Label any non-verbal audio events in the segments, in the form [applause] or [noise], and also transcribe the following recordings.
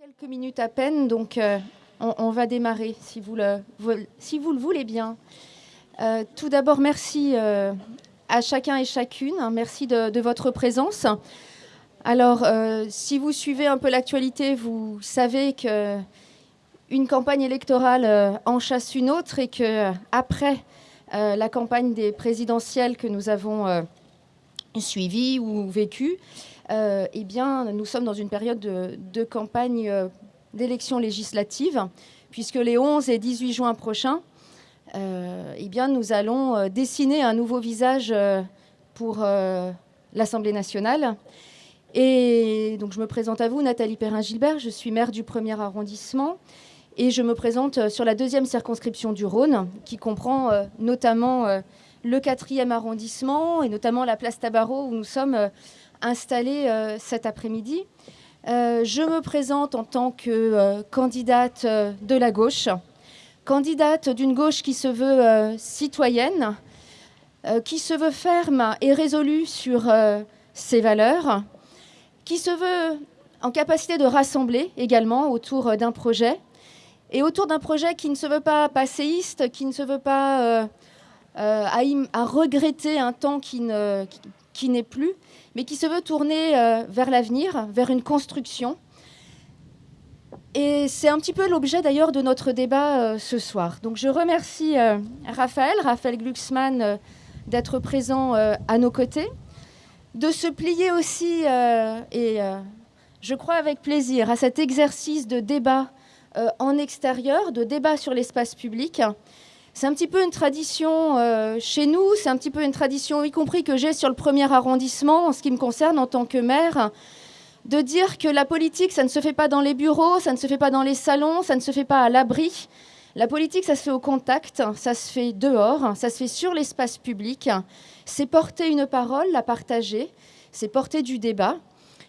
Quelques minutes à peine, donc euh, on, va démarrer si vous le, voulez bien. Euh, tout d'abord, merci euh, à chacun et chacune. hein, merci de, votre présence. Alors, si vous suivez un peu l'actualité, vous savez que une campagne électorale en chasse une autre et que après la campagne des présidentielles que nous avons suivie ou vécue, euh, eh bien, nous sommes dans une période de, campagne euh, d'élections législatives, puisque les 11 et 18 juin prochains, euh, eh bien, nous allons dessiner un nouveau visage pour l'Assemblée nationale. Et donc, je me présente à vous, Nathalie Perrin-Gilbert, je suis maire du premier arrondissement. Et je me présente sur la deuxième circonscription du Rhône, qui comprend notamment le quatrième arrondissement et notamment la place Tabarot où nous sommes installés euh, cet après-midi. Euh, je me présente en tant que euh, candidate de la gauche, candidate d'une gauche qui se veut citoyenne, qui se veut ferme et résolue sur ses valeurs, qui se veut en capacité de rassembler également autour d'un projet, et autour d'un projet qui ne se veut pas passéiste, qui ne se veut pas à, regretter un temps qui ne- qui n'est plus, mais qui se veut tourner euh, vers l'avenir, vers une construction. Et c'est un petit peu l'objet d'ailleurs de notre débat euh, ce soir. Donc je remercie euh, Raphaël, Raphaël Glucksmann, d'être présent à nos côtés, de se plier aussi, et je crois avec plaisir, à cet exercice de débat en extérieur, de débat sur l'espace public. C'est un petit peu une tradition euh, chez nous, c'est un petit peu une tradition, y compris que j'ai sur le premier arrondissement, en ce qui me concerne en tant que maire, de dire que la politique, ça ne se fait pas dans les bureaux, ça ne se fait pas dans les salons, ça ne se fait pas à l'abri. La politique, ça se fait au contact, ça se fait dehors, ça se fait sur l'espace public. C'est porter une parole, la partager, c'est porter du débat.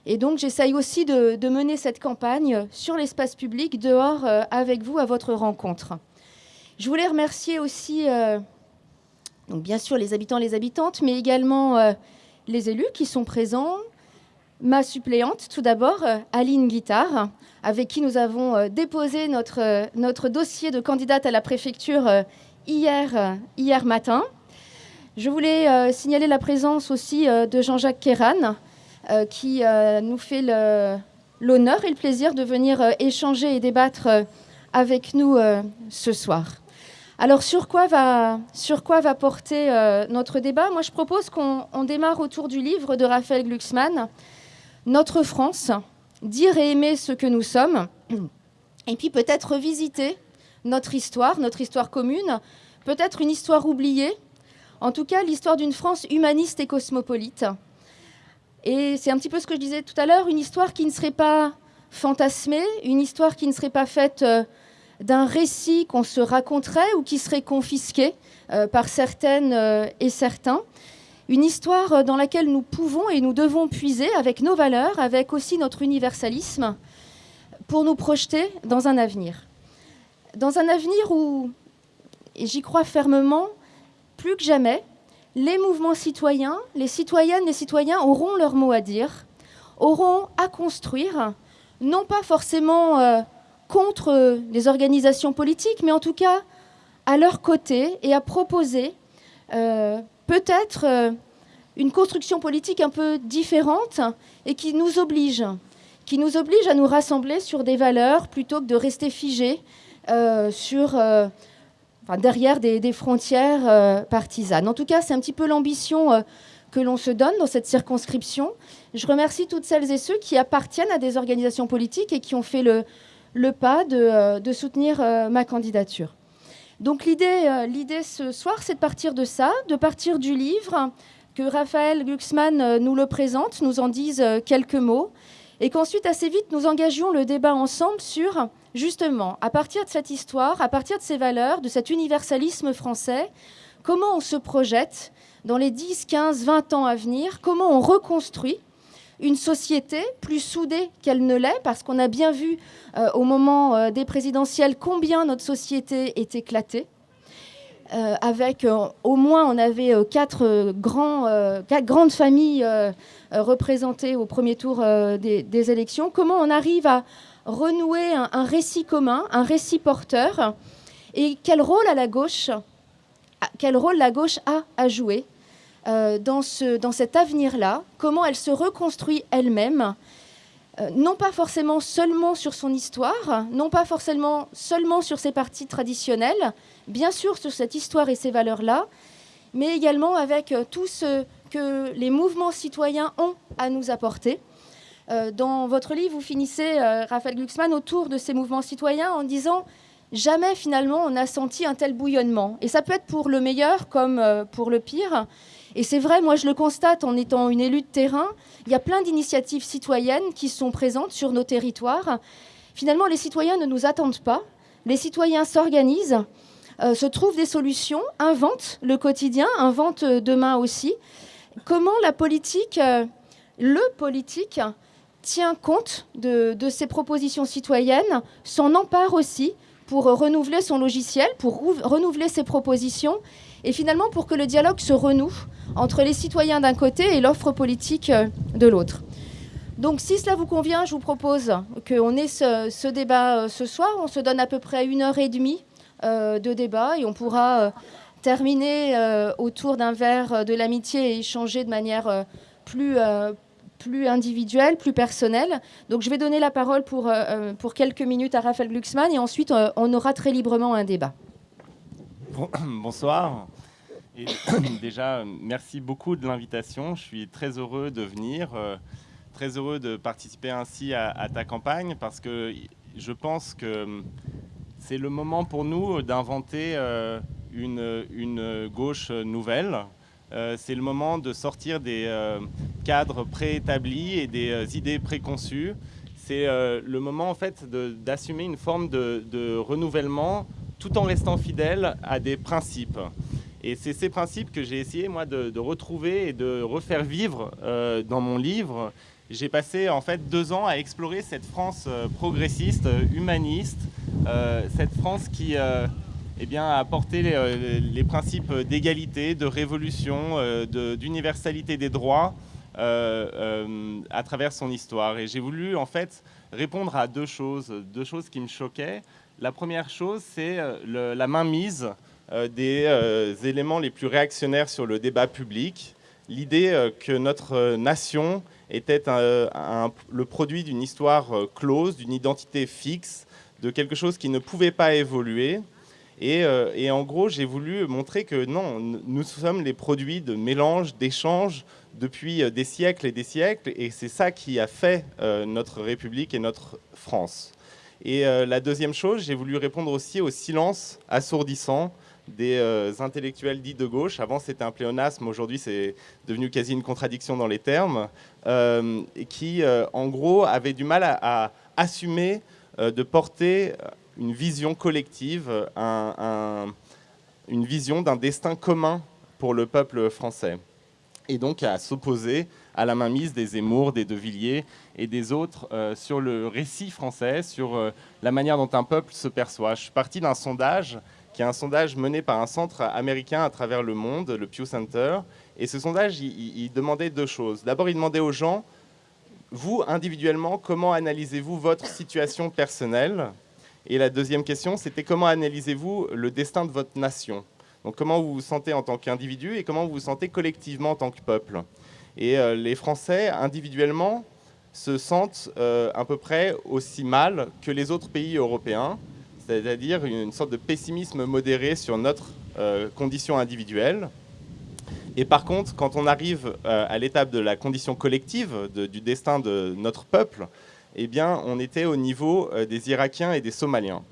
Et donc, j'essaye aussi de, mener cette campagne sur l'espace public, dehors, euh, avec vous, à votre rencontre. Je voulais remercier aussi, euh, bien sûr, les habitants, les habitantes, mais également euh, les élus qui sont présents. Ma suppléante, tout d'abord, euh, Aline Guittard, avec qui nous avons déposé notre, dossier de candidate à la préfecture hier, hier matin. Je voulais signaler la présence aussi de Jean-Jacques Kéran, qui nous fait l'honneur et le plaisir de venir échanger et débattre avec nous ce soir. Alors sur quoi va, porter euh, notre débat? Moi je propose qu'on on démarre autour du livre de Raphaël Glucksmann, Notre France, dire et aimer ce que nous sommes, et puis peut-être revisiter notre histoire, notre histoire commune, peut-être une histoire oubliée, en tout cas l'histoire d'une France humaniste et cosmopolite. Et c'est un petit peu ce que je disais tout à l'heure, une histoire qui ne serait pas fantasmée, une histoire qui ne serait pas faite euh, d'un récit qu'on se raconterait ou qui serait confisqué euh, par certaines euh, et certains. Une histoire euh, dans laquelle nous pouvons et nous devons puiser avec nos valeurs, avec aussi notre universalisme, pour nous projeter dans un avenir. Dans un avenir où, et j'y crois fermement, plus que jamais, les mouvements citoyens, les citoyennes, les citoyens auront leur mot à dire, auront à construire, non pas forcément contre euh, les organisations politiques, mais en tout cas à leur côté et à proposer euh, peut-être euh, une construction politique un peu différente et qui nous oblige, qui nous oblige à nous rassembler sur des valeurs plutôt que de rester figés sur derrière des, frontières partisanes. En tout cas, c'est un petit peu l'ambition que l'on se donne dans cette circonscription. Je remercie toutes celles et ceux qui appartiennent à des organisations politiques et qui ont fait le, le pas de, euh, soutenir euh, ma candidature. Donc l'idée, euh, l'idée ce soir, c'est de partir de ça, de partir du livre, que Raphaël Glucksmann nous le présente, nous en dise quelques mots, et qu'ensuite, assez vite, nous engagions le débat ensemble sur, justement, à partir de cette histoire, à partir de ces valeurs, de cet universalisme français, comment on se projette dans les 10, 15, 20 ans à venir, comment on reconstruit une société plus soudée qu'elle ne l'est, parce qu'on a bien vu euh, au moment euh, des présidentielles combien notre société est éclatée. avec au moins, on avait quatre, quatre grandes familles représentées au premier tour des, élections. Comment on arrive à renouer un, récit commun, un récit porteur, et quel rôle à la gauche, quel rôle la gauche a à jouer? Dans, ce, dans cet avenir-là Comment elle se reconstruit elle-même euh, non pas forcément seulement sur son histoire, non pas forcément seulement sur ses parties traditionnelles, bien sûr sur cette histoire et ces valeurs-là, mais également avec euh, tout ce que les mouvements citoyens ont à nous apporter. Euh, dans votre livre, vous finissez, Raphaël Glucksmann, autour de ces mouvements citoyens en disant jamais finalement on a senti un tel bouillonnement. Et ça peut être pour le meilleur comme pour le pire. Et c'est vrai, moi je le constate en étant une élue de terrain, il y a plein d'initiatives citoyennes qui sont présentes sur nos territoires. Finalement, les citoyens ne nous attendent pas, les citoyens s'organisent, euh, se trouvent des solutions, inventent le quotidien, inventent euh, demain aussi. Comment la politique, euh, le politique, tient compte de, de ces propositions citoyennes, s'en empare aussi pour renouveler son logiciel, pour renouveler ses propositions et finalement pour que le dialogue se renoue entre les citoyens d'un côté et l'offre politique euh, de l'autre. Donc si cela vous convient, je vous propose qu'on ait ce, débat euh, ce soir. On se donne à peu près une heure et demie euh, de débat et on pourra terminer autour d'un verre de l'amitié et échanger de manière plus, plus individuelle, plus personnelle. Donc je vais donner la parole pour, pour quelques minutes à Raphaël Glucksmann et ensuite on aura très librement un débat. [coughs] bonsoir. [coughs] déjà, merci beaucoup de l'invitation. Je suis très heureux de venir, euh, très heureux de participer ainsi à, ta campagne parce que je pense que c'est le moment pour nous d'inventer euh, une, gauche nouvelle. Euh, c'est le moment de sortir des cadres préétablis et des idées préconçues. C'est le moment en fait d'assumer une forme de renouvellement tout en restant fidèle à des principes. Et c'est ces principes que j'ai essayé, moi, de, retrouver et de refaire vivre euh, dans mon livre. J'ai passé, en fait, deux ans à explorer cette France euh, progressiste, humaniste, euh, cette France qui eh bien, a porté les, les principes d'égalité, de révolution, d'universalité des droits à travers son histoire. Et j'ai voulu, en fait, répondre à deux choses, deux choses qui me choquaient. La première chose, c'est euh, la mainmise euh, des euh, éléments les plus réactionnaires sur le débat public. L'idée que notre nation était le produit d'une histoire close, d'une identité fixe, de quelque chose qui ne pouvait pas évoluer. Et, en gros, j'ai voulu montrer que non, nous sommes les produits de mélange, d'échanges depuis des siècles et des siècles, et c'est ça qui a fait notre République et notre France. Et euh, la deuxième chose, j'ai voulu répondre aussi au silence assourdissant des euh, intellectuels dits de gauche. Avant, c'était un pléonasme, aujourd'hui, c'est devenu quasi une contradiction dans les termes, euh, qui, en gros, avaient du mal à, assumer de porter une vision collective, une vision d'un destin commun pour le peuple français, et donc à s'opposer à la mainmise des Zemmour, des De Villiers et des autres euh, sur le récit français, sur euh, la manière dont un peuple se perçoit. Je suis parti d'un sondage qui est un sondage mené par un centre américain à travers le monde, le Pew Center. Et ce sondage, il, demandait deux choses. D'abord, il demandait aux gens, vous, individuellement, comment analysez-vous votre situation personnelle? Et la deuxième question, c'était comment analysez-vous le destin de votre nation? Donc comment vous vous sentez en tant qu'individu et comment vous vous sentez collectivement en tant que peuple? Et euh, les Français, individuellement, se sentent euh, à peu près aussi mal que les autres pays européens, c'est-à-dire une sorte de pessimisme modéré sur notre euh, condition individuelle. Et par contre, quand on arrive à l'étape de la condition collective, du destin de notre peuple, eh bien, on était au niveau des Irakiens et des Somaliens.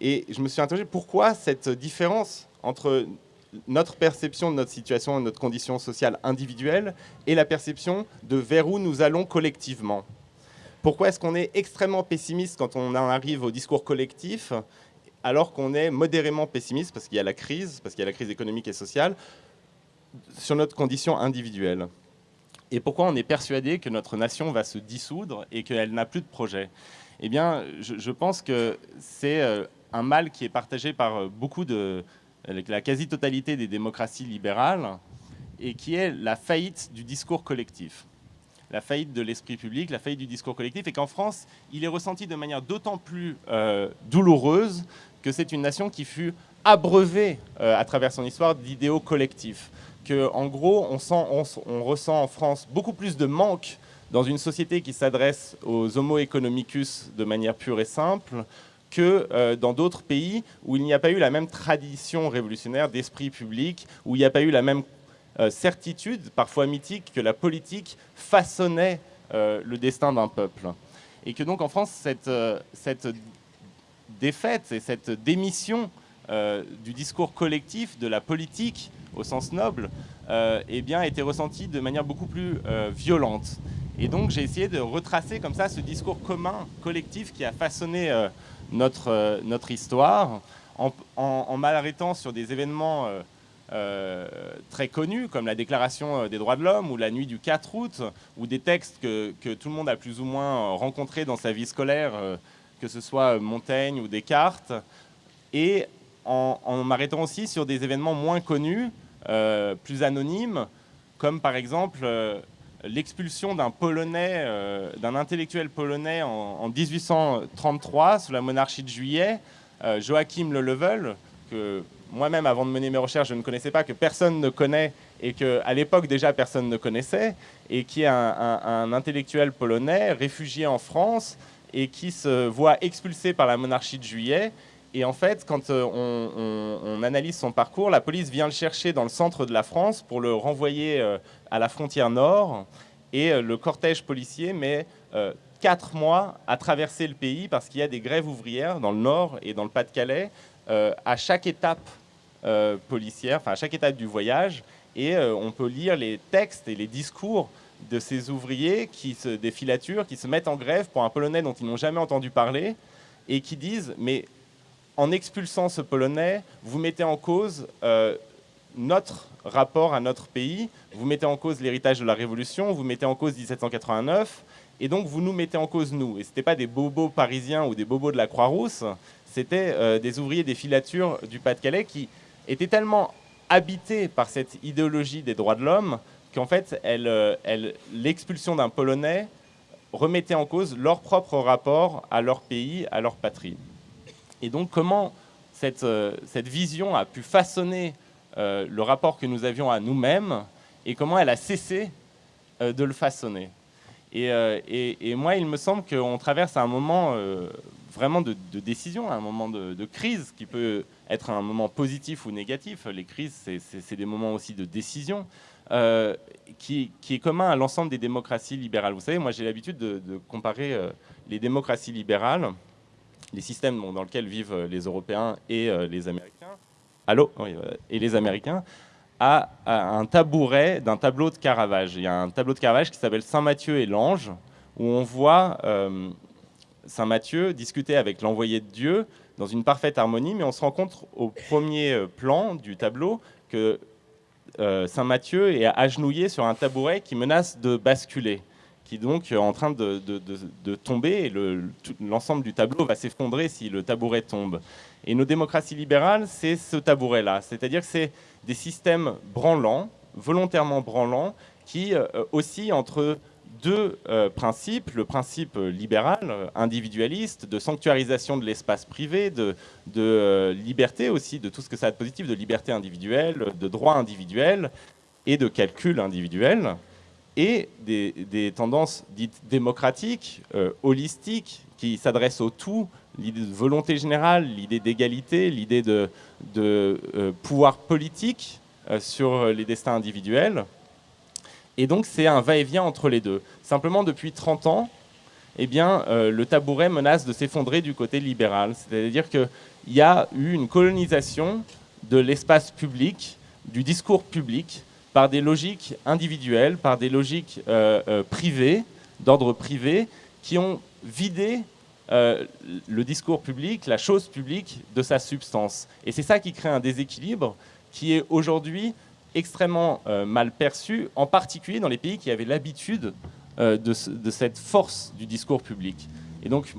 Et je me suis interrogé pourquoi cette différence entre notre perception de notre situation, de notre condition sociale individuelle et la perception de vers où nous allons collectivement. Pourquoi est-ce qu'on est extrêmement pessimiste quand on arrive au discours collectif alors qu'on est modérément pessimiste parce qu'il y a la crise, parce qu'il y a la crise économique et sociale, sur notre condition individuelle? Et pourquoi on est persuadé que notre nation va se dissoudre et qu'elle n'a plus de projet? Eh bien, je pense que c'est euh, un mal qui est partagé par euh, beaucoup de, la quasi-totalité des démocraties libérales, et qui est la faillite du discours collectif la faillite de l'esprit public, la faillite du discours collectif, et qu'en France, il est ressenti de manière d'autant plus euh, douloureuse que c'est une nation qui fut abreuvée euh, à travers son histoire d'idéaux collectifs. Que, en gros, on, sent, on, ressent en France beaucoup plus de manque dans une société qui s'adresse aux homo economicus de manière pure et simple que euh, dans d'autres pays où il n'y a pas eu la même tradition révolutionnaire d'esprit public, où il n'y a pas eu la même euh, certitude, parfois mythique, que la politique façonnait euh, le destin d'un peuple. Et que donc en France, cette, cette défaite et cette démission du discours collectif, de la politique au sens noble, eh bien, a été ressentie de manière beaucoup plus violente. Et donc j'ai essayé de retracer comme ça ce discours commun, collectif, qui a façonné notre, notre histoire, en, en m'arrêtant sur des événements euh, très connus, comme la Déclaration euh, des droits de l'homme ou la nuit du 4 août, ou des textes que, tout le monde a plus ou moins rencontrés dans sa vie scolaire, euh, que ce soit Montaigne ou Descartes, et en, m'arrêtant aussi sur des événements moins connus, plus anonymes, comme par exemple l'expulsion d'un Polonais, d'un intellectuel polonais en, en, 1833 sous la monarchie de Juillet, Joachim Le Level, que moi-même, avant de mener mes recherches, je ne connaissais pas, que personne ne connaît, et qu'à l'époque déjà personne ne connaissait, et qui est un, intellectuel polonais réfugié en France, et qui se voit expulsé par la monarchie de Juillet. Et en fait, quand euh, on, analyse son parcours, la police vient le chercher dans le centre de la France pour le renvoyer euh, à la frontière nord. Et euh, le cortège policier met quatre mois à traverser le pays parce qu'il y a des grèves ouvrières dans le nord et dans le Pas-de-Calais à chaque étape euh, policière, enfin à chaque étape du voyage, et euh, on peut lire les textes et les discours de ces ouvriers, qui se, des qui se mettent en grève pour un Polonais dont ils n'ont jamais entendu parler, et qui disent, mais en expulsant ce Polonais, vous mettez en cause euh, notre rapport à notre pays, vous mettez en cause l'héritage de la Révolution, vous mettez en cause 1789, et donc vous nous mettez en cause nous. Et ce n'était pas des bobos parisiens ou des bobos de la Croix-Rousse, c'était des ouvriers des filatures du Pas-de-Calais qui était tellement habitée par cette idéologie des droits de l'homme qu'en fait, euh, l'expulsion d'un Polonais remettait en cause leur propre rapport à leur pays, à leur patrie. Et donc, comment cette, euh, cette vision a pu façonner euh, le rapport que nous avions à nous-mêmes et comment elle a cessé de le façonner. Et, et, moi, il me semble qu'on traverse un moment vraiment de, décision, un moment de, crise qui peut être un moment positif ou négatif. Les crises, c'est des moments aussi de décision. Euh, qui, est commun à l'ensemble des démocraties libérales. Vous savez, moi j'ai l'habitude de, comparer euh, les démocraties libérales, les systèmes dans lesquels vivent euh, les Européens et les Américains, allô, et les Américains, à, un tabouret d'un tableau de Caravage. Il y a un tableau de Caravage qui s'appelle Saint Matthieu et l'ange, où on voit Saint Matthieu discuter avec l'envoyé de Dieu dans une parfaite harmonie, mais on se rend compte au premier euh, plan du tableau que euh, Saint Matthieu est agenouillé sur un tabouret qui menace de basculer, qui donc est en train de, tomber et l'ensemble du tableau va s'effondrer si le tabouret tombe. Et nos démocraties libérales, c'est ce tabouret-là, c'est-à-dire que c'est des systèmes branlants, volontairement branlants, qui euh, aussi entre deux euh, principes, le principe libéral, euh, individualiste, de sanctuarisation de l'espace privé, de, euh, liberté aussi, de tout ce que ça a de positif, de liberté individuelle, de droit individuel et de calcul individuel, et des, tendances dites démocratiques, holistiques, qui s'adressent au tout, l'idée de volonté générale, l'idée d'égalité, l'idée de, de pouvoir politique sur les destins individuels. Et donc c'est un va-et-vient entre les deux. Simplement, depuis 30 ans, eh bien, euh, le tabouret menace de s'effondrer du côté libéral. C'est-à-dire qu'il y a eu une colonisation de l'espace public, du discours public, par des logiques individuelles, par des logiques euh, euh, privées, d'ordre privé, qui ont vidé le discours public, la chose publique, de sa substance. Et c'est ça qui crée un déséquilibre qui est aujourd'hui extrêmement euh, mal perçu, en particulier dans les pays qui avaient l'habitude euh, de, cette force du discours public. Et donc,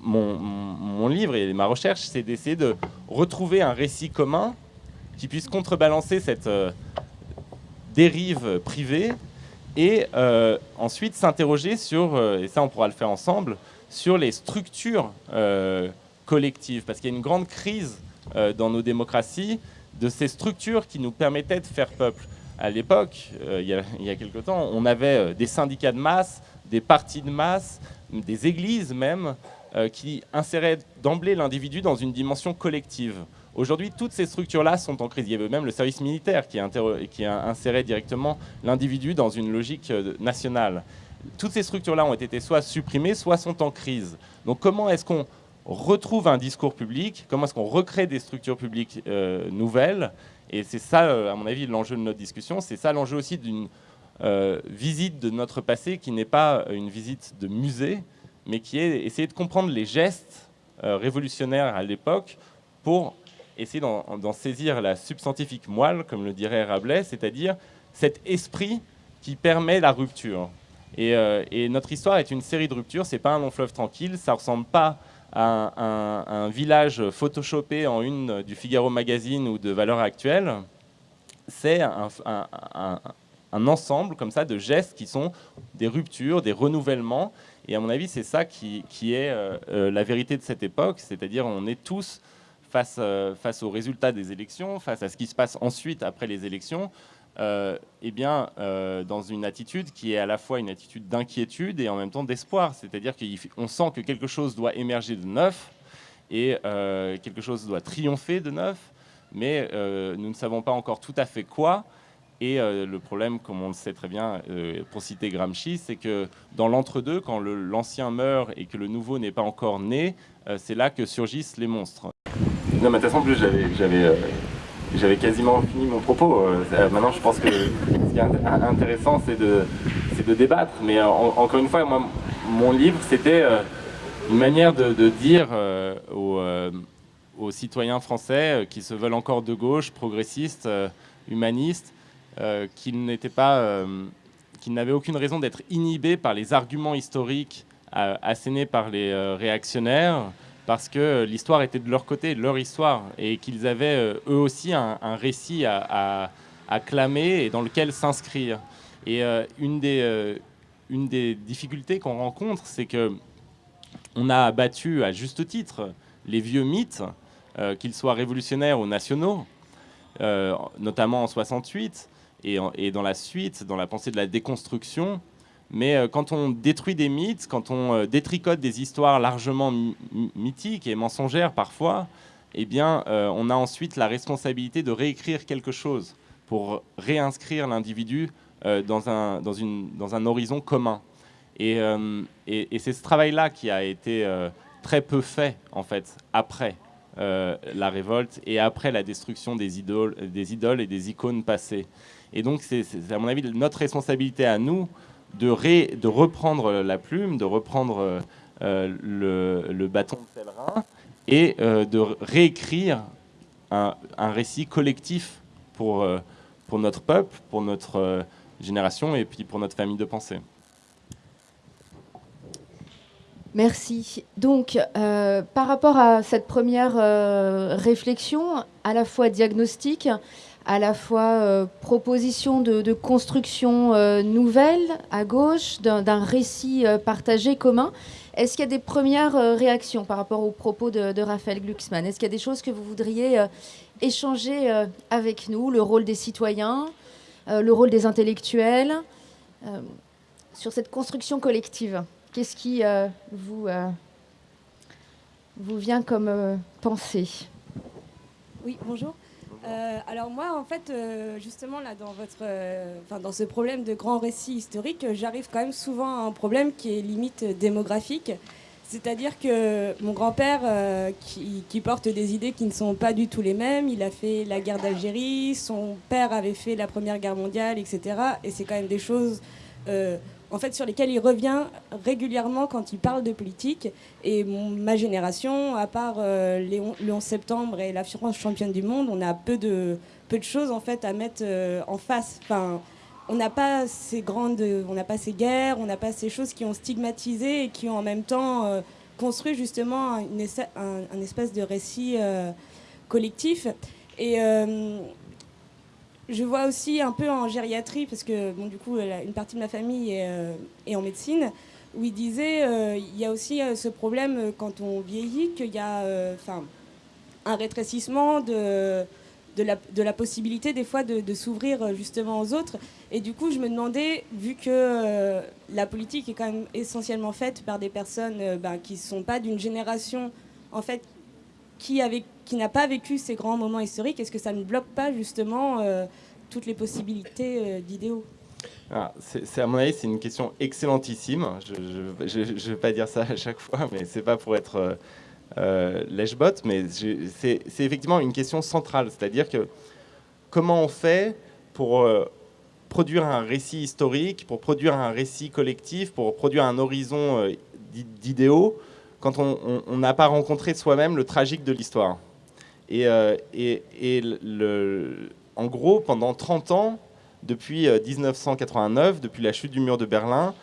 mon, livre et ma recherche, c'est d'essayer de retrouver un récit commun qui puisse contrebalancer cette dérive privée et ensuite s'interroger sur, et ça on pourra le faire ensemble, sur les structures collectives, parce qu'il y a une grande crise dans nos démocraties de ces structures qui nous permettaient de faire peuple. À l'époque, il, il, y a quelque temps, on avait des syndicats de masse, des partis de masse, des églises même, euh, qui inséraient d'emblée l'individu dans une dimension collective. Aujourd'hui, toutes ces structures-là sont en crise. Il y avait même le service militaire qui, qui a inséré directement l'individu dans une logique euh, nationale. Toutes ces structures-là ont été soit supprimées, soit sont en crise. Donc comment est-ce qu'on retrouve un discours public? Comment est-ce qu'on recrée des structures publiques euh, nouvelles? Et c'est ça, à mon avis, l'enjeu de notre discussion. C'est ça l'enjeu aussi d'une euh, visite de notre passé qui n'est pas une visite de musée, mais qui est essayer de comprendre les gestes euh, révolutionnaires à l'époque pour essayer d'en saisir la substantifique moelle, comme le dirait Rabelais, c'est-à-dire cet esprit qui permet la rupture. Et, euh, notre histoire est une série de ruptures, c'est pas un long fleuve tranquille, ça ressemble pas à un, village photoshopé en une du Figaro Magazine ou de Valeurs Actuelles, c'est un, ensemble comme ça de gestes qui sont des ruptures, des renouvellements. Et à mon avis, c'est ça qui, est euh, euh, la vérité de cette époque, c'est-à-dire on est tous face, euh, face aux résultats des élections, face à ce qui se passe ensuite après les élections, eh bien, dans une attitude qui est à la fois une attitude d'inquiétude et en même temps d'espoir. C'est-à-dire qu'on sent que quelque chose doit émerger de neuf et quelque chose doit triompher de neuf, mais nous ne savons pas encore tout à fait quoi. Et euh, le problème, comme on le sait très bien, euh, pour citer Gramsci, c'est que dans l'entre-deux, quand l'ancien meurt et que le nouveau n'est pas encore né, euh, c'est là que surgissent les monstres. De toute façon, plus, j'avais quasiment fini mon propos. maintenant, je pense que ce qui est intéressant, c'est de, débattre. Mais encore une fois, mon livre, c'était une manière de, dire aux, citoyens français qui se veulent encore de gauche, progressistes, humanistes, euh, qu'il n'était pas, euh, qu'il n'avait aucune raison d'être inhibé par les arguments historiques euh, assénés par les réactionnaires, parce que l'histoire était de leur côté, leur histoire, et qu'ils avaient eux aussi un, récit à, clamer et dans lequel s'inscrire. Et une, des, une des difficultés qu'on rencontre, c'est que on a abattu à juste titre les vieux mythes, qu'ils soient révolutionnaires ou nationaux, notamment en 68, et, dans la suite, dans la pensée de la déconstruction. Mais euh, quand on détruit des mythes, quand on euh, détricote des histoires largement mythiques et mensongères parfois, eh bien, euh, on a ensuite la responsabilité de réécrire quelque chose pour réinscrire l'individu dans, un, horizon commun. Et, et c'est ce travail-là qui a été très peu fait, en fait, après la révolte et après la destruction des idoles, des idoles et des icônes passées. Et donc, c'est à mon avis notre responsabilité à nous de, reprendre la plume, de reprendre euh, le, bâton de pèlerin et euh, de réécrire un, récit collectif pour, euh, pour notre peuple, pour notre génération et puis pour notre famille de pensée. Merci. Donc, par rapport à cette première réflexion, à la fois diagnostique, à la fois euh, proposition de, construction euh, nouvelle à gauche, d'un récit euh, partagé commun. Est-ce qu'il y a des premières réactions par rapport aux propos de, Raphaël Glucksmann? Est-ce qu'il y a des choses que vous voudriez échanger avec nous? Le rôle des citoyens, le rôle des intellectuels, sur cette construction collective Qu'est-ce qui vous, vous vient comme pensée? Oui, bonjour. Euh, alors moi, en fait, euh, justement, là, dans, votre, euh, dans ce problème de grand récit historique, j'arrive quand même souvent à un problème qui est limite démographique. C'est-à-dire que mon grand-père, qui, qui, porte des idées qui ne sont pas du tout les mêmes, il a fait la guerre d'Algérie, son père avait fait la Première Guerre mondiale, etc. Et c'est quand même des choses en fait, sur lesquels il revient régulièrement quand il parle de politique. Et ma génération, à part euh, le 11 septembre et la France championne du monde, on a peu de, peu de choses en fait à mettre euh, en face. Enfin, on n'a pas ces grandes, on n'a pas ces guerres, on n'a pas ces choses qui ont stigmatisé et qui ont en même temps euh, construit justement une, un, espèce de récit collectif. Et je vois aussi un peu en gériatrie, parce que bon, du coup, une partie de ma famille est, est en médecine, où il disait il y a aussi ce problème quand on vieillit, qu'il y a un rétrécissement de de la, possibilité des fois de, s'ouvrir euh, justement aux autres. Et du coup, je me demandais, vu que euh, la politique est quand même essentiellement faite par des personnes euh, ben, qui ne sont pas d'une génération, en fait, qui, qui n'a pas vécu ces grands moments historiques, est-ce que ça ne bloque pas justement toutes les possibilités d'idéaux? Ah, c'est à mon avis, c'est une question excellentissime. Je ne vais pas dire ça [laughs] à chaque fois, mais c'est pas pour être euh, Lèche-Bot, mais c'est effectivement une question centrale. C'est-à-dire que comment on fait pour euh, produire un récit historique, pour produire un récit collectif, pour produire un horizon euh, d'idéaux, quand on n'a pas rencontré soi-même le tragique de l'histoire? Et, le, en gros, pendant 30 ans, depuis 1989, depuis la chute du mur de Berlin,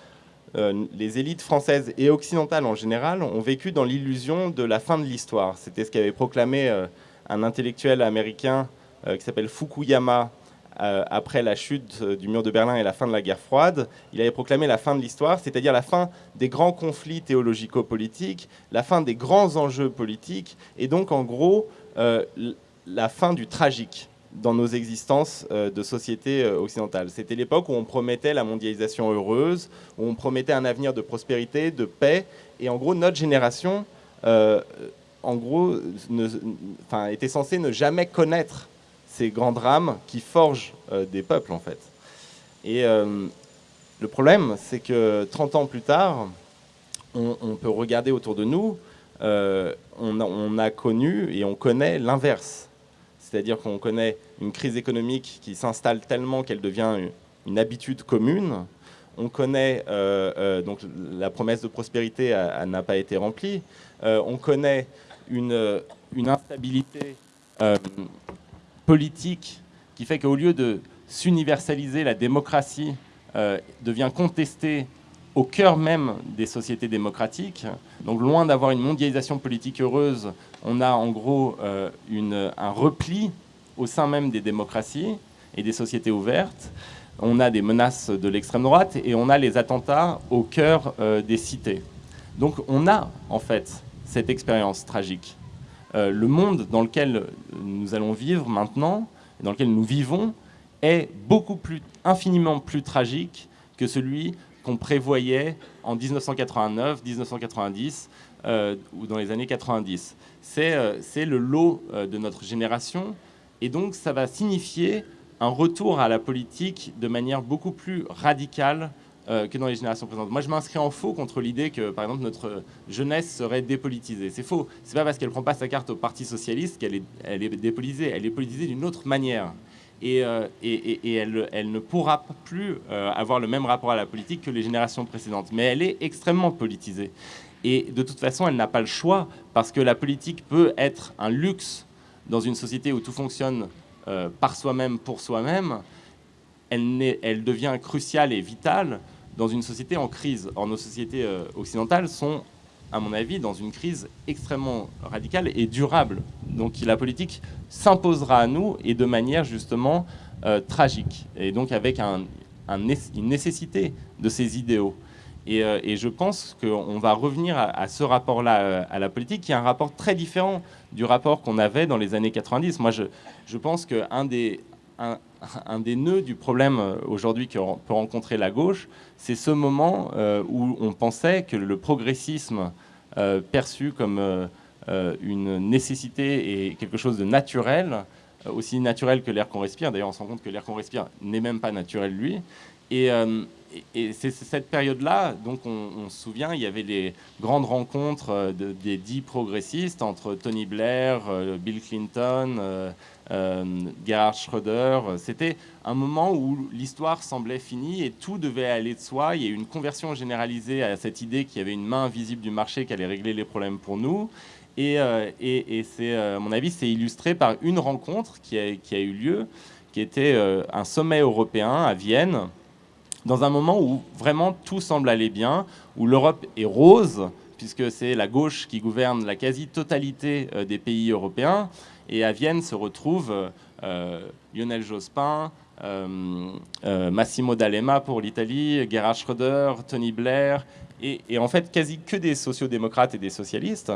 euh, les élites françaises et occidentales en général ont vécu dans l'illusion de la fin de l'histoire. C'était ce qu'avait proclamé euh, un intellectuel américain euh, qui s'appelle Fukuyama après la chute du mur de Berlin et la fin de la guerre froide. Il avait proclamé la fin de l'histoire, c'est-à-dire la fin des grands conflits théologico-politiques, la fin des grands enjeux politiques, et donc en gros la fin du tragique dans nos existences euh, de société euh, occidentale. C'était l'époque où on promettait la mondialisation heureuse, où on promettait un avenir de prospérité, de paix, et en gros, notre génération, euh, en gros, enfin, était censée ne jamais connaître ces grands drames qui forgent des peuples, en fait. Et le problème, c'est que 30 ans plus tard, on, peut regarder autour de nous, on a connu et on connaît l'inverse c'est-à-dire qu'on connaît une crise économique qui s'installe tellement qu'elle devient une habitude commune. On connaît euh, euh, donc la promesse de prospérité n'a pas été remplie. Euh, on connaît une, une instabilité politique qui fait qu'au lieu de s'universaliser, la démocratie devient contestée au cœur même des sociétés démocratiques. Donc loin d'avoir une mondialisation politique heureuse, on a en gros euh, un repli au sein même des démocraties et des sociétés ouvertes. On a des menaces de l'extrême droite et on a les attentats au cœur euh, des cités. Donc on a en fait cette expérience tragique. Euh, le monde dans lequel nous allons vivre maintenant, dans lequel nous vivons, est beaucoup plus, infiniment plus tragique que celui qu'on prévoyait en 1989, 1990 euh, ou dans les années 90. Euh, c'est le lot euh, de notre génération et donc ça va signifier un retour à la politique de manière beaucoup plus radicale que dans les générations présentes. Moi, je m'inscris en faux contre l'idée que, par exemple, notre jeunesse serait dépolitisée. C'est faux. C'est pas parce qu'elle prend pas sa carte au Parti socialiste qu'elle est, elle est dépolitisée. Elle est politisée d'une autre manière. Euh, et, elle, ne pourra plus euh, avoir le même rapport à la politique que les générations précédentes. Mais elle est extrêmement politisée. Et de toute façon, elle n'a pas le choix, parce que la politique peut être un luxe dans une société où tout fonctionne euh, par soi-même, pour soi-même. Elle, devient cruciale et vitale dans une société en crise. Or, nos sociétés occidentales sont à mon avis, dans une crise extrêmement radicale et durable. Donc la politique s'imposera à nous et de manière justement euh, tragique, et donc avec une nécessité de ces idéaux. Et, euh, je pense qu'on va revenir à, ce rapport-là euh, à la politique, qui est un rapport très différent du rapport qu'on avait dans les années 90. Moi, je, je pense qu'un des, un, des nœuds du problème aujourd'hui que peut rencontrer la gauche, c'est ce moment où on pensait que le progressisme euh, perçu comme euh, euh, une nécessité et quelque chose de naturel, aussi naturel que l'air qu'on respire. D'ailleurs, on se rend compte que l'air qu'on respire n'est même pas naturel, lui. Et, c'est cette période-là, donc on, se souvient, il y avait les grandes rencontres des dix progressistes entre Tony Blair, Bill Clinton, euh, Gerhard Schröder. C'était un moment où l'histoire semblait finie et tout devait aller de soi. Il y a eu une conversion généralisée à cette idée qu'il y avait une main invisible du marché qui allait régler les problèmes pour nous. Et, euh, c'est, euh, à mon avis, c'est illustré par une rencontre qui a, qui a eu lieu, qui était un sommet européen à Vienne, dans un moment où vraiment tout semble aller bien, où l'Europe est rose, puisque c'est la gauche qui gouverne la quasi-totalité des pays européens. Et à Vienne se retrouvent Lionel Jospin, Massimo D'Alema pour l'Italie, Gerhard Schröder, Tony Blair, et, en fait quasi que des sociodémocrates et des socialistes.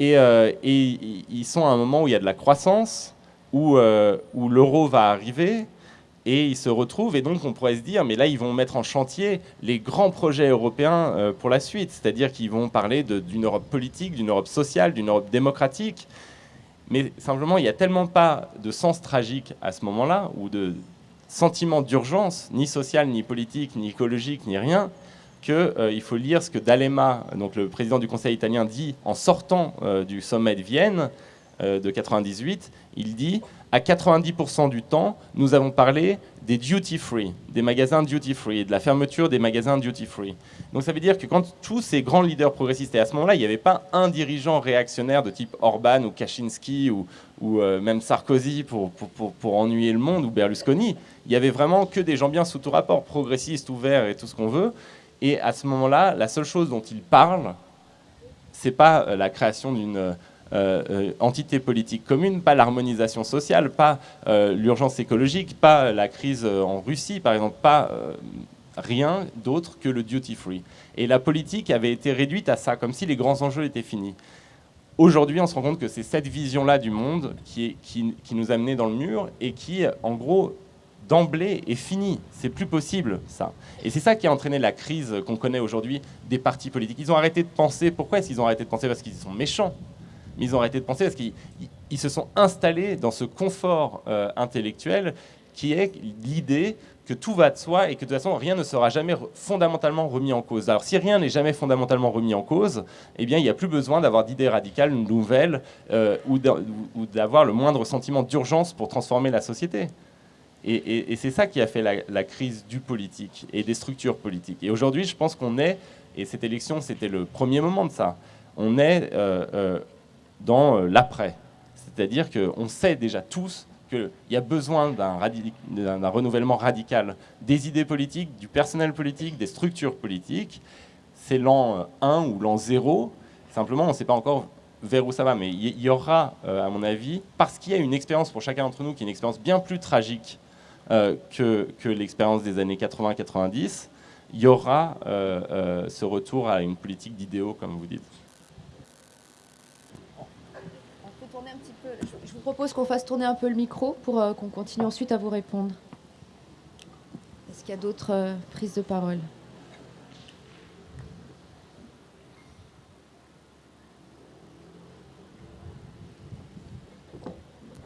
Euh, et, ils sont à un moment où il y a de la croissance, où, euh, l'euro va arriver, et ils se retrouvent, et donc on pourrait se dire, mais là ils vont mettre en chantier les grands projets européens euh, pour la suite, c'est-à-dire qu'ils vont parler d'une Europe politique, d'une Europe sociale, d'une Europe démocratique, mais simplement il n'y a tellement pas de sens tragique à ce moment-là, ou de sentiment d'urgence, ni social, ni politique, ni écologique, ni rien, qu'il euh, faut lire ce que D'Alema, donc le président du Conseil italien, dit en sortant euh, du sommet de Vienne euh, de 98. Il dit à 90% du temps, nous avons parlé des duty free, des magasins duty free, de la fermeture des magasins duty free. Donc ça veut dire que quand tous ces grands leaders progressistes, et à ce moment-là, il n'y avait pas un dirigeant réactionnaire de type Orban ou Kaczynski ou, ou même Sarkozy pour, pour, ennuyer le monde ou Berlusconi, il y avait vraiment que des gens bien sous tout rapport, progressistes, ouverts et tout ce qu'on veut. Et à ce moment-là, la seule chose dont il parle, c'est pas euh, la création d'une euh, euh, entité politique commune, pas l'harmonisation sociale, pas l'urgence écologique, pas la crise en Russie, par exemple, pas rien d'autre que le duty free. Et la politique avait été réduite à ça, comme si les grands enjeux étaient finis. Aujourd'hui, on se rend compte que c'est cette vision-là du monde qui, qui, qui nous a menés dans le mur et qui, en gros, d'emblée est fini. C'est plus possible, ça. Et c'est ça qui a entraîné la crise qu'on connaît aujourd'hui des partis politiques. Ils ont arrêté de penser. Pourquoi est-ce qu'ils ont arrêté de penser? Parce qu'ils sont méchants. Mais ils ont arrêté de penser parce qu'ils se sont installés dans ce confort euh, intellectuel qui est l'idée que tout va de soi et que de toute façon rien ne sera jamais fondamentalement remis en cause. Alors si rien n'est jamais fondamentalement remis en cause, eh bien il n'y a plus besoin d'avoir d'idées radicales nouvelles euh, ou d'avoir le moindre sentiment d'urgence pour transformer la société. Et, c'est ça qui a fait la, crise du politique et des structures politiques. Et aujourd'hui, je pense qu'on est, et cette élection, c'était le premier moment de ça, on est euh, euh, dans l'après. C'est-à-dire qu'on sait déjà tous qu'il y a besoin d'un renouvellement radical des idées politiques, du personnel politique, des structures politiques. C'est l'an 1 ou l'an 0. Simplement, on ne sait pas encore vers où ça va. Mais il y, aura, à mon avis, parce qu'il y a une expérience pour chacun d'entre nous qui est une expérience bien plus tragique euh, que, l'expérience des années 80-90, il y aura euh, euh, ce retour à une politique d'idéaux, comme vous dites. Je vous propose qu'on fasse tourner un peu le micro pour qu'on continue ensuite à vous répondre. Est-ce qu'il y a d'autres prises de parole?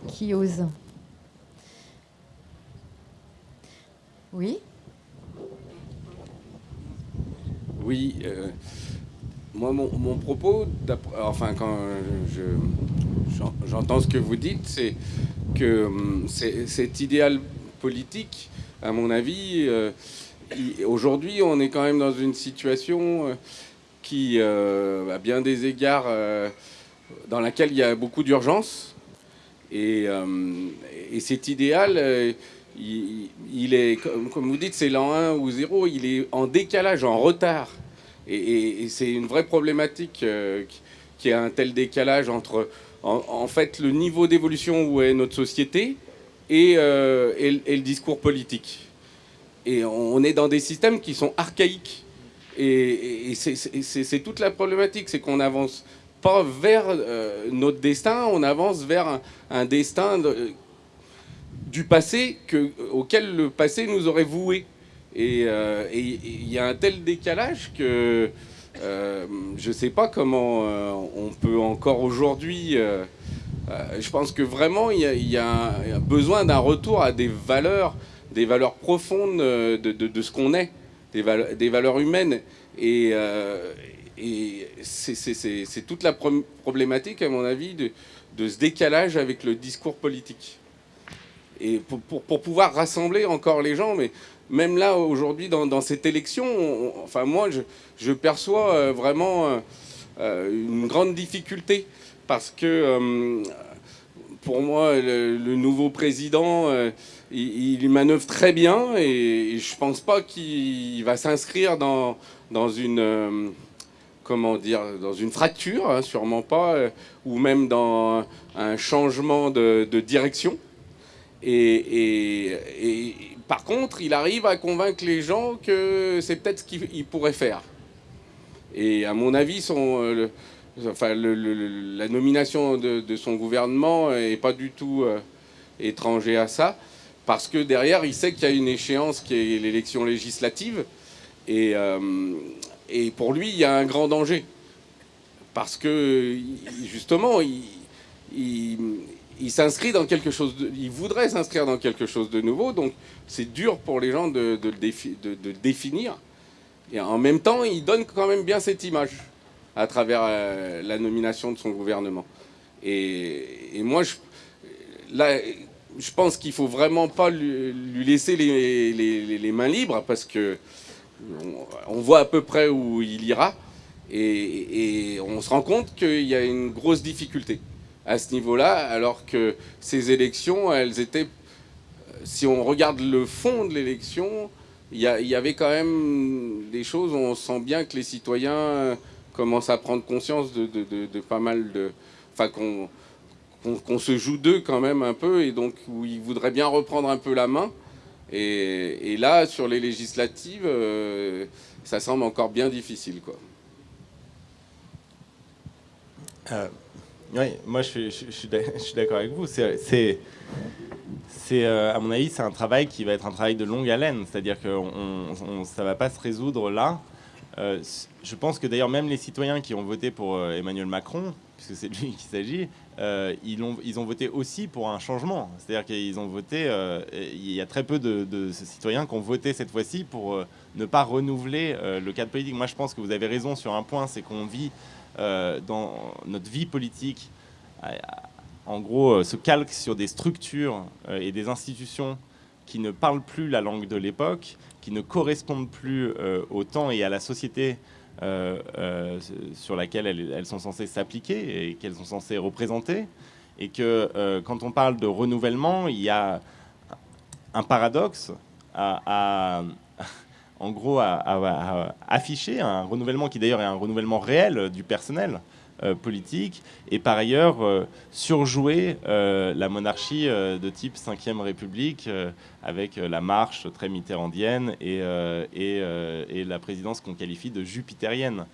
Qui ose? Oui? Oui. Euh, moi, mon, propos, enfin, quand j'entends ce que vous dites, c'est que hum, cet idéal politique, à mon avis, euh, aujourd'hui, on est quand même dans une situation euh, qui, à bien des égards, dans laquelle il y a beaucoup d'urgence. Et, et, cet idéal, il, est, comme, vous dites, c'est l'an 1 ou 0, il est en décalage, en retard. Et, c'est une vraie problématique euh, qui a un tel décalage entre, en, fait, le niveau d'évolution où est notre société euh, et, le discours politique. Et on est dans des systèmes qui sont archaïques. Et, c'est toute la problématique, c'est qu'on n'avance pas vers euh, notre destin, on avance vers un, destin de, du passé que, auquel le passé nous aurait voué. Euh, et il y a un tel décalage que euh, je ne sais pas comment euh, on peut encore aujourd'hui... je pense que vraiment, il y, a, besoin d'un retour à des valeurs, des valeurs profondes de, ce qu'on est, des, valeurs, humaines. Et, et c'est toute la problématique, à mon avis, de ce décalage avec le discours politique et pour, pouvoir rassembler encore les gens. Mais même là, aujourd'hui, dans, cette élection, enfin moi, je, perçois euh, vraiment euh, euh, une grande difficulté parce que pour moi, le, nouveau président, il, manœuvre très bien et, je pense pas qu'il va s'inscrire dans, dans une comment dire, dans une fracture, hein, sûrement pas, ou même dans un changement de, direction. Et, par contre, il arrive à convaincre les gens que c'est peut-être ce qu'il pourrait faire. Et à mon avis, enfin, la nomination de, son gouvernement n'est pas du tout étranger à ça parce que derrière, il sait qu'il y a une échéance qui est l'élection législative, et, euh, pour lui, il y a un grand danger, parce que justement, il, s'inscrit dans quelque chose, de, il voudrait s'inscrire dans quelque chose de nouveau, donc c'est dur pour les gens de, de, définir, et en même temps, il donne quand même bien cette image à travers euh, la nomination de son gouvernement. Et, moi, je, là, je pense qu'il faut vraiment pas lui, laisser les, mains libres parce que on, voit à peu près où il ira. Et, on se rend compte qu'il y a une grosse difficulté à ce niveau-là, alors que ces élections, elles étaient, si on regarde le fond de l'élection, il y, avait quand même des choses où on sent bien que les citoyens commencent à prendre conscience de, pas mal de... Enfin, qu'on qu'on se joue d'eux quand même un peu, et donc où ils voudraient bien reprendre un peu la main. Et, là, sur les législatives, euh, ça semble encore bien difficile. Quoi. Euh, oui, moi [laughs] je suis, d'accord avec vous. C'est, euh, à mon avis, c'est un travail qui va être un travail de longue haleine. C'est-à-dire que ça ne va pas se résoudre là. je pense que d'ailleurs même les citoyens qui ont voté pour Emmanuel Macron, puisque c'est de lui qu'il s'agit, euh, ils, ont, voté aussi pour un changement. C'est-à-dire qu'ils ont voté, euh, il y a très peu de, citoyens qui ont voté cette fois-ci pour euh, ne pas renouveler le cadre politique. Moi, je pense que vous avez raison sur un point, c'est qu'on vit dans notre vie politique, en gros, se calque sur des structures et des institutions qui ne parlent plus la langue de l'époque, qui ne correspondent plus au temps et à la société euh, euh, sur laquelle elles, sont censées s'appliquer et qu'elles sont censées représenter. Et que euh, quand on parle de renouvellement, il y a un paradoxe à, en gros, à, afficher un renouvellement qui d'ailleurs est un renouvellement réel du personnel, euh, politique, et par ailleurs euh, surjouer euh, la monarchie de type 5e République avec la marche très mitterrandienne et, la présidence qu'on qualifie de jupitérienne.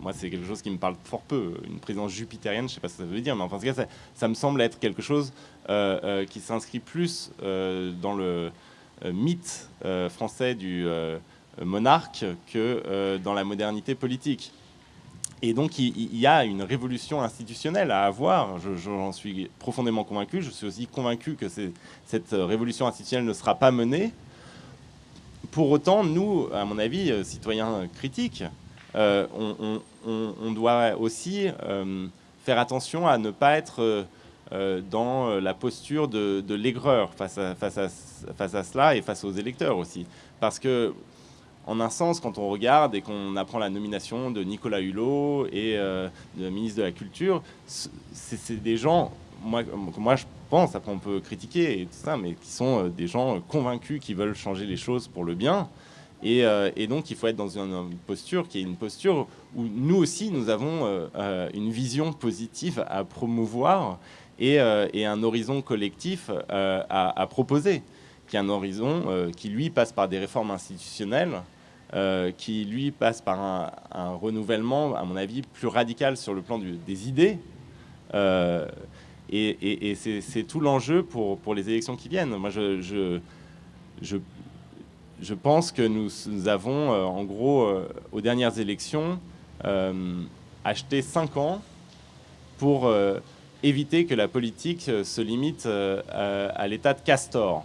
moi, c'est quelque chose qui me parle fort peu. Une présidence jupitérienne, je ne sais pas ce que ça veut dire, mais en tout cas, ça, me semble être quelque chose qui s'inscrit plus dans le mythe français du monarque que dans la modernité politique. Et donc, il, y a une révolution institutionnelle à avoir. J'en suis profondément convaincu. Je suis aussi convaincu que cette révolution institutionnelle ne sera pas menée. Pour autant, nous, à mon avis, euh, citoyens critiques, euh, on, doit aussi euh, faire attention à ne pas être dans la posture de, l'aigreur face à, cela et face aux électeurs aussi. Parce que en un sens, quand on regarde et qu'on apprend la nomination de Nicolas Hulot et euh, de ministre de la Culture, c'est des gens, moi, je pense, après on peut critiquer et tout ça, mais qui sont euh, des gens convaincus qui veulent changer les choses pour le bien. Et, euh, donc il faut être dans une, posture qui est une posture où nous aussi nous avons une vision positive à promouvoir et, un horizon collectif à, à, proposer, qui est un horizon qui lui passe par des réformes institutionnelles euh, qui lui passe par un, renouvellement, à mon avis, plus radical sur le plan des idées. Euh, et, c'est tout l'enjeu pour, les élections qui viennent. Moi, je, pense que nous, avons, euh, en gros, aux dernières élections, acheté 5 ans pour éviter que la politique se limite à l'état de castor.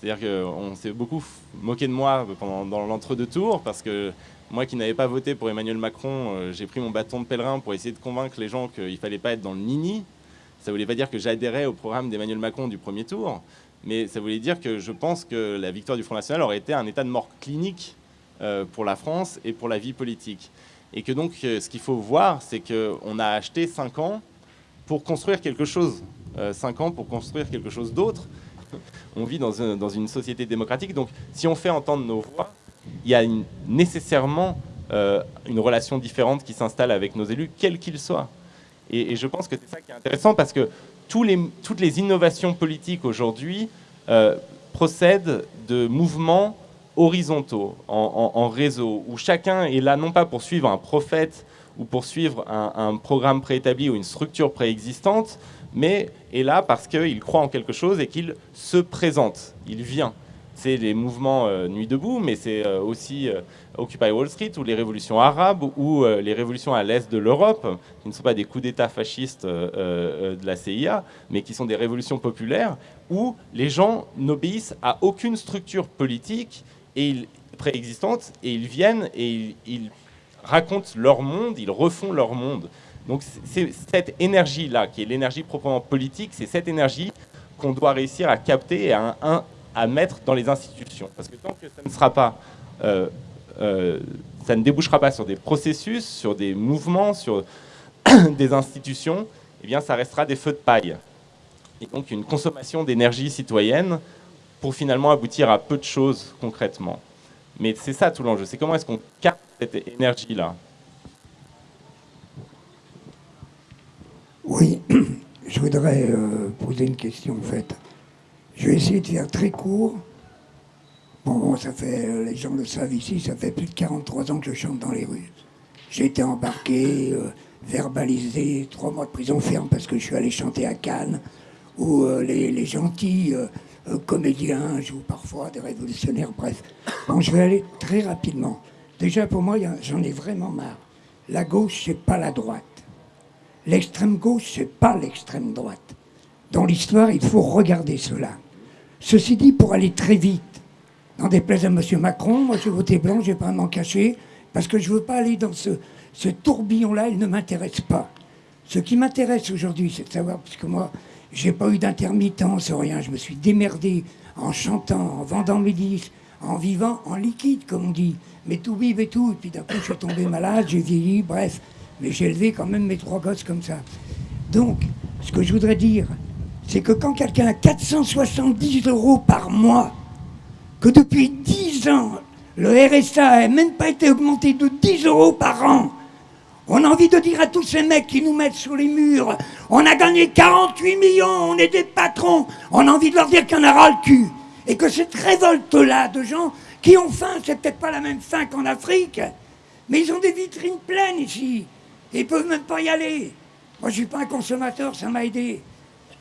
C'est-à-dire qu'on s'est beaucoup moqué de moi pendant, dans l'entre-deux tours parce que moi qui n'avais pas voté pour Emmanuel Macron, euh, j'ai pris mon bâton de pèlerin pour essayer de convaincre les gens qu'il ne fallait pas être dans le nini. Ça ne voulait pas dire que j'adhérais au programme d'Emmanuel Macron du premier tour, mais ça voulait dire que je pense que la victoire du Front National aurait été un état de mort clinique euh, pour la France et pour la vie politique. Et que donc euh, ce qu'il faut voir, c'est qu'on a acheté 5 ans pour construire quelque chose. 5 ans pour construire quelque chose d'autre on vit dans, une société démocratique. Donc, si on fait entendre nos voix, il y a nécessairement une relation différente qui s'installe avec nos élus, quels qu'ils soient. Et, je pense que c'est ça qui est intéressant parce que toutes les innovations politiques aujourd'hui procèdent de mouvements horizontaux, en, réseau, où chacun est là non pas pour suivre un prophète ou pour suivre un, programme préétabli ou une structure préexistante, mais est là parce qu'il croit en quelque chose et qu'il se présente, il vient. C'est les mouvements euh, Nuit debout, mais c'est euh, aussi euh, Occupy Wall Street ou les révolutions arabes ou les révolutions à l'est de l'Europe, qui ne sont pas des coups d'État fascistes de la CIA, mais qui sont des révolutions populaires où les gens n'obéissent à aucune structure politique et préexistante et ils viennent et ils racontent leur monde, ils refont leur monde. Donc c'est cette énergie-là, qui est l'énergie proprement politique, c'est cette énergie qu'on doit réussir à capter et à, mettre dans les institutions. Parce que tant que ça ne sera pas... Euh, euh, ça ne débouchera pas sur des processus, sur des mouvements, sur [coughs] des institutions, eh bien ça restera des feux de paille. Et donc une consommation d'énergie citoyenne pour finalement aboutir à peu de choses concrètement. Mais c'est ça tout l'enjeu, c'est comment est-ce qu'on capte cette énergie-là Oui, [clears throat] je voudrais euh, poser une question en fait. Je vais essayer de faire très court. Bon, ça fait, euh, les gens le savent ici, ça fait plus de 43 ans que je chante dans les rues. J'ai été embarqué, euh, verbalisé, trois mois de prison ferme parce que je suis allé chanter à Cannes, où les, gentils comédiens jouent parfois des révolutionnaires, bref. Bon, je vais aller très rapidement. Déjà, pour moi, j'en ai vraiment marre. La gauche, c'est pas la droite. L'extrême gauche, c'est pas l'extrême droite. Dans l'histoire, il faut regarder cela. Ceci dit, pour aller très vite, des plaies à M. Macron, moi j'ai voté blanc, je vais pas m'en cacher, parce que je veux pas aller dans ce, ce tourbillon-là, il ne m'intéresse pas. Ce qui m'intéresse aujourd'hui, c'est de savoir, puisque moi, j'ai pas eu d'intermittence, rien, je me suis démerdé en chantant, en vendant mes disques, en vivant en liquide, comme on dit, mais tout vive et tout, et puis d'un coup je suis tombé malade, j'ai vieilli, bref, mais j'ai élevé quand même mes trois gosses comme ça. Donc, ce que je voudrais dire, c'est que quand quelqu'un a 470 euros par mois, que depuis 10 ans, le RSA n'a même pas été augmenté de 10 euros par an, on a envie de dire à tous ces mecs qui nous mettent sur les murs, on a gagné 48 millions, on est des patrons, on a envie de leur dire qu'on a ras le cul. Et que cette révolte-là de gens qui ont faim, c'est peut-être pas la même faim qu'en Afrique, mais ils ont des vitrines pleines ici. Ils peuvent même pas y aller. Moi, je suis pas un consommateur, ça m'a aidé.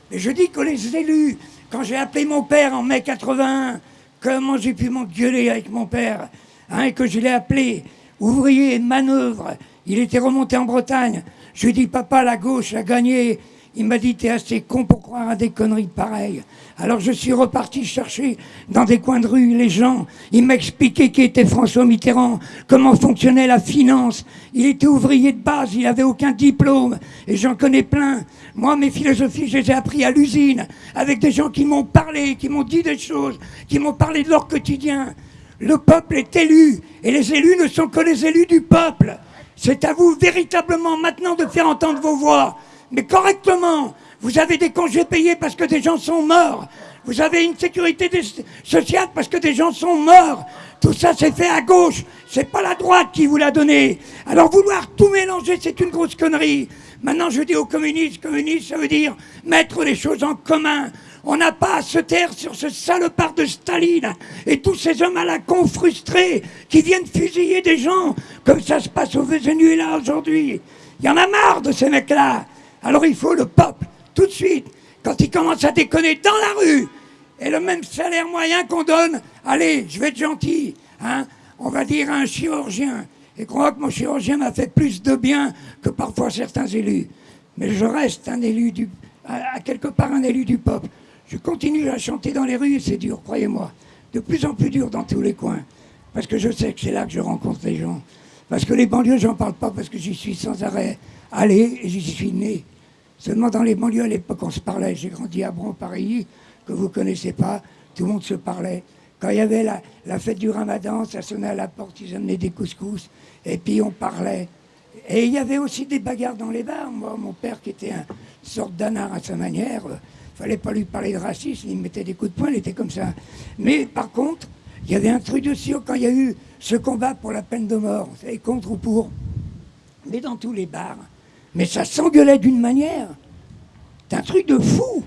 Mais je dis que les élus, quand j'ai appelé mon père en mai 81, comment j'ai pu m'engueuler avec mon père, hein, et que je l'ai appelé ouvrier et manœuvre, il était remonté en Bretagne. Je lui ai dit, papa, la gauche a gagné. Il m'a dit, t'es assez con pour croire à des conneries pareilles. Alors je suis reparti chercher dans des coins de rue les gens. Il m'a expliqué qui était François Mitterrand, comment fonctionnait la finance. Il était ouvrier de base, il avait aucun diplôme. Et j'en connais plein. Moi, mes philosophies, je les ai appris à l'usine, avec des gens qui m'ont parlé, qui m'ont dit des choses, qui m'ont parlé de leur quotidien. Le peuple est élu, et les élus ne sont que les élus du peuple. C'est à vous véritablement maintenant de faire entendre vos voix, mais correctement, vous avez des congés payés parce que des gens sont morts. Vous avez une sécurité sociale parce que des gens sont morts. Tout ça, c'est fait à gauche. C'est pas la droite qui vous l'a donné. Alors vouloir tout mélanger, c'est une grosse connerie. Maintenant, je dis aux communistes, communistes, ça veut dire mettre les choses en commun. On n'a pas à se taire sur ce salopard de Staline et tous ces hommes à la con frustrés qui viennent fusiller des gens comme ça se passe au Venezuela aujourd'hui. Il y en a marre de ces mecs-là. Alors il faut le peuple tout de suite, quand ils commencent à déconner dans la rue, et le même salaire moyen qu'on donne, allez, je vais être gentil, hein, on va dire à un chirurgien, et crois que mon chirurgien m'a fait plus de bien que parfois certains élus. Mais je reste un élu du, à, quelque part un élu du peuple. Je continue à chanter dans les rues, c'est dur, croyez-moi. De plus en plus dur dans tous les coins. Parce que je sais que c'est là que je rencontre les gens. Parce que les banlieues, j'en parle pas parce que j'y suis sans arrêt allé et j'y suis né. Seulement dans les banlieues, à l'époque, on se parlait. J'ai grandi à Bron, Paris, que vous connaissez pas. Tout le monde se parlait. Quand il y avait la, fête du ramadan, ça sonnait à la porte, ils amenaient des couscous. Et puis on parlait. Et il y avait aussi des bagarres dans les bars. Moi, mon père, qui était une sorte d'anard à sa manière, fallait pas lui parler de racisme, il mettait des coups de poing, il était comme ça. Mais par contre, Il y avait un truc de sûr quand il y a eu ce combat pour la peine de mort, savez, contre ou pour, mais dans tous les bars. Mais ça s'engueulait d'une manière. C'est un truc de fou.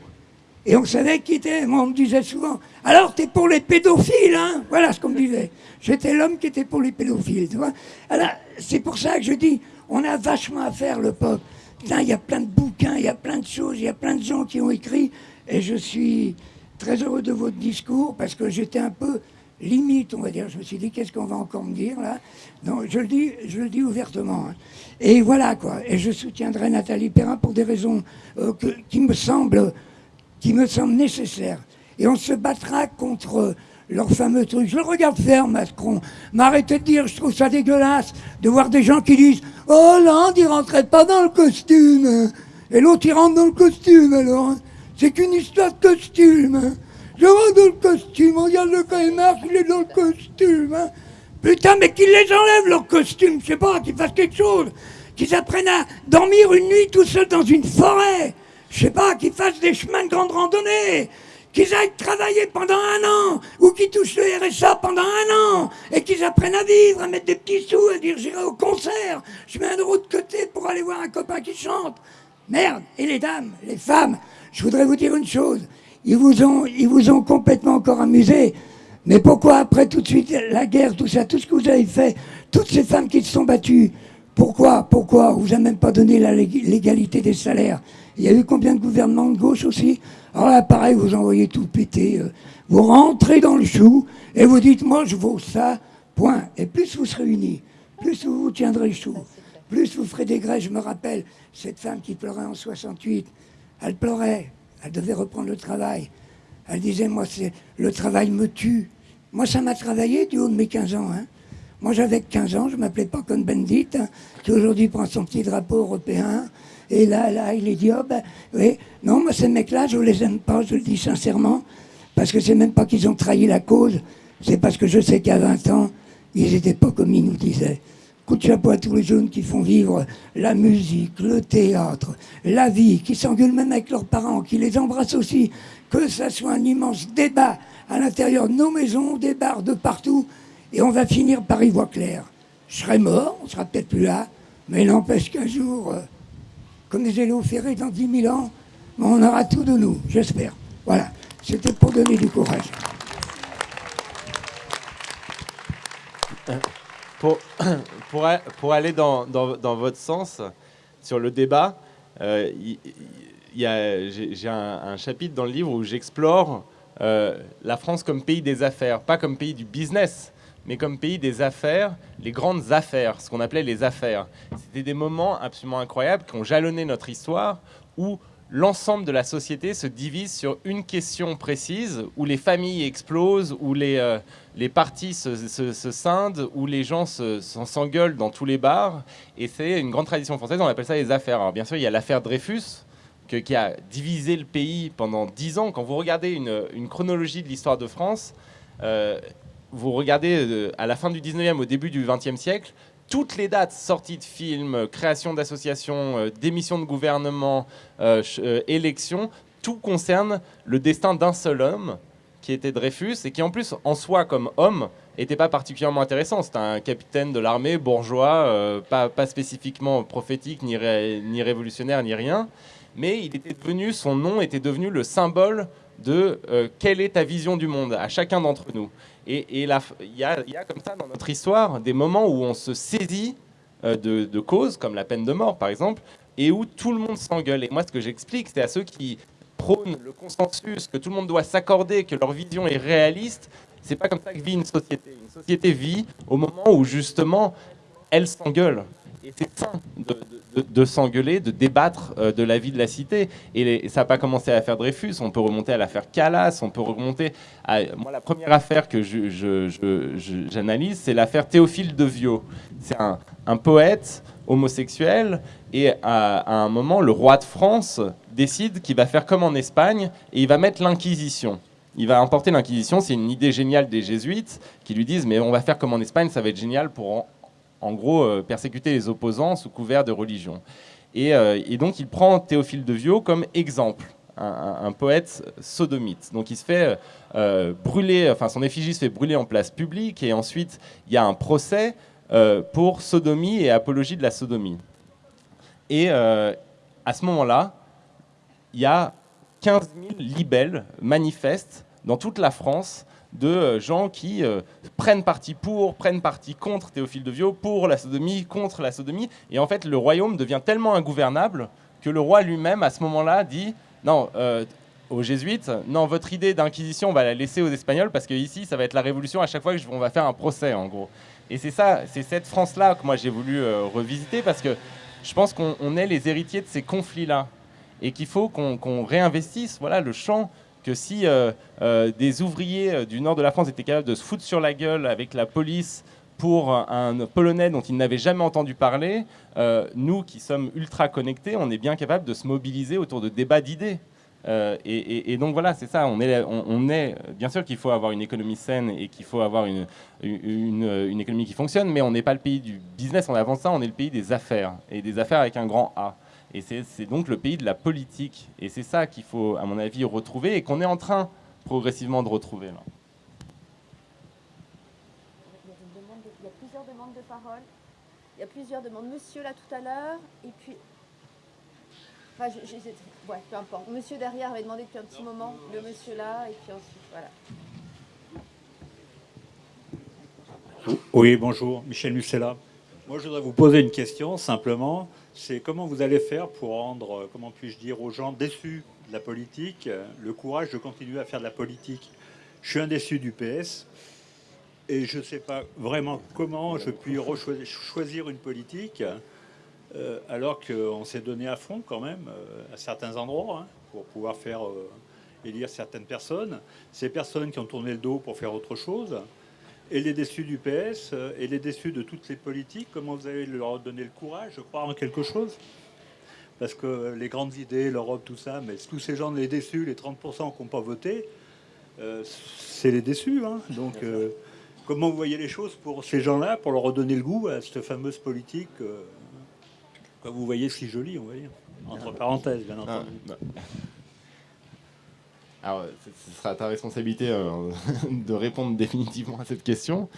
Et on savait qui était. Moi, on me disait souvent Alors, t'es pour les pédophiles, hein? Voilà ce qu'on me disait. J'étais l'homme qui était pour les pédophiles, tu vois. Alors, c'est pour ça que je dis on a vachement à faire, le peuple. Il y a plein de bouquins, il y a plein de choses, il y a plein de gens qui ont écrit. Et je suis très heureux de votre discours parce que j'étais un peu limite, on va dire. Je me suis dit, qu'est-ce qu'on va encore me dire là? Non, je le dis, je le dis ouvertement. Hein. Et voilà quoi. Et je soutiendrai Nathalie Perrin pour des raisons euh, qui me semblent qui me semblent nécessaires. Et on se battra contre leur fameux truc. Je le regarde faire, Macron. M'arrêtez de dire, je trouve ça dégueulasse de voir des gens qui disent Oh, Hollande, il rentrait pas dans le costume. Et l'autre, il rentre dans le costume, alors. C'est qu'une histoire de costume. Je rentre dans le costume, regarde le Caïmar, il est dans le costume. Putain, mais qu'ils les enlèvent, leur costume, je sais pas, qu'ils fassent quelque chose. Qu'ils apprennent à dormir une nuit tout seul dans une forêt. Je sais pas, qu'ils fassent des chemins de grande randonnée qu'ils aillent travailler pendant un an, ou qu'ils touchent le RSA pendant un an, et qu'ils apprennent à vivre, à mettre des petits sous, à dire j'irai au concert, je mets un euro de côté pour aller voir un copain qui chante. Merde, et les dames, les femmes, je voudrais vous dire une chose, ils vous ont, complètement encore amusé. Mais pourquoi après tout de suite la guerre, tout ça, tout ce que vous avez fait, toutes ces femmes qui se sont battues, pourquoi, pourquoi on vous a même pas donné l'égalité des salaires? Il y a eu combien de gouvernements de gauche aussi? Alors là, pareil, vous envoyez tout péter. Euh, vous rentrez dans le chou et vous dites, moi je vaux ça, point. Et plus vous serez unis, plus vous vous tiendrez le chou, plus vous ferez des grèves. Je me rappelle, cette femme qui pleurait en 68, elle pleurait, elle devait reprendre le travail. Elle disait, moi, c'est le travail me tue. Moi, ça m'a travaillé du haut de mes 15 ans. Hein. Moi, j'avais 15 ans, je m'appelais pas comme Bendit, hein, qui aujourd'hui prend son petit drapeau européen. Et là, là, il est dit, oh ben, oui, non, moi, ces mecs-là, je les aime pas, je le dis sincèrement, parce que c'est même pas qu'ils ont trahi la cause, c'est parce que je sais qu'à 20 ans, ils étaient pas comme ils nous disaient. Coup de chapeau à tous les jeunes qui font vivre la musique, le théâtre, la vie, qui s'engueulent même avec leurs parents, qui les embrassent aussi, que ça soit un immense débat à l'intérieur de nos maisons, des bars de partout, et on va finir par y voir clair. Je serai mort, on sera peut-être plus là, mais n'empêche qu'un jour, euh, comme disait Léo Ferré, dans 10 000 ans, on aura tout de nous, j'espère. Voilà, c'était pour donner du courage. Pour, [coughs] pour, aller dans, dans, votre sens sur le débat, euh, j'ai un, un, chapitre dans le livre où j'explore euh, la France comme pays des affaires, pas comme pays du business mais comme pays des affaires, les grandes affaires, ce qu'on appelait les affaires. C'était des moments absolument incroyables qui ont jalonné notre histoire, où l'ensemble de la société se divise sur une question précise, où les familles explosent, où les, euh, les partis se, scindent, où les gens s'engueulent dans tous les bars. Et c'est une grande tradition française, on appelle ça les affaires. Alors bien sûr, il y a l'affaire Dreyfus, qui a divisé le pays pendant dix ans. Quand vous regardez une, chronologie de l'histoire de France, euh, vous regardez euh, à la fin du 19e, au début du 20e siècle, toutes les dates sorties de films, création d'associations, euh, démission de gouvernement, euh, élections, tout concerne le destin d'un seul homme, qui était Dreyfus, et qui en plus, en soi, comme homme, n'était pas particulièrement intéressant. C'était un capitaine de l'armée bourgeois, pas, pas, spécifiquement prophétique, ni, ni révolutionnaire, ni rien. Mais il était devenu, son nom était devenu le symbole de quelle est ta vision du monde à chacun d'entre nous. Et il y, a, comme ça dans notre histoire des moments où on se saisit euh, de, causes, comme la peine de mort par exemple, et où tout le monde s'engueule. Et moi, ce que j'explique, c'est à ceux qui prônent le consensus, que tout le monde doit s'accorder, que leur vision est réaliste. C'est pas comme ça que vit une société. Une société vit au moment où justement elle s'engueule. Et c'est sain de, s'engueuler, de débattre euh, de la vie de la cité. Et, ça n'a pas commencé à l'affaire Dreyfus, on peut remonter à l'affaire Calas, on peut remonter. Moi, la première affaire que j'analyse, c'est l'affaire Théophile de Viau. C'est un, poète homosexuel, et à, un moment, le roi de France décide qu'il va faire comme en Espagne, et il va mettre l'Inquisition. Il va emporter l'Inquisition, c'est une idée géniale des jésuites qui lui disent mais on va faire comme en Espagne, ça va être génial pour en gros, euh, persécuter les opposants sous couvert de religion. Euh, et, donc, il prend Théophile de Viau comme exemple. un, poète sodomite. Donc il se fait brûler, enfin son effigie se fait brûler en place publique, et ensuite il y a un procès pour sodomie et apologie de la sodomie. Et à ce moment-là, il y a 15 000 libelles manifestent dans toute la France de euh, gens qui euh, prennent parti pour, prennent parti contre Théophile de Viau, pour la sodomie, contre la sodomie. Et en fait, le royaume devient tellement ingouvernable que le roi lui-même, à ce moment-là, dit non, euh, aux jésuites, non, votre idée d'inquisition, on va la laisser aux Espagnols parce que ici, ça va être la révolution à chaque fois qu'on va faire un procès, en gros. Et c'est ça, c'est cette France-là que moi j'ai voulu revisiter parce que je pense qu'on est les héritiers de ces conflits-là et qu'il faut qu'on réinvestisse voilà, le champ que si euh, euh, des ouvriers euh, du nord de la France étaient capables de se foutre sur la gueule avec la police pour un Polonais dont ils n'avaient jamais entendu parler, nous qui sommes ultra connectés, on est bien capable de se mobiliser autour de débats d'idées. et, donc voilà, c'est ça. On est, on, bien sûr qu'il faut avoir une économie saine et qu'il faut avoir une, économie qui fonctionne, mais on n'est pas le pays du business. En avant ça, on est le pays des affaires et des affaires avec un grand A. Et c'est donc le pays de la politique. Et c'est ça qu'il faut, à mon avis, retrouver et qu'on est en train progressivement de retrouver. Là. Il y a plusieurs demandes de parole. Il y a plusieurs demandes. Monsieur là tout à l'heure, et puis... Enfin, je, ouais, peu importe. Monsieur derrière avait demandé depuis un petit moment, le monsieur là, et puis ensuite, voilà. Oui, bonjour, Michel Musella. Moi, je voudrais vous poser une question, simplement c'est comment vous allez faire pour rendre, euh, comment puis-je dire, aux gens déçus de la politique euh, le courage de continuer à faire de la politique? Je suis un déçu du PS et je ne sais pas vraiment comment je puis choisir une politique euh, alors qu'on s'est donné à fond quand même à certains endroits hein, pour pouvoir faire élire certaines personnes. Ces personnes qui ont tourné le dos pour faire autre chose et les déçus du PS euh, et les déçus de toutes les politiques, comment vous allez leur donner le courage de croire en quelque chose? Parce que les grandes idées, l'Europe, tout ça, mais tous ces gens, les déçus, les 30% qui n'ont pas voté, euh, c'est les déçus. Hein. Donc, euh, comment vous voyez les choses pour ces gens-là, pour leur redonner le goût à cette fameuse politique que vous voyez si jolie, on va dire? Entre parenthèses, bien entendu. Ah, bah. Alors, ce sera ta responsabilité euh, [laughs] de répondre définitivement à cette question.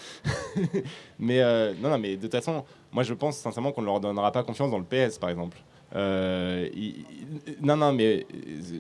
[laughs] mais euh, non, non, mais de toute façon, moi je pense sincèrement qu'on ne leur donnera pas confiance dans le PS, par exemple. Euh, non, non, mais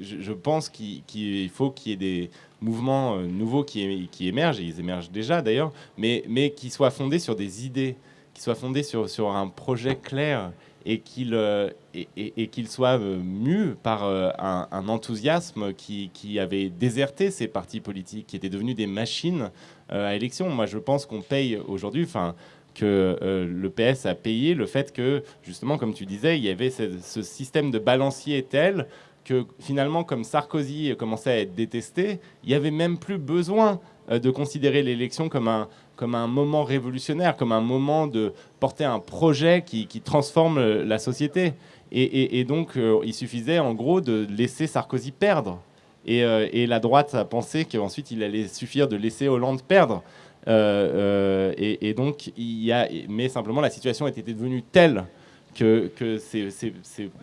je, pense qu'il faut qu'il y ait des mouvements nouveaux qui, émergent, et ils émergent déjà d'ailleurs, mais, mais qui soient fondés sur des idées, qui soient fondés sur, sur un projet clair et qu'il euh, et, qu'il soit euh, mu par euh, un, enthousiasme qui, qui, avait déserté ces partis politiques, qui étaient devenus des machines à élection. Moi, je pense qu'on paye aujourd'hui, enfin, que le PS a payé le fait que, justement, comme tu disais, il y avait ce, ce système de balancier tel que finalement, comme Sarkozy commençait à être détesté, il n'y avait même plus besoin de considérer l'élection comme un, comme un moment révolutionnaire, comme un moment de porter un projet qui, transforme la société. Et, donc, euh, il suffisait en gros de laisser Sarkozy perdre. Euh, et, la droite a pensé qu'ensuite il allait suffire de laisser Hollande perdre. Euh, et, donc, il y a, mais simplement la situation était devenue telle que,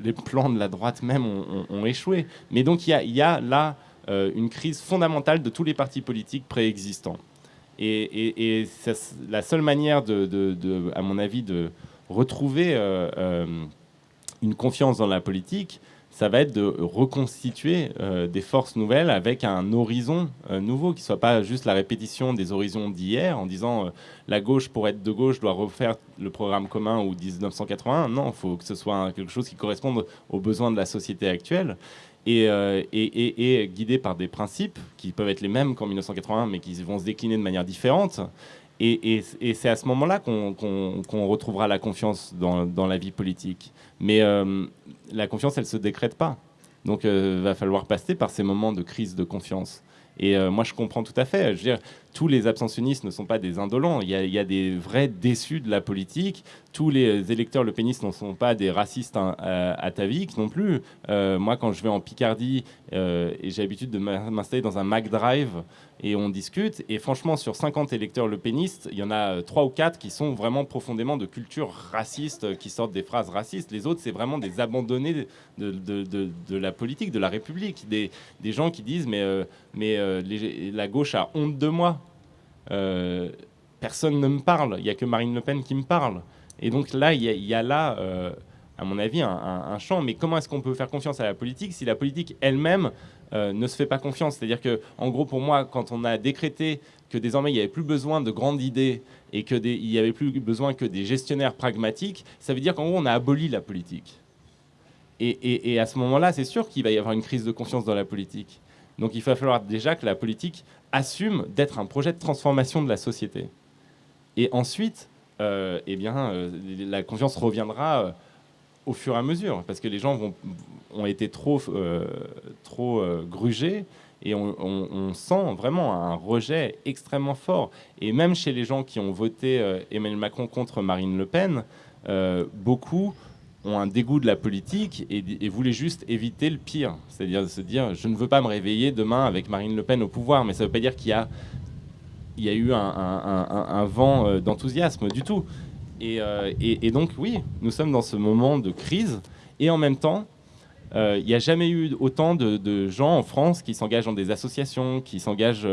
les plans de la droite même ont, échoué. Mais donc, il y a là une crise fondamentale de tous les partis politiques préexistants. Et, la seule manière, à mon avis, de retrouver euh, euh, une confiance dans la politique, ça va être de reconstituer euh, des forces nouvelles avec un horizon nouveau, qui ne soit pas juste la répétition des horizons d'hier, en disant la gauche, pour être de gauche, doit refaire le programme commun ou 1981. Non, il faut que ce soit quelque chose qui corresponde aux besoins de la société actuelle. Euh, et, guidé par des principes qui peuvent être les mêmes qu'en 1981, mais qui vont se décliner de manière différente. Et, c'est à ce moment-là qu'on retrouvera la confiance dans, la vie politique. Mais euh, la confiance, elle ne se décrète pas. Donc il euh, va falloir passer par ces moments de crise de confiance. Et moi, je comprends tout à fait. Je veux dire, tous les abstentionnistes ne sont pas des indolents. Il y, a, des vrais déçus de la politique. Tous les électeurs le pénis ne sont pas des racistes hein, ataviques non plus. Euh, moi, quand je vais en Picardie euh, et j'ai l'habitude de m'installer dans un Mac Drive et on discute, et franchement, sur 50 électeurs le péniste, il y en a 3 ou 4 qui sont vraiment profondément de culture raciste, qui sortent des phrases racistes. Les autres, c'est vraiment des abandonnés de, la politique, de la République. Des, gens qui disent Mais, euh, la gauche a honte de moi. Euh, personne ne me parle, il n'y a que Marine Le Pen qui me parle. Et donc là, il y, a là, euh, à mon avis, un, champ. Mais comment est-ce qu'on peut faire confiance à la politique si la politique elle-même euh, ne se fait pas confiance C'est-à-dire que, en gros, pour moi, quand on a décrété que désormais il n'y avait plus besoin de grandes idées et qu'il n'y avait plus besoin que des gestionnaires pragmatiques, ça veut dire qu'en gros, on a aboli la politique. et à ce moment-là, c'est sûr qu'il va y avoir une crise de confiance dans la politique. Donc il va falloir déjà que la politique assume d'être un projet de transformation de la société. Et ensuite, euh, eh bien, euh, la confiance reviendra au fur et à mesure, parce que les gens ont été trop, trop grugés, et on, sent vraiment un rejet extrêmement fort. Et même chez les gens qui ont voté Emmanuel Macron contre Marine Le Pen, beaucoup ont un dégoût de la politique et, voulaient juste éviter le pire. C'est-à-dire se dire, je ne veux pas me réveiller demain avec Marine Le Pen au pouvoir, mais ça ne veut pas dire qu'il y a, eu un, vent euh, d'enthousiasme du tout. Euh, et, donc oui, nous sommes dans ce moment de crise, et en même temps, euh, il n'y a jamais eu autant de, gens en France qui s'engagent dans des associations, qui s'engagent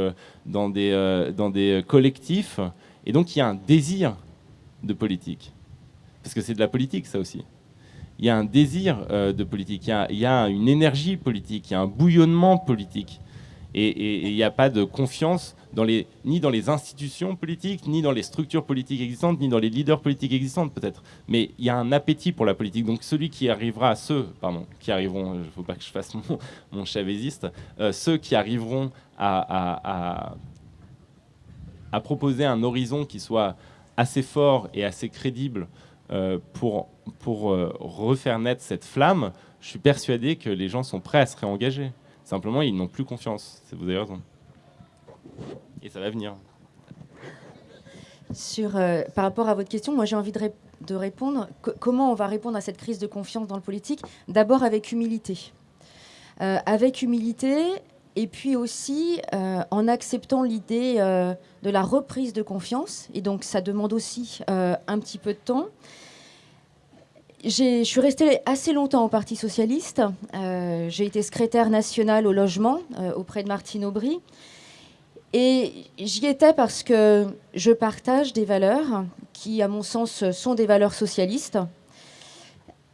dans des, dans des collectifs, et donc il y a un désir de politique. Parce que c'est de la politique, ça aussi. Il y a un désir euh, de politique, il y, a, une énergie politique, il y a un bouillonnement politique. Et il n'y a pas de confiance ni dans les institutions politiques, ni dans les structures politiques existantes, ni dans les leaders politiques existantes peut-être. Mais il y a un appétit pour la politique. Donc celui qui arrivera, ceux, pardon, qui arriveront, il ne faut pas que je fasse mon, mon chavésiste, euh, ceux qui arriveront à, proposer un horizon qui soit assez fort et assez crédible euh, pour, pour euh, refaire naître cette flamme, je suis persuadé que les gens sont prêts à se réengager. Simplement, ils n'ont plus confiance. Vous avez raison. Et ça va venir. Sur, euh, par rapport à votre question, moi j'ai envie de, de répondre. comment on va répondre à cette crise de confiance dans le politique? D'abord avec humilité. avec humilité, et puis aussi en acceptant l'idée de la reprise de confiance. Et donc ça demande aussi un petit peu de temps je suis restée assez longtemps au Parti socialiste. Euh, j'ai été secrétaire nationale au logement euh, auprès de Martine Aubry. Et j'y étais parce que je partage des valeurs qui, à mon sens, sont des valeurs socialistes.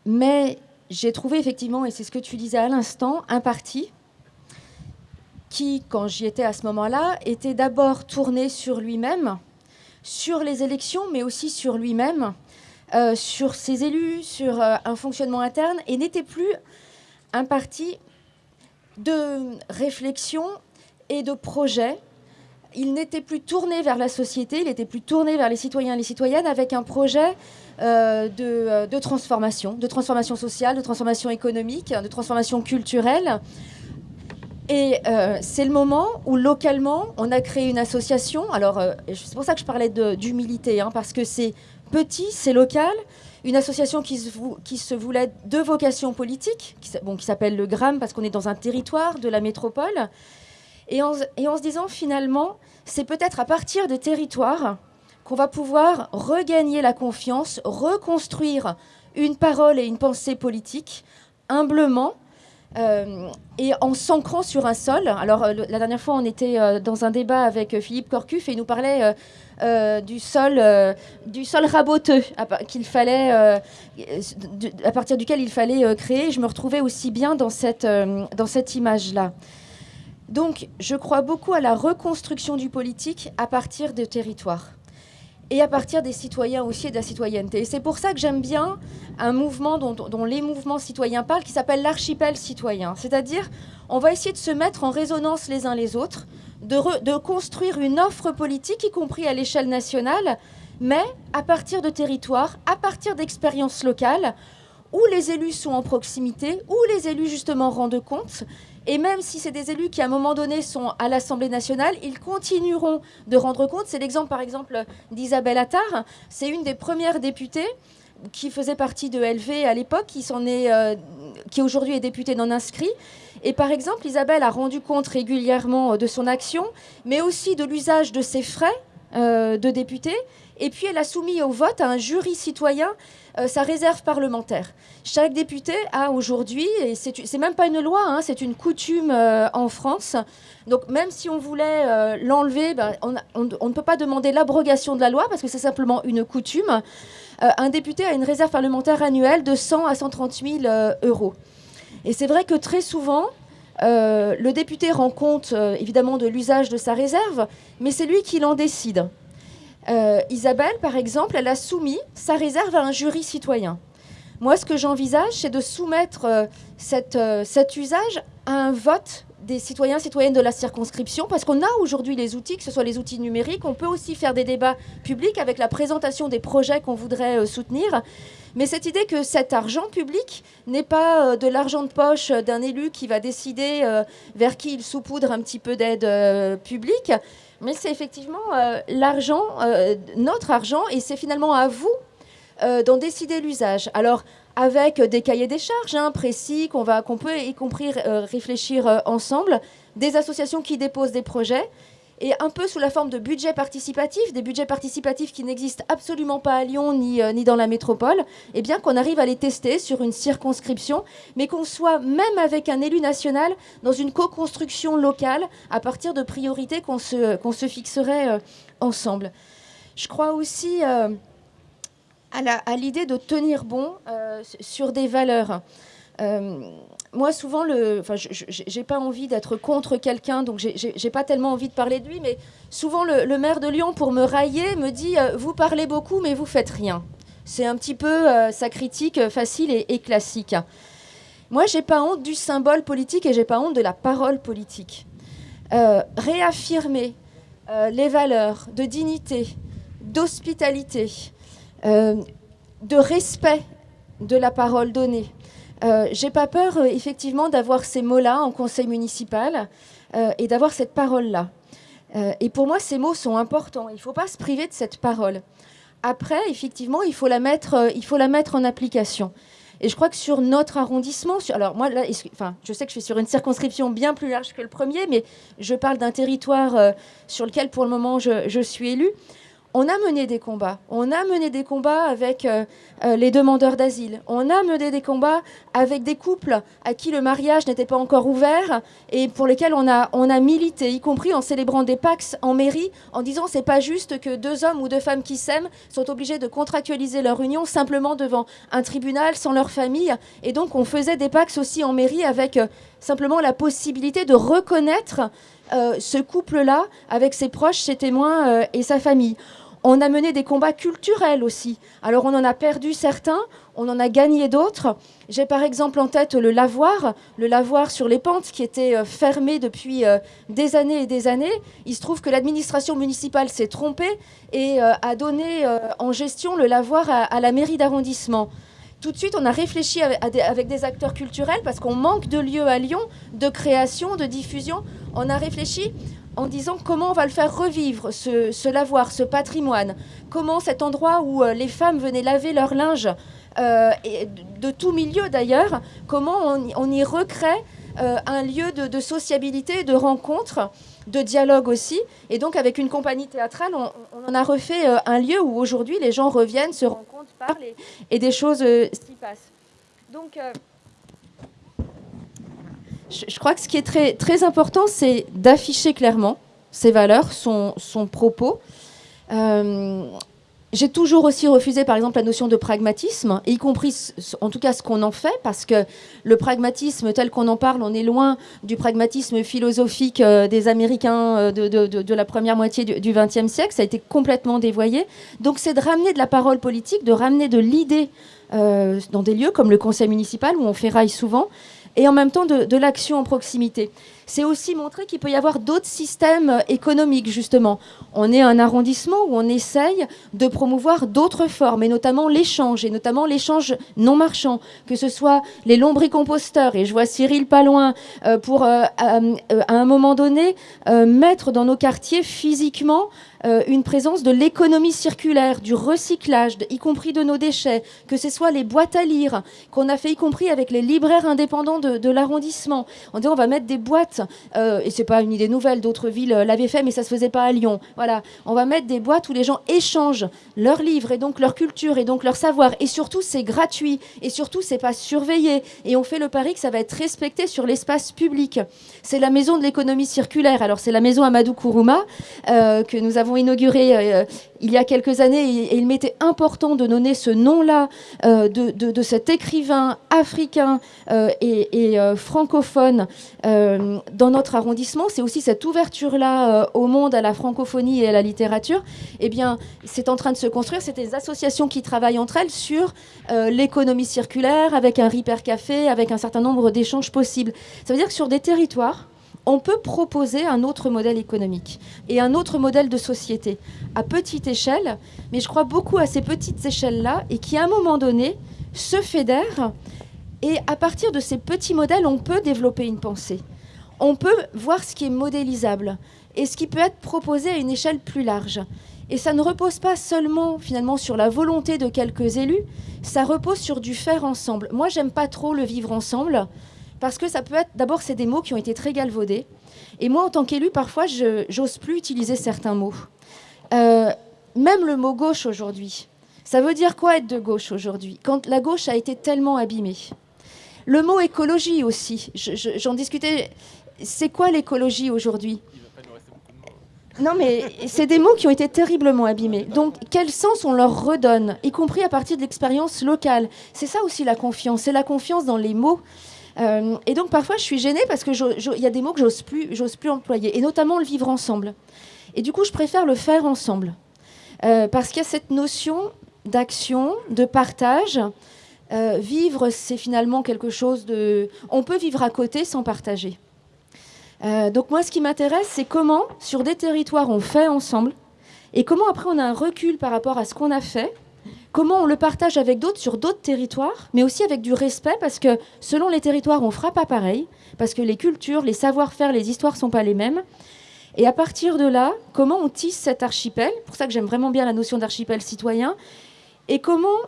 Mais j'ai trouvé effectivement, et c'est ce que tu disais à l'instant, un parti qui, quand j'y étais à ce moment-là, était d'abord tourné sur lui-même, sur les élections, mais aussi sur lui-même euh, sur ses élus, sur euh, un fonctionnement interne, et n'était plus un parti de réflexion et de projet. Il n'était plus tourné vers la société, il était plus tourné vers les citoyens et les citoyennes avec un projet euh, de, transformation, de transformation sociale, de transformation économique, de transformation culturelle. Et c'est le moment où localement, on a créé une association. Alors, c'est pour ça que je parlais d'humilité, hein, parce que c'est petit, c'est local. Une association qui se, voulait de vocation politique, qui, s'appelle le GRAM parce qu'on est dans un territoire de la métropole. Et en se disant finalement, c'est peut-être à partir des territoires qu'on va pouvoir regagner la confiance, reconstruire une parole et une pensée politique humblement euh, et en s'ancrant sur un sol. Alors, euh, la dernière fois, on était euh, dans un débat avec Philippe Corcuf et il nous parlait du sol, du sol raboteux qu'il fallait, à partir duquel il fallait créer. Je me retrouvais aussi bien dans cette, cette image-là. Donc, je crois beaucoup à la reconstruction du politique à partir de territoires et à partir des citoyens aussi et de la citoyenneté. Et c'est pour ça que j'aime bien un mouvement dont, les mouvements citoyens parlent, qui s'appelle l'archipel citoyen. C'est-à-dire, on va essayer de se mettre en résonance les uns les autres, de, de construire une offre politique, y compris à l'échelle nationale, mais à partir de territoires, à partir d'expériences locales, où les élus sont en proximité, où les élus justement rendent compte. Et même si c'est des élus qui, à un moment donné, sont à l'Assemblée nationale, ils continueront de rendre compte. C'est l'exemple, par exemple, d'Isabelle Attard. C'est une des premières députées qui faisait partie de LV à l'époque, qui, euh, qui aujourd'hui est députée non inscrit. Et par exemple, Isabelle a rendu compte régulièrement de son action, mais aussi de l'usage de ses frais euh, de député. Et puis elle a soumis au vote un jury citoyen euh, sa réserve parlementaire. Chaque député a aujourd'hui, et c'est même pas une loi, hein, c'est une coutume euh, en France. Donc même si on voulait euh, l'enlever, ben, on, on, ne peut pas demander l'abrogation de la loi parce que c'est simplement une coutume. un député a une réserve parlementaire annuelle de 100 à 130 000 euros. Et c'est vrai que très souvent, le député rend compte évidemment de l'usage de sa réserve, mais c'est lui qui l'en décide. Euh, Isabelle, par exemple, elle a soumis sa réserve à un jury citoyen. Moi, ce que j'envisage, c'est de soumettre euh, euh, cet usage à un vote des citoyens, citoyennes de la circonscription, parce qu'on a aujourd'hui les outils, que ce soit les outils numériques, on peut aussi faire des débats publics avec la présentation des projets qu'on voudrait soutenir. Mais cette idée que cet argent public n'est pas de l'argent de poche d'un élu qui va décider vers qui il saupoudre un petit peu d'aide publique, mais c'est effectivement euh, l'argent, euh, notre argent, et c'est finalement à vous euh, d'en décider l'usage. Alors, avec des cahiers des charges hein, précis qu'on qu'on peut y compris réfléchir ensemble, des associations qui déposent des projets, et un peu sous la forme de budgets participatifs, des budgets participatifs qui n'existent absolument pas à Lyon ni, euh, dans la métropole, et eh bien qu'on arrive à les tester sur une circonscription, mais qu'on soit même avec un élu national dans une co-construction locale à partir de priorités qu'on se, qu'on se fixerait euh, ensemble. Je crois aussi euh, à l'idée de tenir bon sur des valeurs moi, souvent, le, enfin, j'ai pas envie d'être contre quelqu'un, donc j'ai pas tellement envie de parler de lui, mais souvent, le, maire de Lyon, pour me railler, me dit euh, Vous parlez beaucoup, mais vous faites rien. C'est un petit peu euh, sa critique facile et, classique. Moi, j'ai pas honte du symbole politique et j'ai pas honte de la parole politique. Euh, réaffirmer les valeurs de dignité, d'hospitalité, de respect de la parole donnée, euh, j'ai pas peur, euh, effectivement, d'avoir ces mots-là en conseil municipal euh, et d'avoir cette parole-là. et pour moi, ces mots sont importants. Il ne faut pas se priver de cette parole. Après, effectivement, il faut la mettre, il faut la mettre en application. Et je crois que sur notre arrondissement, alors moi, là, enfin, je sais que je suis sur une circonscription bien plus large que le premier, mais je parle d'un territoire sur lequel, pour le moment, je, je suis élue on a mené des combats. On a mené des combats avec euh, euh, les demandeurs d'asile. On a mené des combats avec des couples à qui le mariage n'était pas encore ouvert et pour lesquels on a, milité, y compris en célébrant des Pax en mairie, en disant c'est pas juste que deux hommes ou deux femmes qui s'aiment sont obligés de contractualiser leur union simplement devant un tribunal sans leur famille. Et donc on faisait des Pax aussi en mairie avec euh, simplement la possibilité de reconnaître ce couple-là avec ses proches, ses témoins et sa famille. On a mené des combats culturels aussi. Alors on en a perdu certains, on en a gagné d'autres. J'ai par exemple en tête le lavoir, le lavoir sur les pentes qui était euh, fermé depuis euh, des années et des années. Il se trouve que l'administration municipale s'est trompée et euh, a donné en gestion le lavoir à, la mairie d'arrondissement. Tout de suite, on a réfléchi avec des acteurs culturels parce qu'on manque de lieux à Lyon, de création, de diffusion. On a réfléchi en disant comment on va le faire revivre, ce, lavoir, ce patrimoine, comment cet endroit où euh, les femmes venaient laver leur linge, euh, de, tout milieu d'ailleurs, comment on, y recrée euh, un lieu de, sociabilité, de rencontre, de dialogue aussi. Et donc avec une compagnie théâtrale, on, en a refait un lieu où aujourd'hui les gens reviennent, se rencontrent, parlent et, et des choses s'y passent. Donc je, crois que ce qui est très, important, c'est d'afficher clairement ses valeurs, son, propos. Euh, j'ai toujours aussi refusé, par exemple, la notion de pragmatisme, y compris, en tout cas, ce qu'on en fait, parce que le pragmatisme tel qu'on en parle, on est loin du pragmatisme philosophique euh, des Américains euh, de, la première moitié du XXe siècle. Ça a été complètement dévoyé. Donc, c'est de ramener de la parole politique, de ramener de l'idée dans des lieux comme le conseil municipal, où on rail souvent, et en même temps de, l'action en proximité. c'est aussi montrer qu'il peut y avoir d'autres systèmes euh, économiques, justement. On est un arrondissement où on essaye de promouvoir d'autres formes, et notamment l'échange, et notamment l'échange non marchand, que ce soit les lombricomposteurs, et je vois Cyril pas loin, euh, pour, à un moment donné, mettre dans nos quartiers physiquement euh, une présence de l'économie circulaire, du recyclage, y compris de nos déchets, que ce soit les boîtes à lire, qu'on a fait y compris avec les libraires indépendants de, l'arrondissement. On dit on va mettre des boîtes, euh, et c'est pas une idée nouvelle, d'autres villes euh, l'avaient fait, mais ça se faisait pas à Lyon. Voilà, on va mettre des boîtes où les gens échangent leurs livres et donc leur culture et donc leur savoir. Et surtout, c'est gratuit. Et surtout, c'est pas surveillé. Et on fait le pari que ça va être respecté sur l'espace public. C'est la maison de l'économie circulaire. Alors, c'est la maison Amadou Kourouma que nous avons inauguré euh, il y a quelques années et, il m'était important de donner ce nom-là euh, de, cet écrivain africain euh, et, francophone dans notre arrondissement. C'est aussi cette ouverture-là au monde, à la francophonie et à la littérature. Eh bien, c'est en train de se construire. C'est des associations qui travaillent entre elles sur l'économie circulaire, avec un Ripper Café, avec un certain nombre d'échanges possibles. Ça veut dire que sur des territoires, on peut proposer un autre modèle économique et un autre modèle de société à petite échelle, mais je crois beaucoup à ces petites échelles-là et qui, à un moment donné, se fédèrent. Et à partir de ces petits modèles, on peut développer une pensée. On peut voir ce qui est modélisable et ce qui peut être proposé à une échelle plus large. Et ça ne repose pas seulement finalement sur la volonté de quelques élus, ça repose sur du faire ensemble. Moi, j'aime pas trop le vivre ensemble parce que ça peut être, d'abord, c'est des mots qui ont été très galvaudés. Et moi, en tant qu'élu, parfois, je n'ose plus utiliser certains mots. Euh, même le mot gauche aujourd'hui. Ça veut dire quoi être de gauche aujourd'hui Quand la gauche a été tellement abîmée? Le mot écologie aussi. J'en discutais. C'est quoi l'écologie aujourd'hui? Non, mais c'est des mots qui ont été terriblement abîmés. Donc, quel sens on leur redonne, y compris à partir de l'expérience locale? C'est ça aussi la confiance. C'est la confiance dans les mots. Euh, et donc parfois, je suis gênée parce qu'il y a des mots que j'ose plus, j'ose plus employer, et notamment le vivre ensemble. Et du coup, je préfère le faire ensemble. Euh, parce qu'il y a cette notion d'action, de partage. Euh, vivre, c'est finalement quelque chose de... On peut vivre à côté sans partager. donc moi, ce qui m'intéresse, c'est comment, sur des territoires, on fait ensemble, et comment après on a un recul par rapport à ce qu'on a fait, comment on le partage avec d'autres sur d'autres territoires, mais aussi avec du respect, parce que selon les territoires, on ne fera pas pareil, parce que les cultures, les savoir-faire, les histoires sont pas les mêmes. Et à partir de là, comment on tisse cet archipel, pour ça que j'aime vraiment bien la notion d'archipel citoyen, et comment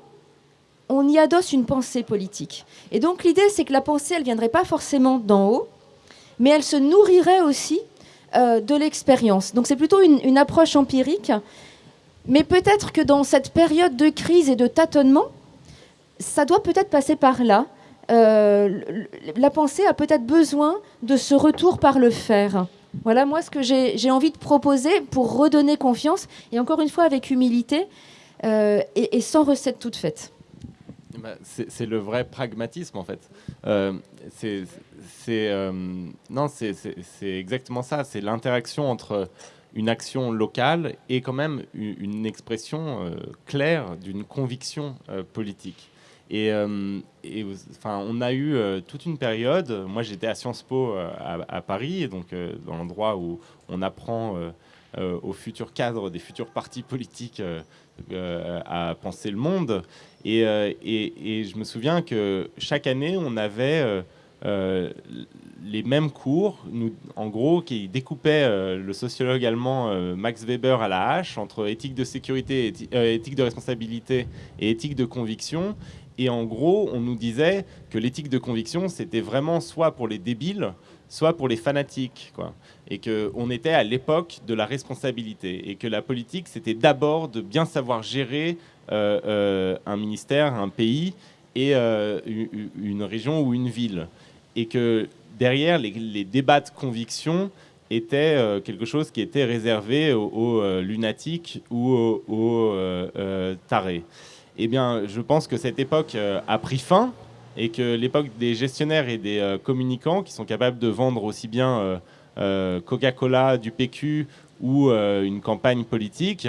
on y adosse une pensée politique? Et donc l'idée, c'est que la pensée, elle ne viendrait pas forcément d'en haut, mais elle se nourrirait aussi euh, de l'expérience. Donc c'est plutôt une approche empirique mais peut-être que dans cette période de crise et de tâtonnement, ça doit peut-être passer par là. Euh, la pensée a peut-être besoin de ce retour par le faire. Voilà, moi, ce que j'ai envie de proposer pour redonner confiance, et encore une fois avec humilité euh, et, sans recette toute faite. Bah, c'est le vrai pragmatisme, en fait. Euh, non, c'est exactement ça. C'est l'interaction entre une action locale et quand même une, expression euh, claire d'une conviction euh, politique. Et, euh, enfin, on a eu toute une période. Moi, j'étais à Sciences Po à, Paris, donc dans l'endroit où on apprend aux futurs cadres des futurs partis politiques à penser le monde. Et, et, je me souviens que chaque année, on avait les mêmes cours, en gros, qui découpaient euh, le sociologue allemand euh, Max Weber à la hache entre éthique de sécurité, euh, éthique de responsabilité et éthique de conviction. Et en gros, on nous disait que l'éthique de conviction, c'était vraiment soit pour les débiles, soit pour les fanatiques. Quoi. Et qu'on était à l'époque de la responsabilité. Et que la politique, c'était d'abord de bien savoir gérer un ministère, un pays et une région ou une ville. Et que derrière, les, débats de conviction étaient euh, quelque chose qui était réservé aux, euh, lunatiques ou aux, euh, tarés. Eh bien, je pense que cette époque a pris fin et que l'époque des gestionnaires et des communicants qui sont capables de vendre aussi bien Coca-Cola, du PQ ou une campagne politique,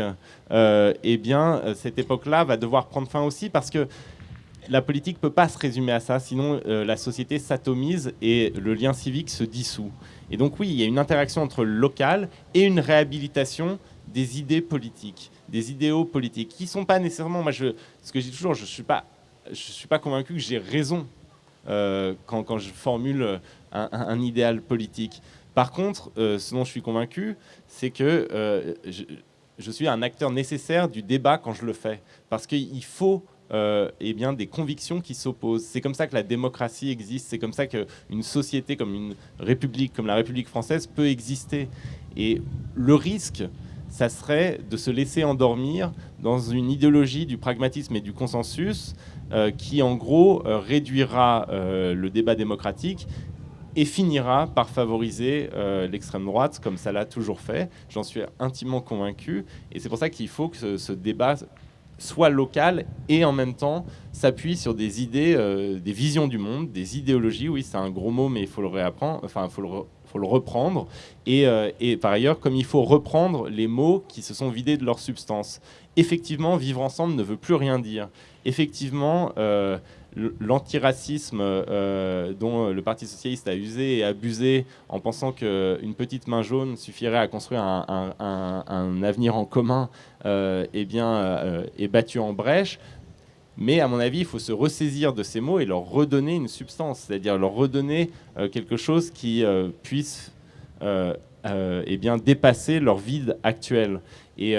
eh bien, cette époque-là va devoir prendre fin aussi parce que la politique ne peut pas se résumer à ça, sinon la société s'atomise et le lien civique se dissout. Et donc oui, il y a une interaction entre le local et une réhabilitation des idées politiques, des idéaux politiques, qui ne sont pas nécessairement, moi je, ce que je dis toujours, je suis, suis pas convaincu que j'ai raison euh, quand, quand, je formule un, idéal politique. Par contre, euh, ce dont je suis convaincu, c'est que euh, je, suis un acteur nécessaire du débat quand je le fais. Parce qu'il faut euh, eh bien, des convictions qui s'opposent. C'est comme ça que la démocratie existe, c'est comme ça qu'une société comme une république, comme la République française, peut exister. Et le risque, ça serait de se laisser endormir dans une idéologie du pragmatisme et du consensus euh, qui, en gros, euh, réduira le débat démocratique et finira par favoriser l'extrême droite, comme ça l'a toujours fait. J'en suis intimement convaincu. Et c'est pour ça qu'il faut que ce débat soit local et en même temps s'appuie sur des idées, euh, des visions du monde, des idéologies. Oui, c'est un gros mot, mais il faut le enfin, faut le reprendre. Et, euh, et, par ailleurs, comme il faut reprendre les mots qui se sont vidés de leur substance. Effectivement, vivre ensemble ne veut plus rien dire. Effectivement, euh, l'antiracisme euh, dont le Parti socialiste a usé et abusé en pensant qu'une petite main jaune suffirait à construire un, avenir en commun euh, eh bien, euh, est battu en brèche. Mais à mon avis, il faut se ressaisir de ces mots et leur redonner une substance, c'est-à-dire leur redonner quelque chose qui puisse eh bien, dépasser leur vide actuel. Et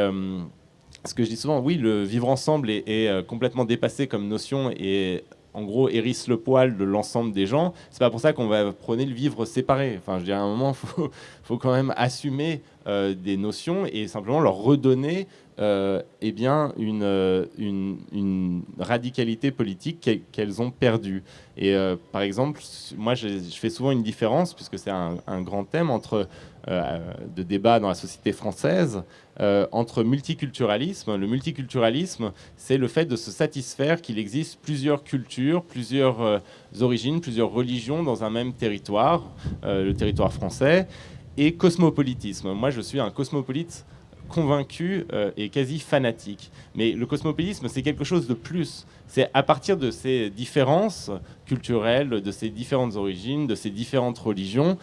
ce que je dis souvent, oui, le vivre ensemble est, est complètement dépassé comme notion et en gros, hérisse le poil de l'ensemble des gens. C'est pas pour ça qu'on va prôner le vivre séparé. Enfin, je dirais à un moment, [laughs] il faut, quand même assumer euh, des notions et simplement leur redonner euh, eh bien, une, euh, une, radicalité politique qu'elles ont perdue. Et par exemple, moi, je, fais souvent une différence, puisque c'est un, un, grand thème, entre de débat dans la société française euh, entre multiculturalisme. Le multiculturalisme, c'est le fait de se satisfaire qu'il existe plusieurs cultures, plusieurs euh, origines, plusieurs religions dans un même territoire, euh, le territoire français, et cosmopolitisme. Moi, je suis un cosmopolite convaincu et quasi fanatique. Mais le cosmopolitisme, c'est quelque chose de plus. C'est à partir de ces différences culturelles, de ces différentes origines, de ces différentes religions,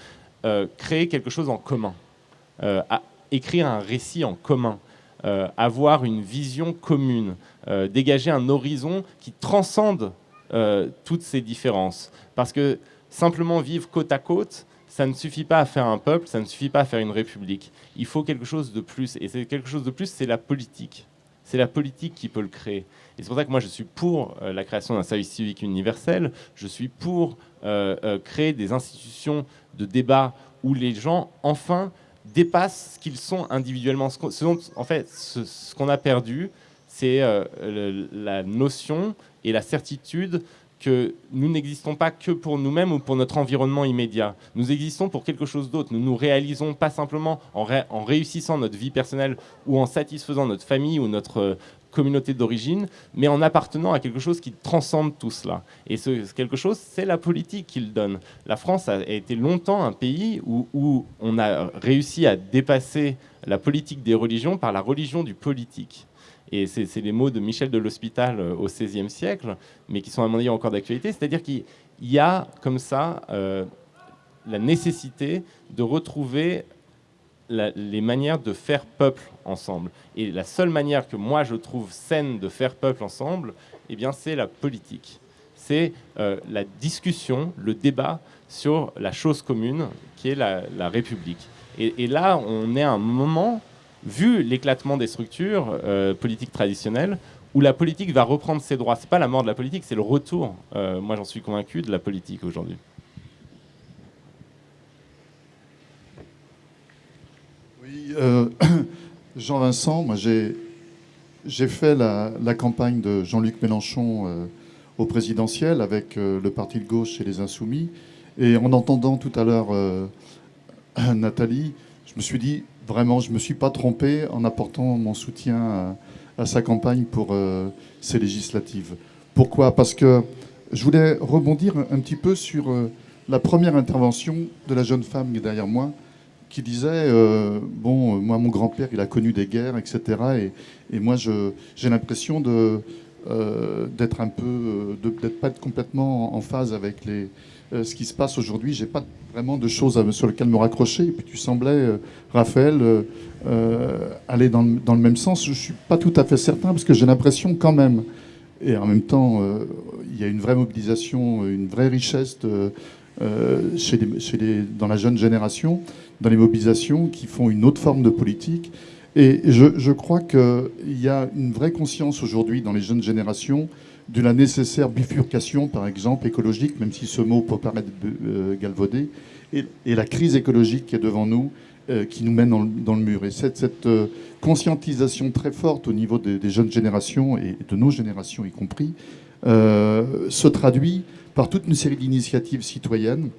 créer quelque chose en commun écrire un récit en commun, euh, avoir une vision commune, euh, dégager un horizon qui transcende euh, toutes ces différences. Parce que simplement vivre côte à côte, ça ne suffit pas à faire un peuple, ça ne suffit pas à faire une république. Il faut quelque chose de plus. Et c'est quelque chose de plus, c'est la politique. C'est la politique qui peut le créer. Et c'est pour ça que moi, je suis pour la création d'un service civique universel. Je suis pour créer des institutions de débat où les gens, enfin, dépassent ce qu'ils sont individuellement. Ce, en fait, ce, qu'on a perdu, c'est euh, la notion et la certitude nous n'existons pas que pour nous-mêmes ou pour notre environnement immédiat. Nous existons pour quelque chose d'autre. Nous nous réalisons pas simplement en, réussissant notre vie personnelle ou en satisfaisant notre famille ou notre communauté d'origine, mais en appartenant à quelque chose qui transcende tout cela. Et ce, quelque chose, c'est la politique qu'il donne. La France a été longtemps un pays où on a réussi à dépasser la politique des religions par la religion du politique. Et c'est les mots de Michel de l'Hospital euh, au XVIe siècle, mais qui sont à mon avis encore d'actualité. C'est-à-dire qu'il y a comme ça euh, la nécessité de retrouver les manières de faire peuple ensemble. Et la seule manière que moi je trouve saine de faire peuple ensemble, eh bien, c'est la politique. C'est euh, la discussion, le débat sur la chose commune qui est la, République. Et, là, on est à un moment, vu l'éclatement des structures euh, politiques traditionnelles, où la politique va reprendre ses droits. C'est pas la mort de la politique, c'est le retour, euh, moi j'en suis convaincu, de la politique aujourd'hui. Euh, [coughs] Jean-Vincent, moi j'ai fait la, campagne de Jean-Luc Mélenchon au présidentiel avec le parti de gauche et les Insoumis. Et en entendant tout à l'heure [coughs] Nathalie, je me suis dit, vraiment, je ne me suis pas trompé en apportant mon soutien à, sa campagne pour ces législatives. Pourquoi? Parce que je voulais rebondir un petit peu sur la première intervention de la jeune femme qui est derrière moi, qui disait euh, Bon, moi, mon grand-père, il a connu des guerres, etc. Et, moi, j'ai l'impression d'être un peu, de peut-être pas être complètement en phase avec les, ce qui se passe aujourd'hui. J'ai pas vraiment de choses sur lesquelles me raccrocher. Et puis tu semblais, Raphaël, aller dans, dans, le même sens. Je suis pas tout à fait certain parce que j'ai l'impression quand même, et en même temps, il y a une vraie mobilisation, une vraie richesse chez chez les, dans la jeune génération, dans les mobilisations qui font une autre forme de politique. Et je, crois qu'il y a une vraie conscience aujourd'hui dans les jeunes générations de la nécessaire bifurcation, par exemple, écologique, même si ce mot peut paraître euh, galvaudé, et, la crise écologique qui est devant nous, euh, qui nous mène dans, le mur. Et cette, cette euh, conscientisation très forte au niveau des, jeunes générations, et de nos générations y compris, se traduit par toute une série d'initiatives citoyennes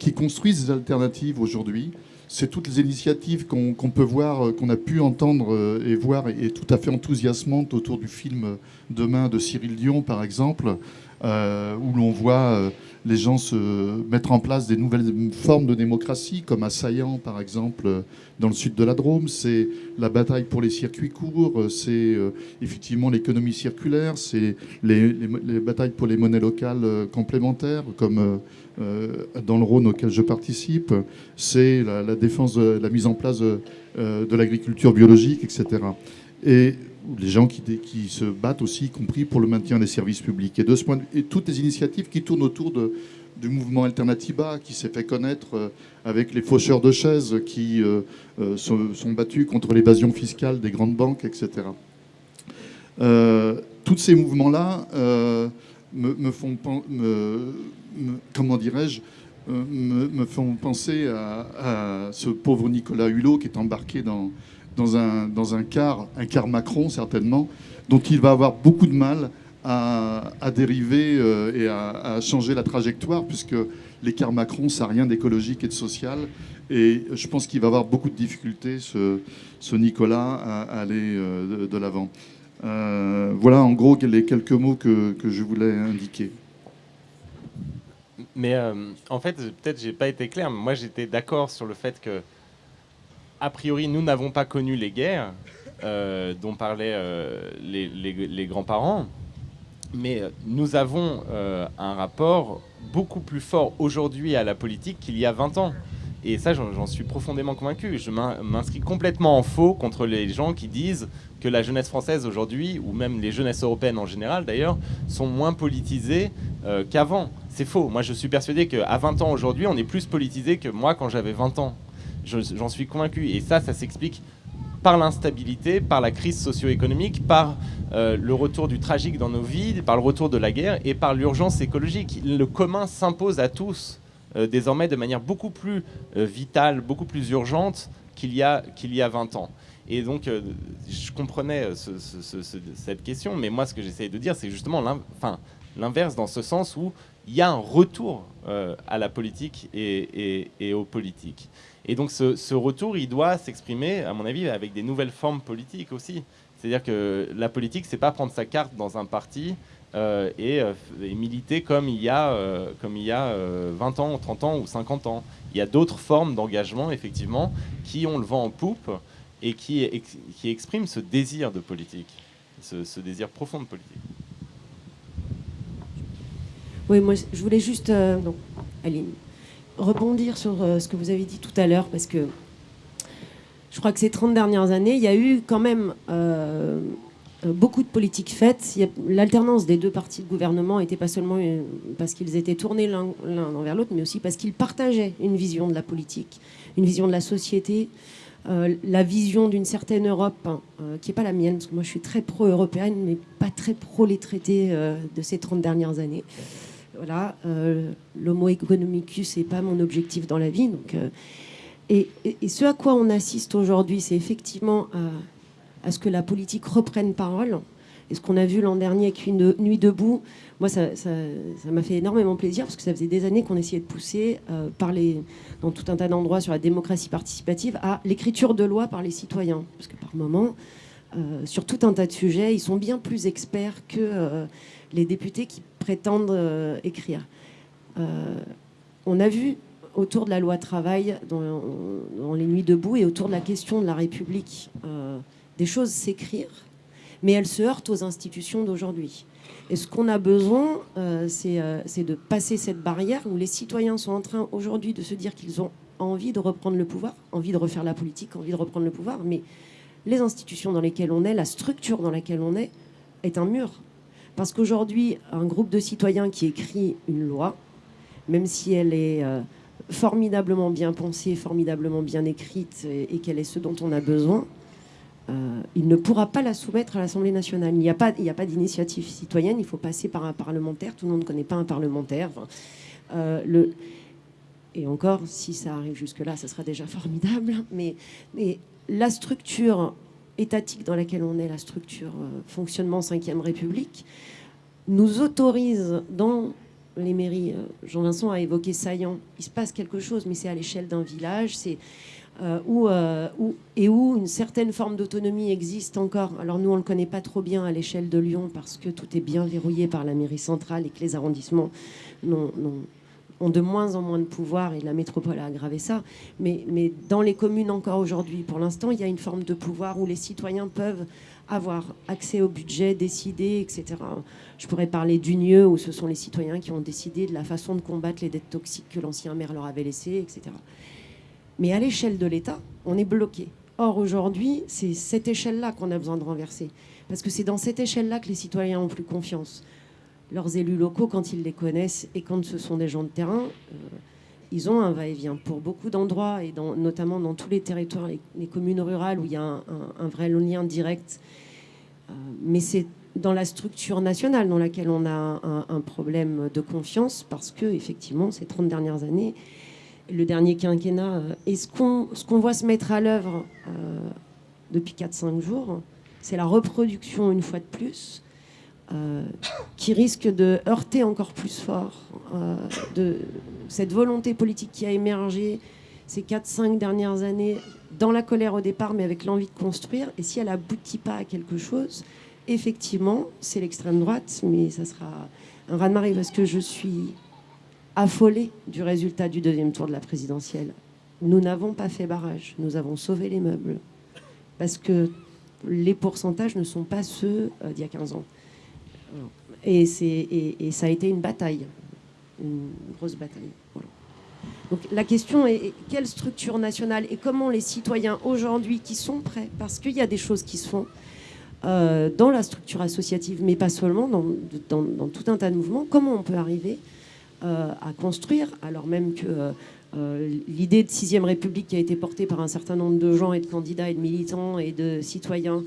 qui construisent des alternatives aujourd'hui c'est toutes les initiatives qu'on peut voir, euh, qu'on a pu entendre euh, et voir, et, tout à fait enthousiasmantes autour du film Demain de Cyril Dion, par exemple, euh, où l'on voit les gens se mettre en place des nouvelles formes de démocratie, comme à Saillant, par exemple, dans le sud de la Drôme. C'est la bataille pour les circuits courts, c'est effectivement l'économie circulaire, c'est les, batailles pour les monnaies locales complémentaires, comme euh, dans le Rhône auquel je participe, c'est la, défense de la mise en place de, euh, l'agriculture biologique, etc. Et les gens qui, se battent aussi, y compris pour le maintien des services publics. Et de ce point et toutes les initiatives qui tournent autour du mouvement Alternativa, qui s'est fait connaître euh, avec les faucheurs de chaises qui sont, battus contre l'évasion fiscale des grandes banques, etc. tous ces mouvements-là euh, me, font penser à, ce pauvre Nicolas Hulot qui est embarqué dans, dans, un, dans un car, un car Macron certainement, dont il va avoir beaucoup de mal à, dériver euh, et à, changer la trajectoire, puisque l'écart Macron, ça n'a rien d'écologique et de social. Et je pense qu'il va avoir beaucoup de difficultés, ce, Nicolas, à, aller euh, de l'avant. Euh, voilà en gros les quelques mots que, que je voulais indiquer. Mais en fait, peut-être j'ai pas été clair, mais moi j'étais d'accord sur le fait que, a priori, nous n'avons pas connu les guerres euh, dont parlaient les, les, grands-parents, mais nous avons un rapport beaucoup plus fort aujourd'hui à la politique qu'il y a 20 ans. Et ça, j'en suis profondément convaincu. Je m'inscris complètement en faux contre les gens qui disent que la jeunesse française aujourd'hui, ou même les jeunesses européennes en général d'ailleurs, sont moins politisées euh, qu'avant. C'est faux. Moi, je suis persuadé qu'à 20 ans aujourd'hui, on est plus politisé que moi quand j'avais 20 ans. J'en suis convaincu. Et ça, ça s'explique par l'instabilité, par la crise socio-économique, par euh, le retour du tragique dans nos vies, par le retour de la guerre et par l'urgence écologique. Le commun s'impose à tous euh, désormais de manière beaucoup plus vitale, beaucoup plus urgente qu'il y, a, qu'il y a 20 ans. Et donc, euh, je comprenais euh, cette question, mais moi, ce que j'essayais de dire, c'est justement l'inverse dans ce sens où il y a un retour euh, à la politique et, aux politiques. Et donc, ce, retour, il doit s'exprimer, à mon avis, avec des nouvelles formes politiques aussi. C'est-à-dire que la politique, c'est pas prendre sa carte dans un parti et, militer comme il y a, comme il y a 20 ans, 30 ans ou 50 ans. Il y a d'autres formes d'engagement, effectivement, qui ont le vent en poupe et qui, qui exprime ce désir de politique, ce, désir profond de politique. Oui, moi je voulais juste, euh, Aline, rebondir sur euh, ce que vous avez dit tout à l'heure, parce que je crois que ces 30 dernières années, il y a eu quand même euh, beaucoup de politiques faites. L'alternance des deux partis de gouvernement n'était pas seulement parce qu'ils étaient tournés l'un vers l'autre, mais aussi parce qu'ils partageaient une vision de la politique, une vision de la société, euh, la vision d'une certaine Europe hein, euh, qui n'est pas la mienne, parce que moi je suis très pro-européenne, mais pas très pro les traités euh, de ces 30 dernières années. Voilà, l'homo economicus n'est pas mon objectif dans la vie. Donc, et, ce à quoi on assiste aujourd'hui, c'est effectivement à, ce que la politique reprenne parole. Et ce qu'on a vu l'an dernier avec une nuit debout, moi, ça m'a fait énormément plaisir parce que ça faisait des années qu'on essayait de pousser, euh, dans tout un tas d'endroits sur la démocratie participative, à l'écriture de lois par les citoyens. Parce que par moment, euh, sur tout un tas de sujets, ils sont bien plus experts que euh, les députés qui prétendent écrire. on a vu autour de la loi travail, dans, les nuits debout, et autour de la question de la République, des choses s'écrire mais elle se heurte aux institutions d'aujourd'hui. Et ce qu'on a besoin, euh, euh, c'est de passer cette barrière où les citoyens sont en train aujourd'hui de se dire qu'ils ont envie de reprendre le pouvoir, envie de refaire la politique, envie de reprendre le pouvoir, mais les institutions dans lesquelles on est, la structure dans laquelle on est, est un mur. Parce qu'aujourd'hui, un groupe de citoyens qui écrit une loi, même si elle est euh, formidablement bien pensée, formidablement bien écrite et qu'elle est ce dont on a besoin, euh, il ne pourra pas la soumettre à l'Assemblée nationale. Il n'y a pas, pas d'initiative citoyenne, il faut passer par un parlementaire. Tout le monde ne connaît pas un parlementaire. Euh. Et encore, si ça arrive jusque-là, ça sera déjà formidable. Mais, la structure étatique dans laquelle on est, la structure euh, fonctionnement 5e République, nous autorise dans les mairies, Jean-Vincent a évoqué Saillant, il se passe quelque chose, mais c'est à l'échelle d'un village, c'est euh, euh, où, et où une certaine forme d'autonomie existe encore. Alors nous, on ne le connaît pas trop bien à l'échelle de Lyon parce que tout est bien verrouillé par la mairie centrale et que les arrondissements ont de moins en moins de pouvoir et la métropole a aggravé ça. Mais, mais dans les communes encore aujourd'hui, pour l'instant, il y a une forme de pouvoir où les citoyens peuvent avoir accès au budget, décider, etc. Je pourrais parler d'Unieux, où ce sont les citoyens qui ont décidé de la façon de combattre les dettes toxiques que l'ancien maire leur avait laissées, etc. Mais à l'échelle de l'État, on est bloqué. Or, aujourd'hui, c'est cette échelle-là qu'on a besoin de renverser. Parce que c'est dans cette échelle-là que les citoyens ont plus confiance. Leurs élus locaux, quand ils les connaissent et quand ce sont des gens de terrain, euh, ils ont un va-et-vient. Pour beaucoup d'endroits, et notamment dans tous les territoires, les, communes rurales, où il y a un, vrai lien direct, euh, mais c'est dans la structure nationale dans laquelle on a un, problème de confiance, parce que, effectivement, ces 30 dernières années, le dernier quinquennat, euh, et ce qu'on voit se mettre à l'œuvre euh, depuis 4-5 jours, c'est la reproduction une fois de plus, euh, qui risque de heurter encore plus fort de cette volonté politique qui a émergé ces 4-5 dernières années dans la colère au départ, mais avec l'envie de construire. Et si elle aboutit pas à quelque chose, effectivement, c'est l'extrême droite, mais ça sera un raz-de-marée parce que je suis affolé du résultat du deuxième tour de la présidentielle. Nous n'avons pas fait barrage, nous avons sauvé les meubles. Parce que les pourcentages ne sont pas ceux euh, d'il y a 15 ans. Et, et, ça a été une bataille, une grosse bataille. Donc la question est quelle structure nationale et comment les citoyens aujourd'hui qui sont prêts, parce qu'il y a des choses qui se font euh, dans la structure associative, mais pas seulement, dans, dans, tout un tas de mouvements, comment on peut arriver euh, à construire, alors même que euh, l'idée de sixième République qui a été portée par un certain nombre de gens et de candidats et de militants et de citoyens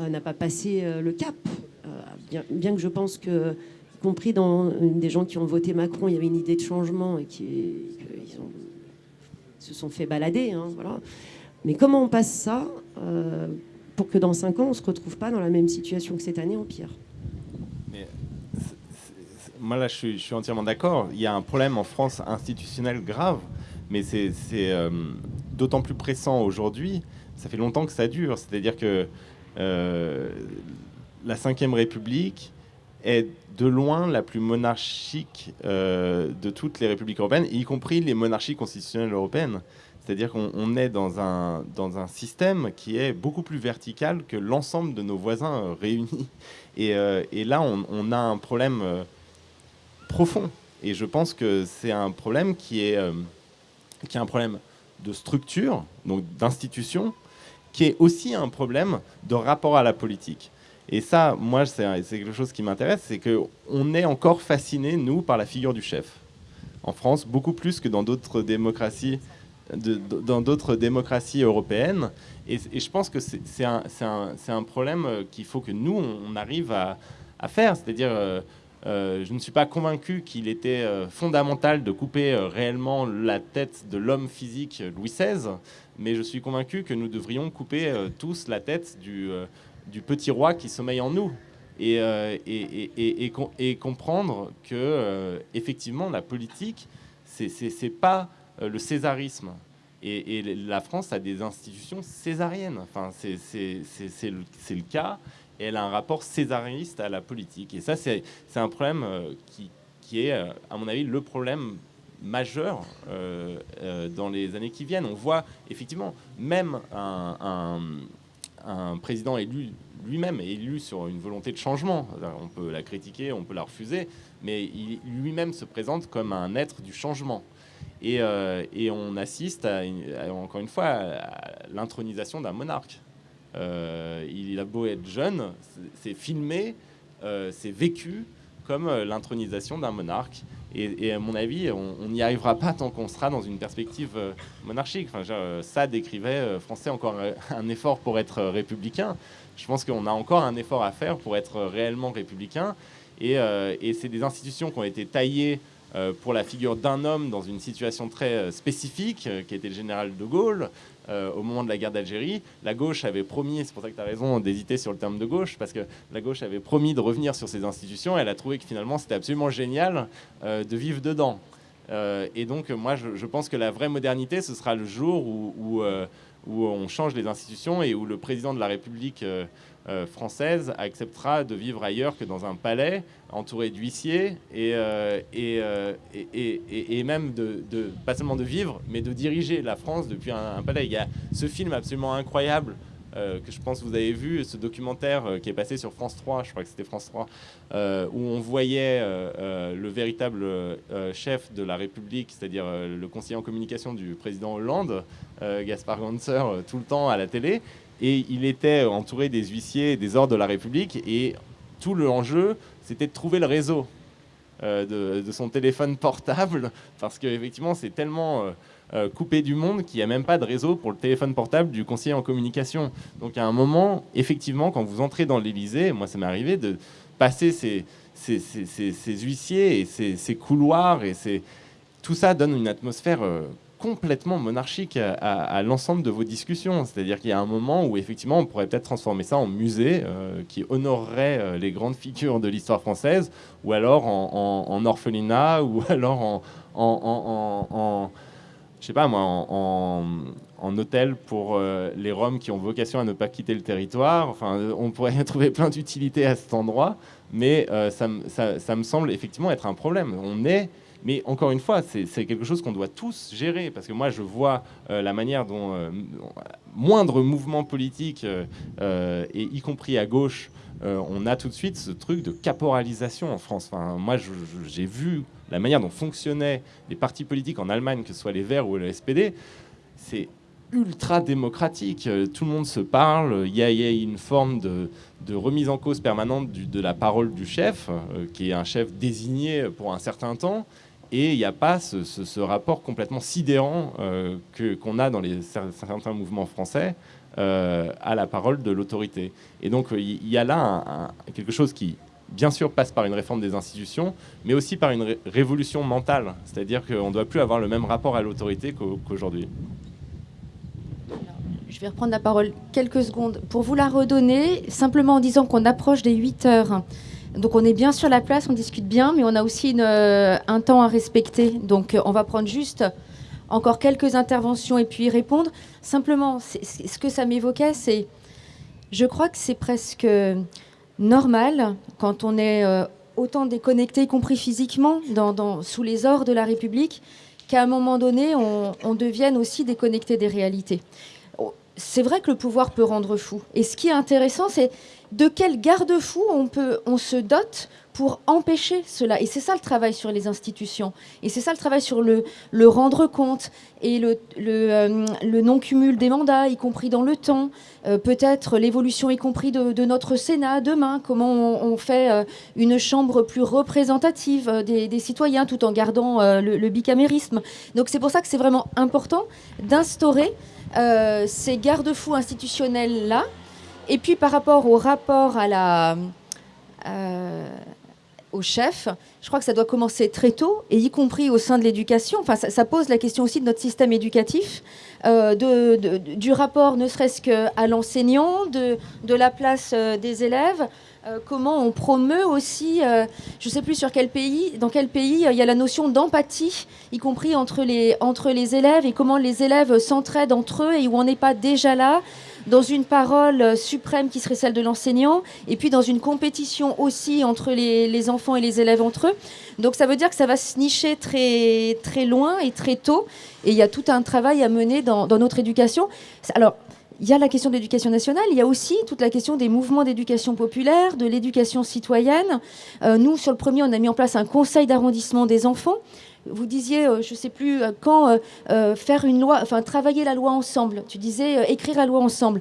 n'a pas passé le cap. Bien, que je pense que, y compris dans des gens qui ont voté Macron, il y avait une idée de changement et qui ils se sont fait balader. Hein, voilà. Mais comment on passe ça pour que dans cinq ans, on ne se retrouve pas dans la même situation que cette année en pire? Moi là, je suis, entièrement d'accord. Il y a un problème en France institutionnel grave, mais c'est euh, d'autant plus pressant aujourd'hui. Ça fait longtemps que ça dure. C'est-à-dire que euh, la Ve République est de loin la plus monarchique euh, de toutes les républiques européennes, y compris les monarchies constitutionnelles européennes. C'est-à-dire qu'on est dans un, dans un système qui est beaucoup plus vertical que l'ensemble de nos voisins réunis. [laughs] Et, et là, on, on, a un problème profond. Et je pense que c'est un problème qui est, euh, qui est un problème de structure, donc d'institution, qui est aussi un problème de rapport à la politique. Et ça, moi, c'est quelque chose qui m'intéresse, c'est qu'on est encore fasciné, nous, par la figure du chef. En France, beaucoup plus que dans d'autres démocraties, européennes. Et, je pense que c'est un, problème qu'il faut que nous, on, arrive à, faire. C'est-à-dire, euh, euh, je ne suis pas convaincu qu'il était euh, fondamental de couper euh, réellement la tête de l'homme physique Louis XVI, mais je suis convaincu que nous devrions couper tous la tête du, du, petit roi qui sommeille en nous. Et, et, et, comprendre que effectivement la politique c'est pas le césarisme et, la France a des institutions césariennes enfin c'est le, le cas et elle a un rapport césariste à la politique. Et ça, c'est un problème euh, qui, qui, est, euh, à mon avis, le problème majeur euh, dans les années qui viennent. On voit effectivement, même un, président élu lui-même est élu sur une volonté de changement. On peut la critiquer, on peut la refuser, mais lui-même se présente comme un être du changement. Et, euh, on assiste, encore une fois, à l'intronisation d'un monarque. Euh, il a beau être jeune, c'est filmé, euh, c'est vécu comme l'intronisation d'un monarque. Et, à mon avis, on n'y arrivera pas tant qu'on sera dans une perspective monarchique. Enfin, ça décrivait français encore un effort pour être républicain. Je pense qu'on a encore un effort à faire pour être réellement républicain. Et, et c'est des institutions qui ont été taillées euh, pour la figure d'un homme dans une situation très euh, spécifique, euh, qui était le général de Gaulle, au moment de la guerre d'Algérie. La gauche avait promis, c'est pour ça que tu as raison d'hésiter sur le terme de gauche, parce que la gauche avait promis de revenir sur ces institutions, elle a trouvé que finalement c'était absolument génial de vivre dedans. et donc moi je, pense que la vraie modernité, ce sera le jour où on change les institutions et où le président de la République euh, française acceptera de vivre ailleurs que dans un palais entouré d'huissiers et, euh, euh, et, et, et, même de, pas seulement de vivre, mais de diriger la France depuis un, palais. Il y a ce film absolument incroyable que je pense que vous avez vu, ce documentaire qui est passé sur France 3, je crois que c'était France 3, où on voyait le véritable chef de la République, c'est-à-dire le conseiller en communication du président Hollande, Gaspard Ganser, tout le temps à la télé. Et il était entouré des huissiers des ordres de la République. Et tout l'enjeu, c'était de trouver le réseau euh, de, son téléphone portable. Parce qu'effectivement, c'est tellement euh, euh, coupé du monde qu'il n'y a même pas de réseau pour le téléphone portable du conseiller en communication. Donc à un moment, effectivement, quand vous entrez dans l'Élysée, moi ça m'est arrivé de passer ces, huissiers et ces, couloirs. et Tout ça donne une atmosphère complètement monarchique à, l'ensemble de vos discussions. C'est-à-dire qu'il y a un moment où effectivement on pourrait peut-être transformer ça en musée euh, qui honorerait euh, les grandes [laughs] figures de l'histoire française, ou alors en, orphelinat, [laughs] ou alors en, je sais pas moi, en, hôtel pour euh, les Roms qui ont vocation à ne pas quitter le territoire. Enfin, on pourrait [laughs] trouver plein d'utilités à cet endroit, mais ça, ça, me semble effectivement être un problème. On est mais encore une fois, c'est quelque chose qu'on doit tous gérer, parce que moi, je vois euh, la manière dont euh, moindre mouvement politique, euh, y compris à gauche, on a tout de suite ce truc de caporalisation en France. Enfin, moi, j'ai vu la manière dont fonctionnaient les partis politiques en Allemagne, que ce soit les Verts ou le SPD. C'est ultra démocratique. Tout le monde se parle. Il y a, une forme de, remise en cause permanente de la parole du chef, qui est un chef désigné pour un certain temps. Et il n'y a pas ce, rapport complètement sidérant euh, qu'on a dans certains mouvements français euh, à la parole de l'autorité. Et donc il y, a là quelque chose qui, bien sûr, passe par une réforme des institutions, mais aussi par une révolution mentale. C'est-à-dire qu'on ne doit plus avoir le même rapport à l'autorité qu'aujourd'hui. Je vais reprendre la parole quelques secondes pour vous la redonner, simplement en disant qu'on approche des 8 heures. Donc on est bien sur la place, on discute bien, mais on a aussi euh, un temps à respecter. Donc euh, on va prendre juste encore quelques interventions et puis y répondre. Simplement, ce que ça m'évoquait, c'est, je crois que c'est presque normal quand on est euh, autant déconnecté, y compris physiquement, sous les ors de la République, qu'à un moment donné, on, on devienne aussi déconnecté des réalités. Oh, c'est vrai que le pouvoir peut rendre fou. Et ce qui est intéressant, c'est de quel garde-fou on, on se dote pour empêcher cela. Et c'est ça le travail sur les institutions. Et c'est ça le travail sur le, le rendre compte et le, le, euh, non-cumul des mandats, y compris dans le temps. Euh, peut-être l'évolution, y compris de, notre Sénat demain. Comment on, fait euh, une chambre plus représentative des, citoyens tout en gardant le, bicamérisme. Donc c'est pour ça que c'est vraiment important d'instaurer ces garde-fous institutionnels-là et puis par rapport au rapport à la, euh, au chef, je crois que ça doit commencer très tôt, et y compris au sein de l'éducation. Enfin, ça, pose la question aussi de notre système éducatif, euh, de, du rapport ne serait-ce qu'à l'enseignant, de, de, la place euh, des élèves. comment on promeut aussi, je ne sais plus sur quel pays, dans quel pays il y a la notion d'empathie, y compris entre les, entre les élèves, et comment les élèves s'entraident entre eux, et où on n'est pas déjà là dans une parole euh, suprême qui serait celle de l'enseignant, et puis dans une compétition aussi entre les, enfants et les élèves entre eux. Donc ça veut dire que ça va se nicher très, très loin et très tôt, et il y a tout un travail à mener dans, notre éducation. Alors, il y a la question de l'éducation nationale, il y a aussi toute la question des mouvements d'éducation populaire, de l'éducation citoyenne. nous, sur le premier, on a mis en place un conseil d'arrondissement des enfants vous disiez, je ne sais plus quand, faire une loi, enfin travailler la loi ensemble. Tu disais écrire la loi ensemble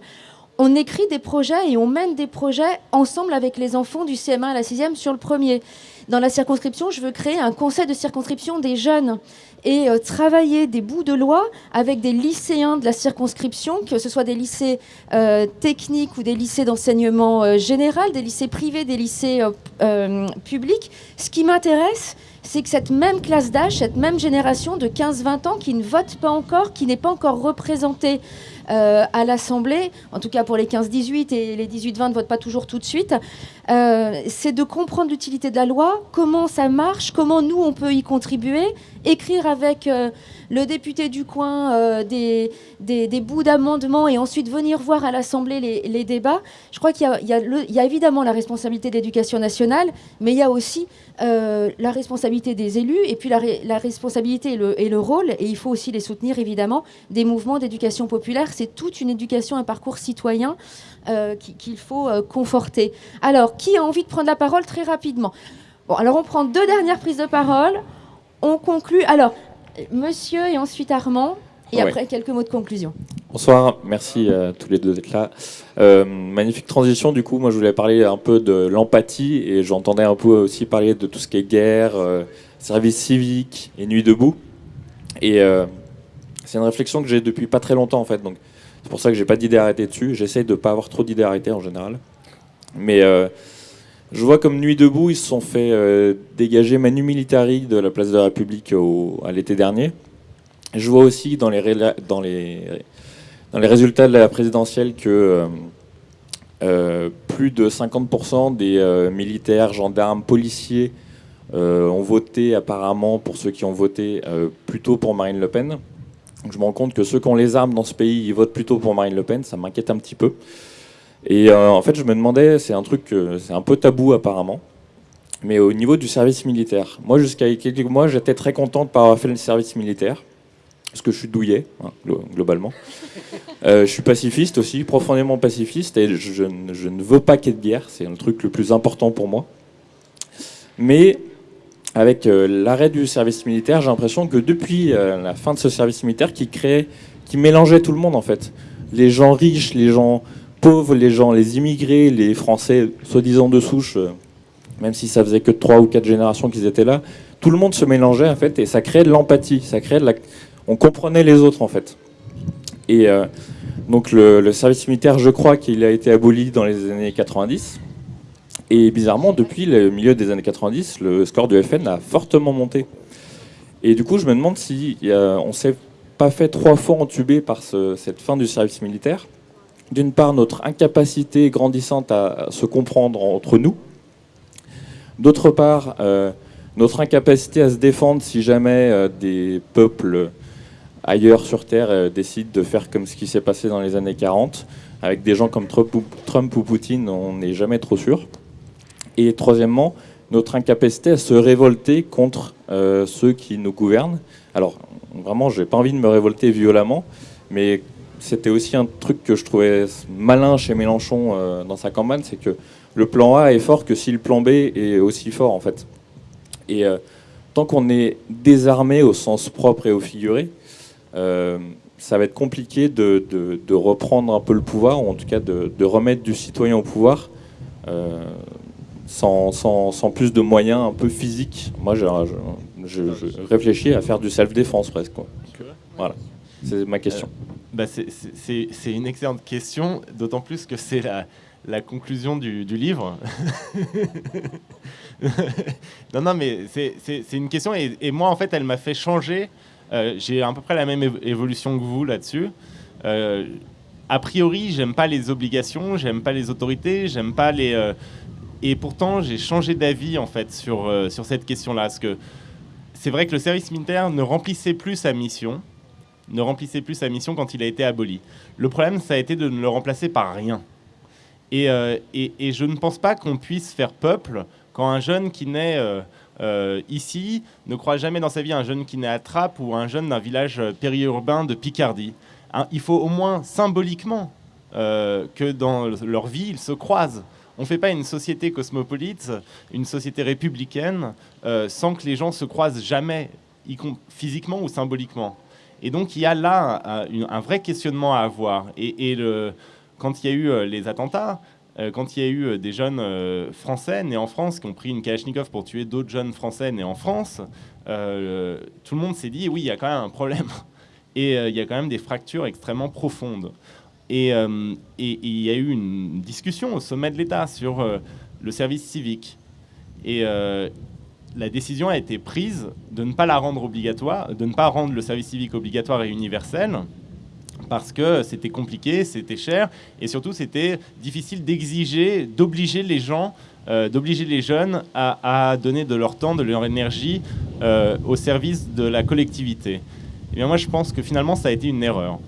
on écrit des projets et on mène des projets ensemble avec les enfants du CM1 à la 6e sur le premier. Dans la circonscription, je veux créer un conseil de circonscription des jeunes et euh, travailler des bouts de loi avec des lycéens de la circonscription, que ce soit des lycées euh, techniques ou des lycées d'enseignement euh, général, des lycées privés, des lycées publics. Ce qui m'intéresse, c'est que cette même classe d'âge, cette même génération de 15-20 ans qui ne vote pas encore, qui n'est pas encore représentée euh, à l'Assemblée, en tout cas pour les 15-18 et les 18-20 ne votent pas toujours tout de suite, euh, c'est de comprendre l'utilité de la loi, comment ça marche, comment nous on peut y contribuer, écrire avec euh, le député du coin des, des, bouts d'amendements et ensuite venir voir à l'Assemblée les, débats. Je crois qu'il y, y, a évidemment la responsabilité de l'éducation nationale, mais il y a aussi la responsabilité des élus et puis la, la responsabilité et le, et le, rôle, et il faut aussi les soutenir évidemment, des mouvements d'éducation populaire c'est toute une éducation, un parcours citoyen euh, qu'il faut euh, conforter. Alors, qui a envie de prendre la parole très rapidement? Bon, alors on prend deux dernières prises de parole. On conclut. Alors, monsieur et ensuite Armand. Et après, quelques mots de conclusion. Bonsoir, merci à tous les deux d'être là. Euh, magnifique transition, du coup, moi je voulais parler un peu de l'empathie et j'entendais un peu aussi parler de tout ce qui est guerre, service civique et nuit debout. Et c'est une réflexion que j'ai depuis pas très longtemps en fait, donc c'est pour ça que j'ai pas d'idée arrêtée dessus. J'essaye de pas avoir trop d'idées arrêtées en général. Mais euh, je vois comme Nuit debout, ils se sont fait euh, dégager Manu Militari de la place de la République à l'été dernier. Je vois aussi dans les, résultats de la présidentielle que euh, plus de 50% des militaires, gendarmes, policiers ont voté apparemment, pour ceux qui ont voté, plutôt pour Marine Le Pen je me rends compte que ceux qui ont les armes dans ce pays, ils votent plutôt pour Marine Le Pen, ça m'inquiète un petit peu. Et euh, en fait, je me demandais, c'est un truc, c'est un peu tabou apparemment, mais au niveau du service militaire. Moi, jusqu'à quelques mois, j'étais très content de pas avoir fait le service militaire, parce que je suis douillet, hein, globalement. [laughs] Euh, je suis pacifiste aussi, profondément pacifiste, et je, je ne veux pas qu'il y ait de guerre, c'est le truc le plus important pour moi. Mais avec euh, l'arrêt du service militaire, j'ai l'impression que depuis euh, la fin de ce service militaire, qui créait, qui mélangeait tout le monde en fait, les gens riches, les gens pauvres, les gens, les immigrés, les Français soi-disant de souche, euh, même si ça faisait que trois ou quatre générations qu'ils étaient là, tout le monde se mélangeait en fait, et ça créait de l'empathie, ça créait de la, on comprenait les autres en fait. Et donc le, service militaire, je crois qu'il a été aboli dans les années 90. Et bizarrement, depuis le milieu des années 90, le score du FN a fortement monté. Et du coup, je me demande si on s'est pas fait trois fois entuber par cette fin du service militaire. D'une part, notre incapacité grandissante à, se comprendre entre nous. D'autre part, euh, notre incapacité à se défendre si jamais euh, des peuples ailleurs sur Terre euh, décident de faire comme ce qui s'est passé dans les années 40. Avec des gens comme Trump ou Poutine, on n'est jamais trop sûr. Et troisièmement, notre incapacité à se révolter contre ceux qui nous gouvernent. Alors, vraiment, j'ai pas envie de me révolter violemment, mais c'était aussi un truc que je trouvais malin chez Mélenchon euh, dans sa campagne, c'est que le plan A est fort que si le plan B est aussi fort, en fait. Et euh, tant qu'on est désarmé au sens propre et au figuré, ça va être compliqué de, reprendre un peu le pouvoir, ou en tout cas de, de remettre du citoyen au pouvoir sans, sans, plus de moyens un peu physiques. Moi, je, je, réfléchis à faire du self-défense presque. Voilà, c'est ma question. Euh, bah c'est une excellente question, d'autant plus que c'est la, conclusion du, livre. [laughs] non, non, mais c'est une question, et, moi, en fait, elle m'a fait changer. Euh, j'ai à peu près la même évolution que vous là-dessus. Euh, a priori, j'aime pas les obligations, j'aime pas les autorités, j'aime pas les, et pourtant, j'ai changé d'avis en fait sur, euh, sur cette question-là. Parce que c'est vrai que le service militaire ne remplissait plus sa mission, ne remplissait plus sa mission quand il a été aboli. Le problème, ça a été de ne le remplacer par rien. Et, euh, et, et je ne pense pas qu'on puisse faire peuple quand un jeune qui naît euh, ici ne croit jamais dans sa vie un jeune qui naît à Trappes ou un jeune d'un village périurbain de Picardie. Hein, il faut au moins symboliquement que dans leur vie, ils se croisent. On ne fait pas une société cosmopolite, une société républicaine, sans que les gens se croisent jamais, physiquement ou symboliquement. Et donc il y a là un, vrai questionnement à avoir. Et, quand il y a eu les attentats, quand il y a eu des jeunes français nés en France qui ont pris une Kalachnikov pour tuer d'autres jeunes français nés en France, euh, tout le monde s'est dit oui, il y a quand même un problème. [laughs] Et euh, il y a quand même des fractures extrêmement profondes. Et, euh, il y a eu une discussion au sommet de l'État sur le service civique. Et la décision a été prise de ne pas la rendre obligatoire, de ne pas rendre le service civique obligatoire et universel, parce que c'était compliqué, c'était cher, et surtout c'était difficile d'exiger, d'obliger les gens euh, d'obliger les jeunes à, donner de leur temps, de leur énergie euh, au service de la collectivité. Et eh bien moi, je pense que finalement, ça a été une erreur.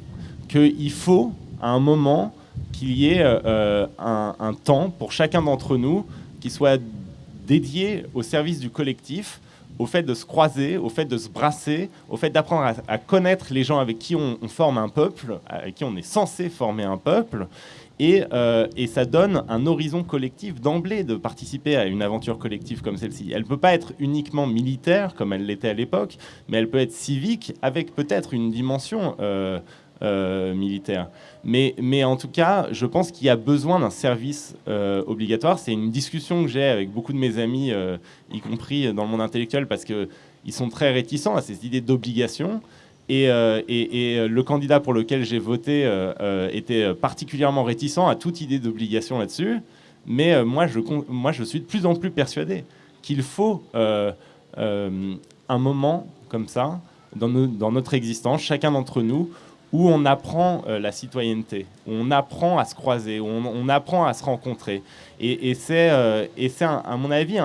Qu'il faut, à un moment, qu'il y ait euh, un, un, temps pour chacun d'entre nous qui soit dédié au service du collectif, au fait de se croiser, au fait de se brasser, au fait d'apprendre à, connaître les gens avec qui on, forme un peuple, avec qui on est censé former un peuple. Et, euh, et ça donne un horizon collectif d'emblée de participer à une aventure collective comme celle-ci. Elle ne peut pas être uniquement militaire, comme elle l'était à l'époque, mais elle peut être civique, avec peut-être une dimension euh, euh, militaire. Mais, en tout cas, je pense qu'il y a besoin d'un service euh, obligatoire. C'est une discussion que j'ai avec beaucoup de mes amis, euh, y compris dans le monde intellectuel, parce qu'ils sont très réticents à ces idées d'obligation. Et, et, le candidat pour lequel j'ai voté était particulièrement réticent à toute idée d'obligation là-dessus. Mais moi, je, suis de plus en plus persuadé qu'il faut un moment comme ça dans notre existence, chacun d'entre nous, où on apprend euh, la citoyenneté, où on apprend à se croiser, où on, apprend à se rencontrer. Et, c'est, euh, à mon avis,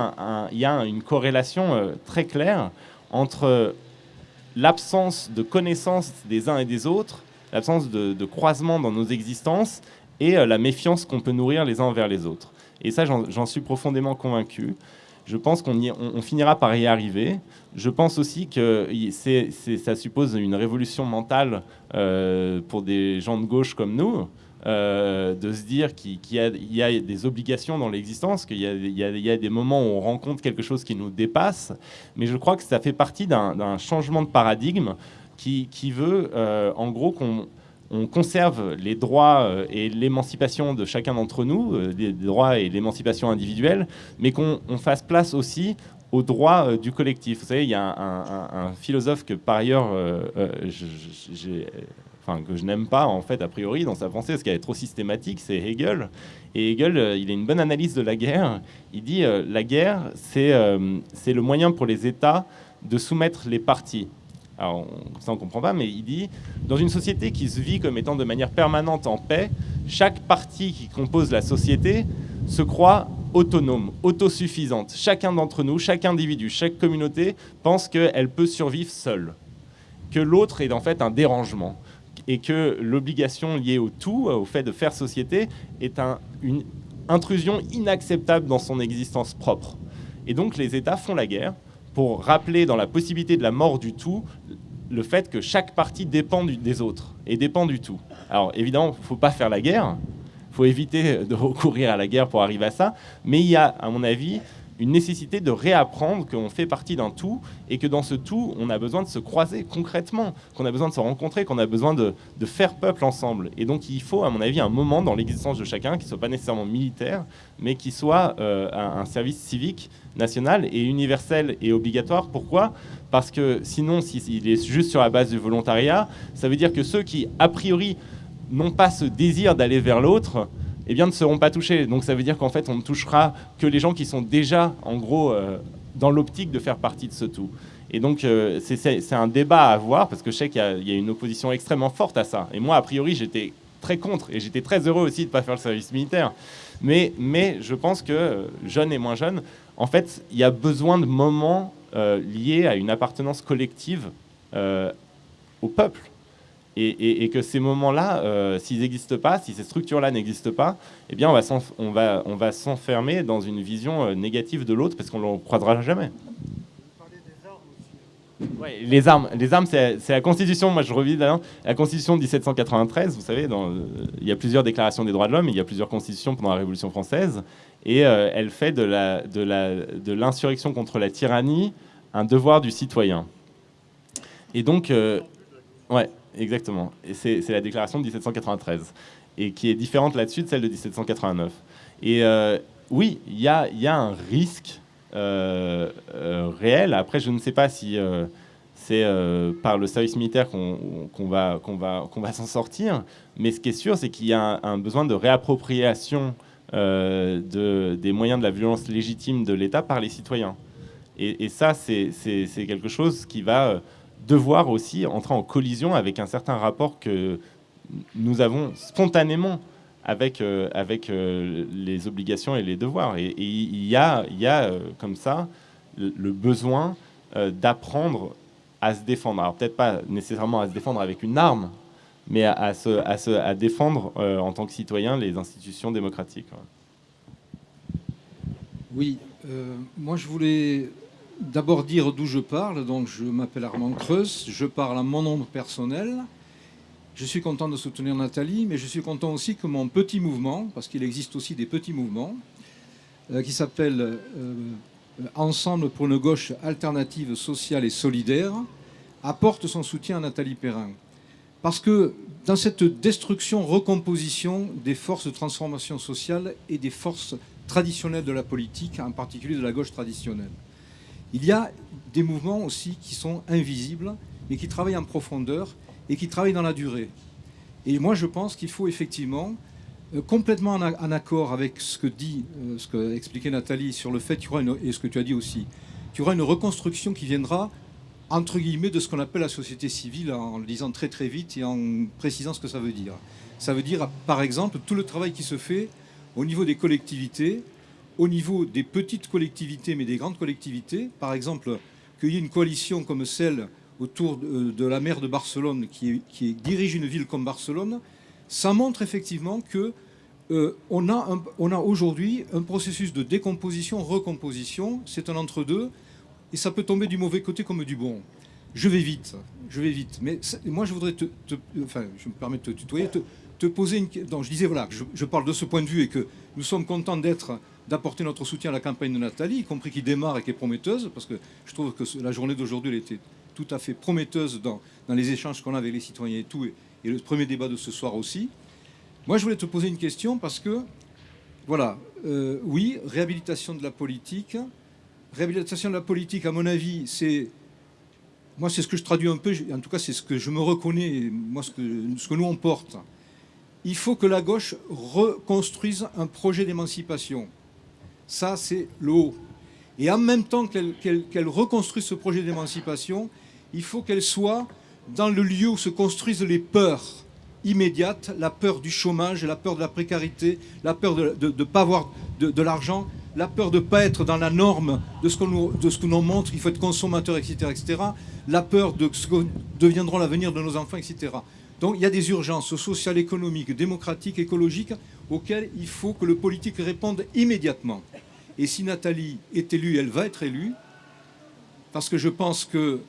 il y a une corrélation euh, très claire entre l'absence de connaissance des uns et des autres, l'absence de, croisement dans nos existences et la méfiance qu'on peut nourrir les uns envers les autres. Et ça, j'en suis profondément convaincu. Je pense qu'on on finira par y arriver. Je pense aussi que ça suppose une révolution mentale euh, pour des gens de gauche comme nous, euh, de se dire qu'il y, a des obligations dans l'existence, qu'il y, a des moments où on rencontre quelque chose qui nous dépasse. Mais je crois que ça fait partie d'un changement de paradigme qui, veut, euh, en gros, qu'on on conserve les droits et l'émancipation de chacun d'entre nous, les droits et l'émancipation individuelle, mais qu'on fasse place aussi aux droits euh, du collectif. Vous savez, il y a un, philosophe que par ailleurs, euh, euh, enfin, que je n'aime pas en fait a priori dans sa pensée, parce qu'elle est trop systématique, c'est Hegel. Et Hegel, il a une bonne analyse de la guerre. Il dit la guerre, c'est c'est le moyen pour les États de soumettre les partis. Alors, ça on comprend pas, mais il dit dans une société qui se vit comme étant de manière permanente en paix, chaque partie qui compose la société se croit autonome, autosuffisante. Chacun d'entre nous, chaque individu, chaque communauté pense qu'elle peut survivre seule, que l'autre est en fait un dérangement et que l'obligation liée au tout, au fait de faire société, est une intrusion inacceptable dans son existence propre. Et donc les États font la guerre pour rappeler dans la possibilité de la mort du tout le fait que chaque partie dépend des autres et dépend du tout. Alors évidemment, il ne faut pas faire la guerre, il faut éviter de recourir à la guerre pour arriver à ça. Mais il y a, à mon avis, une nécessité de réapprendre qu'on fait partie d'un tout et que dans ce tout, on a besoin de se croiser concrètement, qu'on a besoin de se rencontrer, qu'on a besoin de, faire peuple ensemble. Et donc il faut, à mon avis, un moment dans l'existence de chacun qui ne soit pas nécessairement militaire, mais qui soit euh, un, service civique national et universel et obligatoire. Pourquoi? Parce que sinon, s'il est juste sur la base du volontariat, ça veut dire que ceux qui, a priori, n'ont pas ce désir d'aller vers l'autre, eh bien, ne seront pas touchés. Donc ça veut dire qu'en fait, on ne touchera que les gens qui sont déjà, en gros, euh, dans l'optique de faire partie de ce tout. Et donc, euh, c'est un débat à avoir, parce que je sais qu'il y, a une opposition extrêmement forte à ça. Et moi, a priori, j'étais très contre, et j'étais très heureux aussi de ne pas faire le service militaire. Mais, mais je pense que, jeunes et moins jeunes, en fait, il y a besoin de moments euh, liés à une appartenance collective au peuple et, que ces moments-là, euh, s'ils n'existent pas, si ces structures-là n'existent pas, eh bien, on va, s'enfermer dans une vision euh, négative de l'autre parce qu'on ne le croisera jamais. Ouais, les armes, les armes c'est la Constitution, moi je revis la Constitution de 1793, vous savez, il y a plusieurs déclarations des droits de l'homme, il y a plusieurs constitutions pendant la Révolution française, et elle fait de l'insurrection contre la tyrannie un devoir du citoyen. Et donc, ouais, exactement, c'est la déclaration de 1793, et qui est différente là-dessus de celle de 1789. Et oui, il y a, un risque euh, euh, réel. Après, je ne sais pas si euh, c'est par le service militaire qu'on va, s'en sortir, mais ce qui est sûr, c'est qu'il y a un, besoin de réappropriation de, des moyens de la violence légitime de l'État par les citoyens. Et ça, c'est quelque chose qui va devoir aussi entrer en collision avec un certain rapport que nous avons spontanément avec, euh, avec euh, les obligations et les devoirs. Et il y a, y a euh, comme ça le, besoin d'apprendre à se défendre. Alors peut-être pas nécessairement à se défendre avec une arme, mais à, se, à, se, à défendre en tant que citoyen les institutions démocratiques. Oui, moi je voulais d'abord dire d'où je parle. Donc je m'appelle Armand Creus, je parle à mon nom personnel. Je suis content de soutenir Nathalie, mais je suis content aussi que mon petit mouvement, parce qu'il existe aussi des petits mouvements, euh, qui s'appelle euh, Ensemble pour une gauche alternative, sociale et solidaire, apporte son soutien à Nathalie Perrin. Parce que dans cette destruction, recomposition des forces de transformation sociale et des forces traditionnelles de la politique, en particulier de la gauche traditionnelle, il y a des mouvements aussi qui sont invisibles et qui travaillent en profondeur et qui travaille dans la durée. Et moi, je pense qu'il faut effectivement, euh, complètement en, accord avec ce que dit, euh, ce que expliquait Nathalie sur le fait et ce que tu as dit aussi, qu'il y aura une reconstruction qui viendra entre guillemets de ce qu'on appelle la société civile en le disant très très vite et en précisant ce que ça veut dire. Ça veut dire par exemple tout le travail qui se fait au niveau des collectivités, au niveau des petites collectivités mais des grandes collectivités. Par exemple, qu'il y ait une coalition comme celle autour de, la maire de Barcelone qui, dirige une ville comme Barcelone, ça montre effectivement que euh, on a, aujourd'hui un processus de décomposition, recomposition, c'est un entre-deux, et ça peut tomber du mauvais côté comme du bon. Je vais vite, je vais vite, mais moi je voudrais te, enfin je me permets de te tutoyer, te, poser une... Donc je disais voilà, je, parle de ce point de vue et que nous sommes contents d'être d'apporter notre soutien à la campagne de Nathalie, y compris qui démarre et qui est prometteuse, parce que je trouve que la journée d'aujourd'hui, était tout à fait prometteuse dans, dans les échanges qu'on a avec les citoyens et tout, et, le premier débat de ce soir aussi. Moi, je voulais te poser une question parce que, voilà, euh, oui, réhabilitation de la politique. Réhabilitation de la politique, à mon avis, c'est... Moi, c'est ce que je traduis un peu, en tout cas, c'est ce que je me reconnais, moi, ce que, ce que nous, on porte. Il faut que la gauche reconstruise un projet d'émancipation. Ça, c'est le haut. Et en même temps qu'elle reconstruit ce projet d'émancipation, il faut qu'elle soit dans le lieu où se construisent les peurs immédiates, la peur du chômage, la peur de la précarité, la peur de ne pas avoir de, l'argent, la peur de ne pas être dans la norme de ce qu'on nous, nous, montre, il faut être consommateur, etc., etc., la peur de ce que deviendront l'avenir de nos enfants, etc. Donc il y a des urgences sociales, économiques, démocratiques, écologiques auxquelles il faut que le politique réponde immédiatement. Et si Nathalie est élue, elle va être élue, parce que je pense que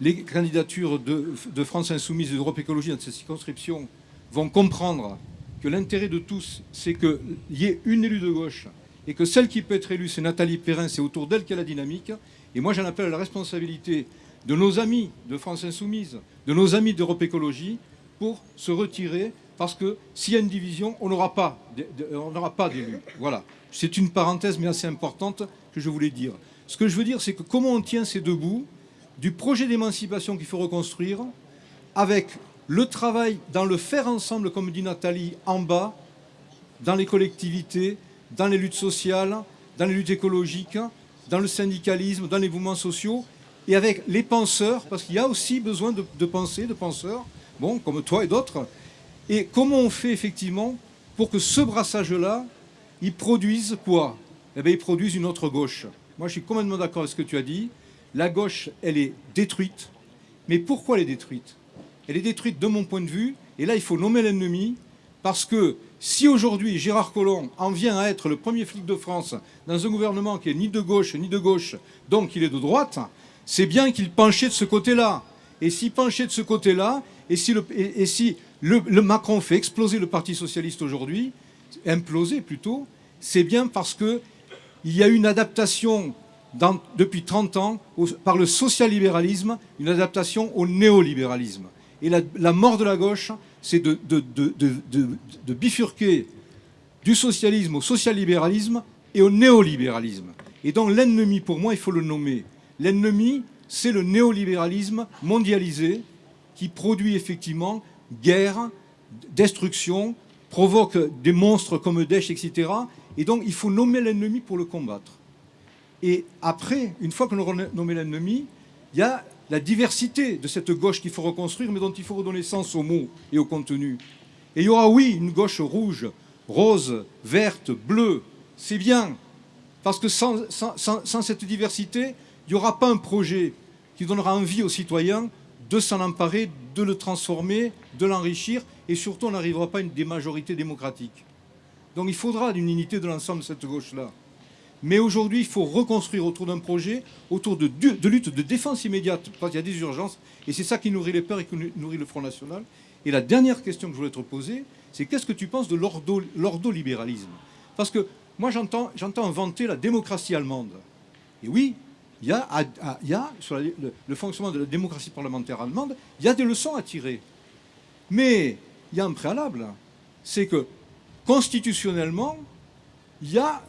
les candidatures de, France Insoumise et d'Europe Écologie dans cette circonscription vont comprendre que l'intérêt de tous, c'est qu'il y ait une élue de gauche et que celle qui peut être élue, c'est Nathalie Perrin, c'est autour d'elle qu'il y a la dynamique. Et moi, j'en appelle à la responsabilité de nos amis de France Insoumise, de nos amis d'Europe Écologie, pour se retirer, parce que s'il y a une division, on n'aura pas d'élus. Voilà. C'est une parenthèse, mais assez importante, que je voulais dire. Ce que je veux dire, c'est que comment on tient ces deux bouts du projet d'émancipation qu'il faut reconstruire, avec le travail dans le faire ensemble, comme dit Nathalie, en bas, dans les collectivités, dans les luttes sociales, dans les luttes écologiques, dans le syndicalisme, dans les mouvements sociaux, et avec les penseurs, parce qu'il y a aussi besoin de, de penser, de penseurs, bon, comme toi et d'autres. Et comment on fait effectivement pour que ce brassage-là, il produise quoi? Eh bien, ils produisent une autre gauche. Moi, je suis complètement d'accord avec ce que tu as dit. La gauche, elle est détruite. Mais pourquoi elle est détruite? Elle est détruite de mon point de vue, et là, il faut nommer l'ennemi, parce que si aujourd'hui Gérard Collomb en vient à être le premier flic de France dans un gouvernement qui est ni de gauche ni de gauche, donc il est de droite, c'est bien qu'il penchait de ce côté-là. Et s'il penchait de ce côté-là, et si, le, Macron fait exploser le Parti socialiste aujourd'hui, imploser plutôt, c'est bien parce qu'il y a une adaptation depuis 30 ans par le social-libéralisme, une adaptation au néolibéralisme. Et la, mort de la gauche, c'est de, de, bifurquer du socialisme au social-libéralisme et au néolibéralisme. Et donc l'ennemi, pour moi, il faut le nommer. L'ennemi, c'est le néolibéralisme mondialisé qui produit effectivement guerre, destruction, provoque des monstres comme Daesh, etc. Et donc il faut nommer l'ennemi pour le combattre. Et après, une fois qu'on aura nommé l'ennemi, il y a la diversité de cette gauche qu'il faut reconstruire, mais dont il faut redonner sens aux mots et au contenu. Et il y aura, oui, une gauche rouge, rose, verte, bleue. C'est bien. Parce que sans, cette diversité, il n'y aura pas un projet qui donnera envie aux citoyens de s'en emparer, de le transformer, de l'enrichir, et surtout on n'arrivera pas à une des majorités démocratiques. Donc il faudra une unité de l'ensemble de cette gauche-là. Mais aujourd'hui, il faut reconstruire autour d'un projet, autour de, de, lutte de défense immédiate, parce qu'il y a des urgences, et c'est ça qui nourrit les peurs et qui nourrit le Front National. Et la dernière question que je voulais te poser, c'est qu'est-ce que tu penses de l'ordolibéralisme? Parce que moi, j'entends vanter la démocratie allemande. Et oui, il y a, sur le, fonctionnement de la démocratie parlementaire allemande, il y a des leçons à tirer. Mais il y a un préalable, c'est que constitutionnellement, il y a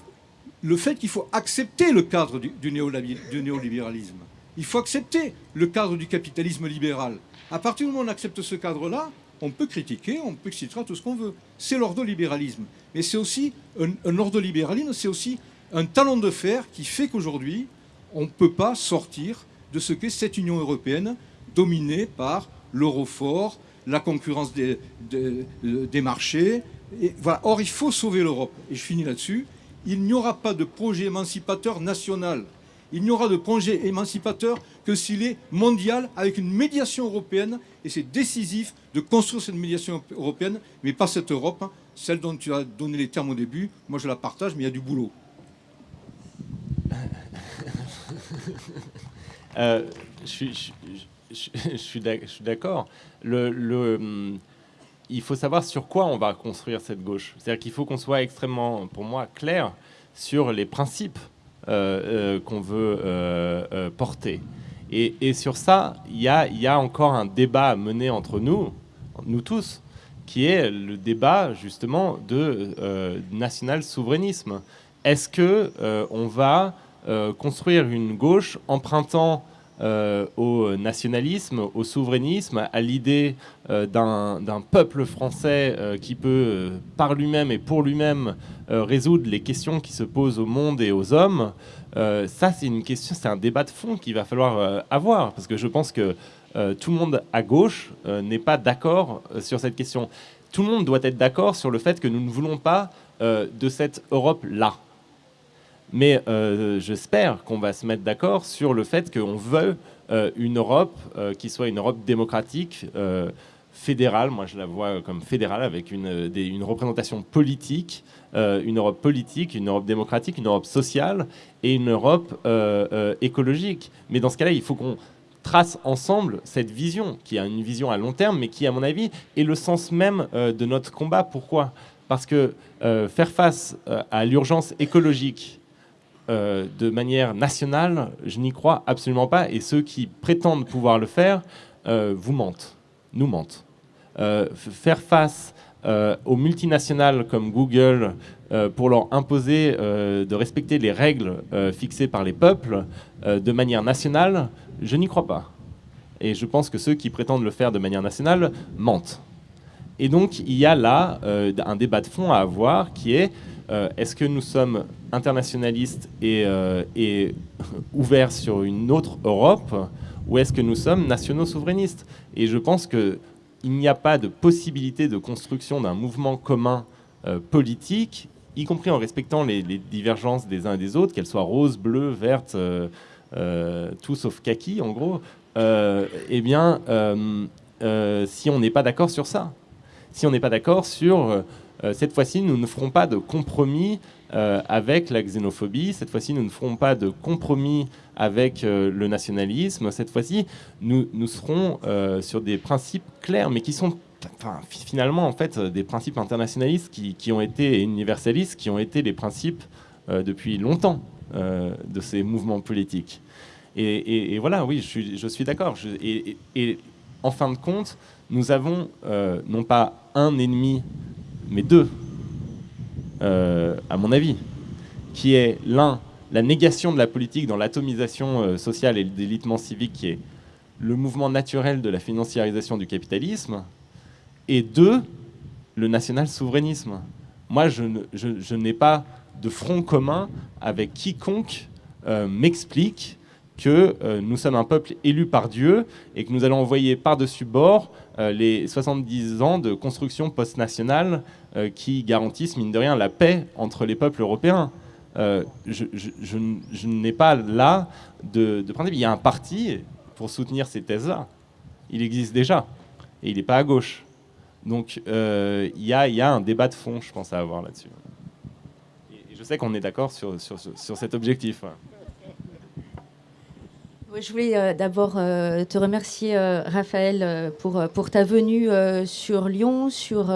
le fait qu'il faut accepter le cadre du, néolibéralisme. Il faut accepter le cadre du capitalisme libéral. À partir du moment où on accepte ce cadre-là, on peut critiquer, on peut citer tout ce qu'on veut. C'est l'ordolibéralisme. Mais c'est aussi un, un ordolibéralisme, c'est aussi un talon de fer qui fait qu'aujourd'hui, on ne peut pas sortir de ce qu'est cette Union européenne dominée par l'euro fort, la concurrence des, des marchés. Voilà. Or, il faut sauver l'Europe. Et je finis là-dessus il n'y aura pas de projet émancipateur national. Il n'y aura de projet émancipateur que s'il est mondial avec une médiation européenne. Et c'est décisif de construire cette médiation européenne, mais pas cette Europe, hein. celle dont tu as donné les termes au début. Moi, je la partage, mais il y a du boulot. Euh, je suis, d'accord. Hum, il faut savoir sur quoi on va construire cette gauche. C'est-à-dire qu'il faut qu'on soit extrêmement, pour moi, clair sur les principes euh, euh, qu'on veut porter. Et, sur ça, il y a, encore un débat à mener entre nous, nous tous, qui est le débat justement de national souverainisme. Est-ce que on va construire une gauche empruntant euh, au nationalisme, au souverainisme, à l'idée euh, d'un peuple français euh, qui peut, par lui-même et pour lui-même, résoudre les questions qui se posent au monde et aux hommes. ça, c'est une question, c'est un débat de fond qu'il va falloir avoir, parce que je pense que tout le monde à gauche n'est pas d'accord sur cette question. Tout le monde doit être d'accord sur le fait que nous ne voulons pas de cette Europe-là. Mais euh, j'espère qu'on va se mettre d'accord sur le fait qu'on veut euh, une Europe euh, qui soit une Europe démocratique, fédérale. Moi, je la vois comme fédérale avec une, une représentation politique, une Europe politique, une Europe démocratique, une Europe sociale et une Europe écologique. Mais dans ce cas-là, il faut qu'on trace ensemble cette vision, qui a une vision à long terme, mais qui, à mon avis, est le sens même de notre combat. Pourquoi? Parce que faire face à l'urgence écologique, euh, de manière nationale, je n'y crois absolument pas. Et ceux qui prétendent pouvoir le faire euh, vous mentent, nous mentent. Euh, faire face aux multinationales comme Google pour leur imposer de respecter les règles fixées par les peuples de manière nationale, je n'y crois pas. Et je pense que ceux qui prétendent le faire de manière nationale mentent. Et donc il y a là un débat de fond à avoir qui est euh, est-ce que nous sommes internationalistes euh, et, [laughs] ouverts sur une autre Europe ou est-ce que nous sommes nationaux souverainistes? Et je pense qu'il n'y a pas de possibilité de construction d'un mouvement commun euh, politique, y compris en respectant les, divergences des uns et des autres, qu'elles soient roses, bleues, vertes, tout sauf kaki en gros, eh bien, si on n'est pas d'accord sur ça, si on n'est pas d'accord sur cette fois-ci, nous ne ferons pas de compromis avec la xénophobie. Cette fois-ci, nous ne ferons pas de compromis avec le nationalisme. Cette fois-ci, nous, nous serons sur des principes clairs, mais qui sont finalement en fait des principes internationalistes qui, ont été universalistes, qui ont été les principes depuis longtemps de ces mouvements politiques. Et, voilà, oui, je suis, d'accord. Et, en fin de compte, nous avons euh, non pas un ennemi, mais deux, euh, à mon avis, qui est l'un, la négation de la politique dans l'atomisation euh, sociale et le délitement civique, qui est le mouvement naturel de la financiarisation du capitalisme, et deux, le national-souverainisme. Moi, je n'ai pas de front commun avec quiconque m'explique que euh, nous sommes un peuple élu par Dieu et que nous allons envoyer par-dessus bord euh, les 70 ans de construction post-nationale euh, qui garantissent, mine de rien, la paix entre les peuples européens. je, n'ai pas là de, principe. Il y a un parti pour soutenir ces thèses-là. Il existe déjà. Et il n'est pas à gauche. Donc il y, a, un débat de fond, je pense, à avoir là-dessus. Et je sais qu'on est d'accord sur, cet objectif. Je voulais euh, d'abord euh, te remercier, euh, Raphaël, pour ta venue sur Lyon, sur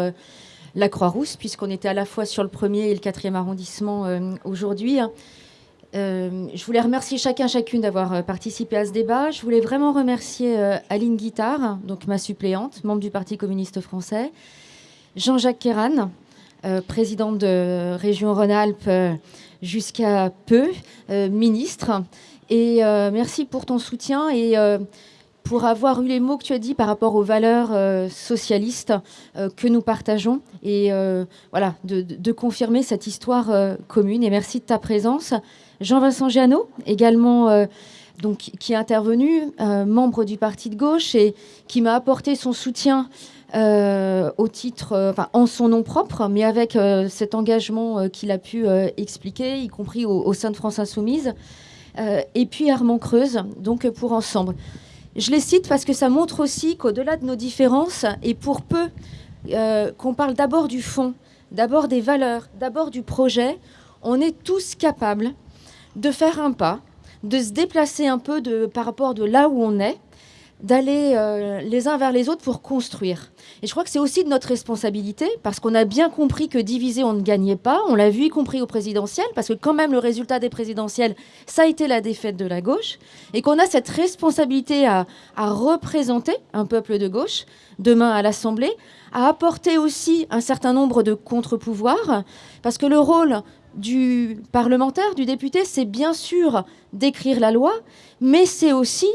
la Croix-Rousse, puisqu'on était à la fois sur le premier et le quatrième arrondissement aujourd'hui. je voulais remercier chacun, chacune d'avoir participé à ce débat. Je voulais vraiment remercier Aline Guittard, donc ma suppléante, membre du Parti communiste français, Jean-Jacques Kéran, président de Région Rhône-Alpes jusqu'à peu, ministre, et euh, merci pour ton soutien et euh, pour avoir eu les mots que tu as dit par rapport aux valeurs euh, socialistes que nous partageons et voilà de, confirmer cette histoire commune. Et merci de ta présence. Jean-Vincent Giano, également donc, qui est intervenu, membre du parti de gauche et qui m'a apporté son soutien au titre, enfin, en son nom propre, mais avec cet engagement qu'il a pu expliquer, y compris au, sein de France Insoumise. Euh, et puis Armand Creuse, donc pour ensemble. Je les cite parce que ça montre aussi qu'au-delà de nos différences, et pour peu euh, qu'on parle d'abord du fond, d'abord des valeurs, d'abord du projet, on est tous capables de faire un pas, de se déplacer un peu par rapport de là où on est, d'aller euh, les uns vers les autres pour construire. Et je crois que c'est aussi de notre responsabilité, parce qu'on a bien compris que diviser, on ne gagnait pas. On l'a vu, y compris au présidentiel, parce que quand même, le résultat des présidentielles, ça a été la défaite de la gauche, et qu'on a cette responsabilité à, à représenter un peuple de gauche, demain à l'Assemblée, à apporter aussi un certain nombre de contre-pouvoirs, parce que le rôle du parlementaire, du député, c'est bien sûr d'écrire la loi, mais c'est aussi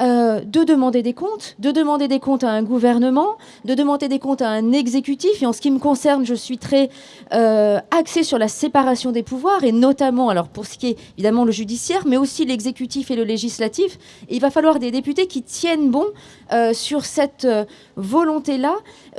euh, de demander des comptes, de demander des comptes à un gouvernement, de demander des comptes à un exécutif. Et en ce qui me concerne, je suis très euh, axée sur la séparation des pouvoirs, et notamment, alors pour ce qui est évidemment le judiciaire, mais aussi l'exécutif et le législatif. Il va falloir des députés qui tiennent bon euh, sur cette volonté-là.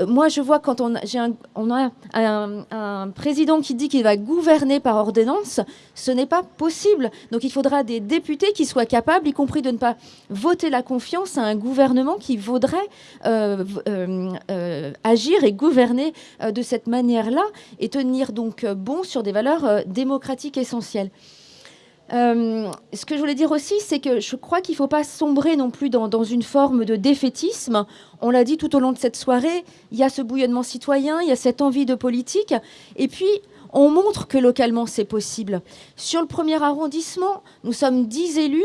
moi, je vois quand on, a un, un président qui dit qu'il va gouverner par ordonnance, ce n'est pas possible. Donc il faudra des députés qui soient capables, y compris de ne pas voter la confiance à un gouvernement qui vaudrait euh, euh, euh, agir et gouverner de cette manière-là et tenir donc bon sur des valeurs démocratiques essentielles. Ce que je voulais dire aussi, c'est que je crois qu'il ne faut pas sombrer non plus dans, dans, une forme de défaitisme. On l'a dit tout au long de cette soirée, il y a ce bouillonnement citoyen, il y a cette envie de politique. Et puis, on montre que localement, c'est possible. Sur le premier arrondissement, nous sommes 10 élus.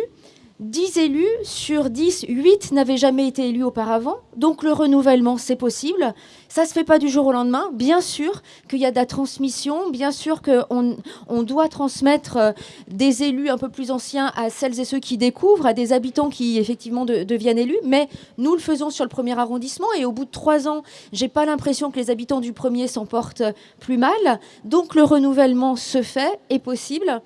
10 élus sur 10, 8 n'avaient jamais été élus auparavant. Donc le renouvellement, c'est possible. Ça ne se fait pas du jour au lendemain. Bien sûr qu'il y a de la transmission, bien sûr qu'on on doit transmettre euh, des élus un peu plus anciens à celles et ceux qui découvrent, à des habitants qui effectivement deviennent élus. Mais nous le faisons sur le premier arrondissement et au bout de trois ans, j'ai pas l'impression que les habitants du premier s'en portent plus mal. Donc le renouvellement se fait, est possible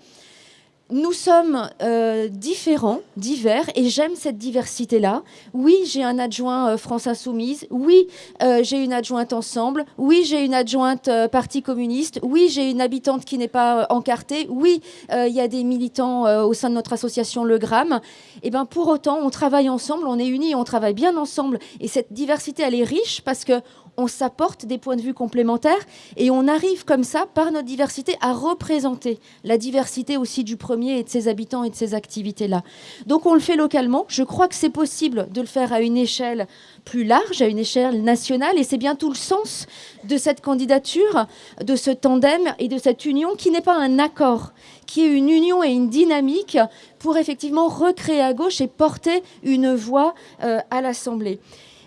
nous sommes euh, différents, divers, et j'aime cette diversité-là. Oui, j'ai un adjoint euh, France Insoumise. Oui, euh, j'ai une adjointe Ensemble. Oui, j'ai une adjointe Parti communiste. Oui, j'ai une habitante qui n'est pas encartée. Oui, il y a des militants au sein de notre association Le Gramme. Et eh ben, pour autant, on travaille ensemble, on est unis, on travaille bien ensemble. Et cette diversité, elle est riche parce que on s'apporte des points de vue complémentaires et on arrive comme ça, par notre diversité, à représenter la diversité aussi du premier et de ses habitants et de ces activités-là. Donc on le fait localement. Je crois que c'est possible de le faire à une échelle plus large, à une échelle nationale, et c'est bien tout le sens de cette candidature, de ce tandem et de cette union qui n'est pas un accord, qui est une union et une dynamique pour effectivement recréer à gauche et porter une voix euh, à l'Assemblée.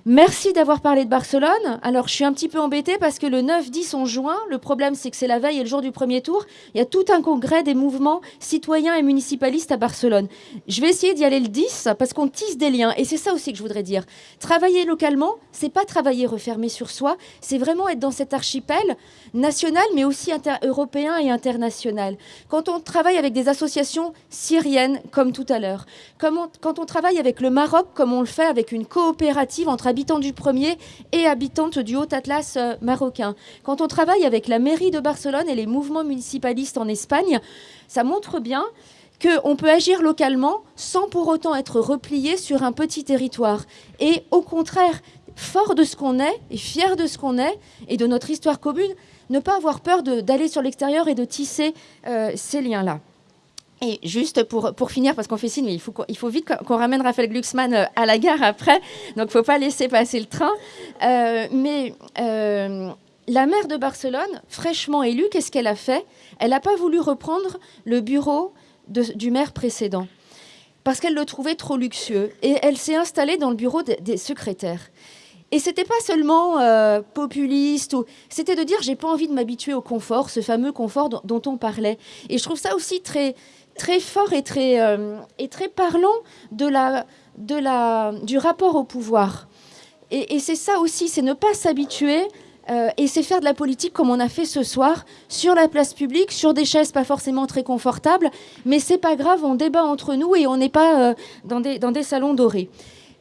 Merci d'avoir parlé de Barcelone. Alors, je suis un petit peu embêtée parce que le 9-10, on juin, le problème, c'est que c'est la veille et le jour du premier tour. Il y a tout un congrès des mouvements citoyens et municipalistes à Barcelone. Je vais essayer d'y aller le 10 parce qu'on tisse des liens. Et c'est ça aussi que je voudrais dire. Travailler localement, c'est pas travailler refermé sur soi, c'est vraiment être dans cet archipel national, mais aussi européen et international. Quand on travaille avec des associations syriennes, comme tout à l'heure, quand on travaille avec le Maroc, comme on le fait avec une coopérative entre habitants du premier et habitantes du Haut-Atlas euh, marocain. Quand on travaille avec la mairie de Barcelone et les mouvements municipalistes en Espagne, ça montre bien qu'on peut agir localement sans pour autant être replié sur un petit territoire. Et au contraire, fort de ce qu'on est et fier de ce qu'on est et de notre histoire commune, ne pas avoir peur d'aller sur l'extérieur et de tisser euh, ces liens-là. Et juste pour, pour finir, parce qu'on fait signe, il faut, vite qu'on ramène Raphaël Glucksmann euh, à la gare après, donc faut pas laisser passer le train. Euh, mais euh, la maire de Barcelone, fraîchement élue, qu'est-ce qu'elle a fait? Elle n'a pas voulu reprendre le bureau du maire précédent, parce qu'elle le trouvait trop luxueux. Et elle s'est installée dans le bureau des, secrétaires. Et c'était pas seulement populiste, ou... c'était de dire j'ai pas envie de m'habituer au confort, ce fameux confort dont, on parlait. Et je trouve ça aussi très très fort et très, euh, et très parlant de la, de la, du rapport au pouvoir. Et, c'est ça aussi, c'est ne pas s'habituer euh, et c'est faire de la politique comme on a fait ce soir, sur la place publique, sur des chaises pas forcément très confortables, mais c'est pas grave, on débat entre nous et on n'est pas euh, dans, des, dans des salons dorés.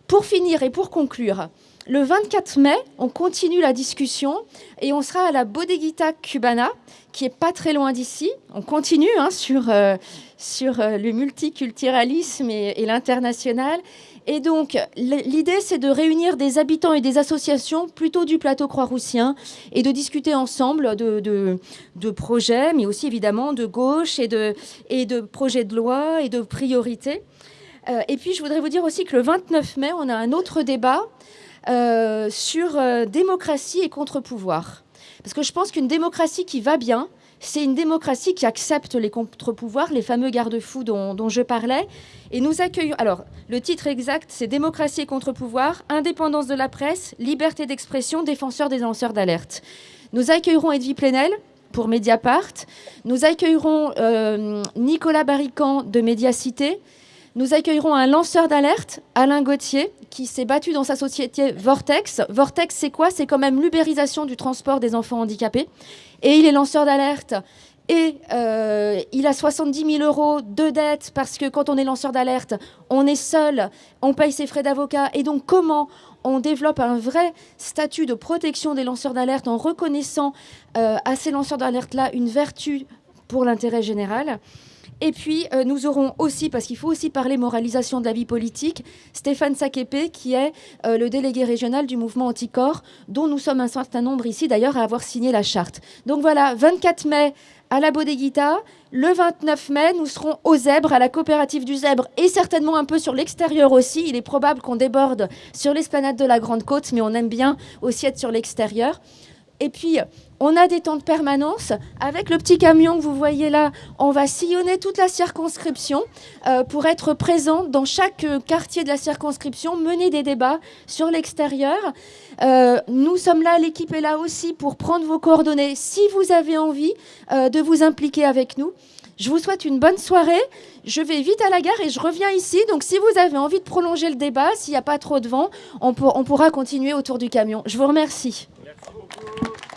Pour finir et pour conclure, le 24 mai, on continue la discussion et on sera à la Bodeguita Cubana, qui est pas très loin d'ici. On continue hein, sur, euh, sur euh, le multiculturalisme et, l'international. Et donc, l'idée, c'est de réunir des habitants et des associations plutôt du plateau croix-roussien et de discuter ensemble de, de, projets, mais aussi évidemment de gauche et de, et de projets de loi et de priorités. Euh, et puis, je voudrais vous dire aussi que le 29 mai, on a un autre débat euh, sur euh, démocratie et contre-pouvoir. Parce que je pense qu'une démocratie qui va bien, c'est une démocratie qui accepte les contre-pouvoirs, les fameux garde-fous dont, je parlais. Et nous accueillons. Alors, le titre exact, c'est Démocratie et contre-pouvoir, indépendance de la presse, liberté d'expression, défenseur des lanceurs d'alerte. Nous accueillerons Edwy Plenel pour Mediapart. Nous accueillerons euh, Nicolas Barrican de Médiacité. Nous accueillerons un lanceur d'alerte, Alain Gauthier, qui s'est battu dans sa société Vortex. Vortex, c'est quoi? C'est quand même l'ubérisation du transport des enfants handicapés. Et il est lanceur d'alerte. Et euh, il a 70 000 euros de dette parce que quand on est lanceur d'alerte, on est seul, on paye ses frais d'avocat. Et donc, comment on développe un vrai statut de protection des lanceurs d'alerte en reconnaissant euh, à ces lanceurs d'alerte-là une vertu pour l'intérêt général? Et puis, euh, nous aurons aussi, parce qu'il faut aussi parler moralisation de la vie politique, Stéphane Sakepe, qui est euh, le délégué régional du mouvement Anticorps, dont nous sommes un certain nombre ici, d'ailleurs, à avoir signé la charte. Donc voilà, 24 mai à la Bodeguita. Le 29 mai, nous serons au Zèbre, à la coopérative du Zèbre, et certainement un peu sur l'extérieur aussi. Il est probable qu'on déborde sur l'esplanade de la Grande Côte, mais on aime bien aussi être sur l'extérieur. Et puis, on a des temps de permanence. Avec le petit camion que vous voyez là, on va sillonner toute la circonscription euh, pour être présent dans chaque euh, quartier de la circonscription, mener des débats sur l'extérieur. Euh, nous sommes là, l'équipe est là aussi pour prendre vos coordonnées si vous avez envie de vous impliquer avec nous. Je vous souhaite une bonne soirée. Je vais vite à la gare et je reviens ici. Donc si vous avez envie de prolonger le débat, s'il n'y a pas trop de vent, on, on pourra continuer autour du camion. Je vous remercie. Merci beaucoup.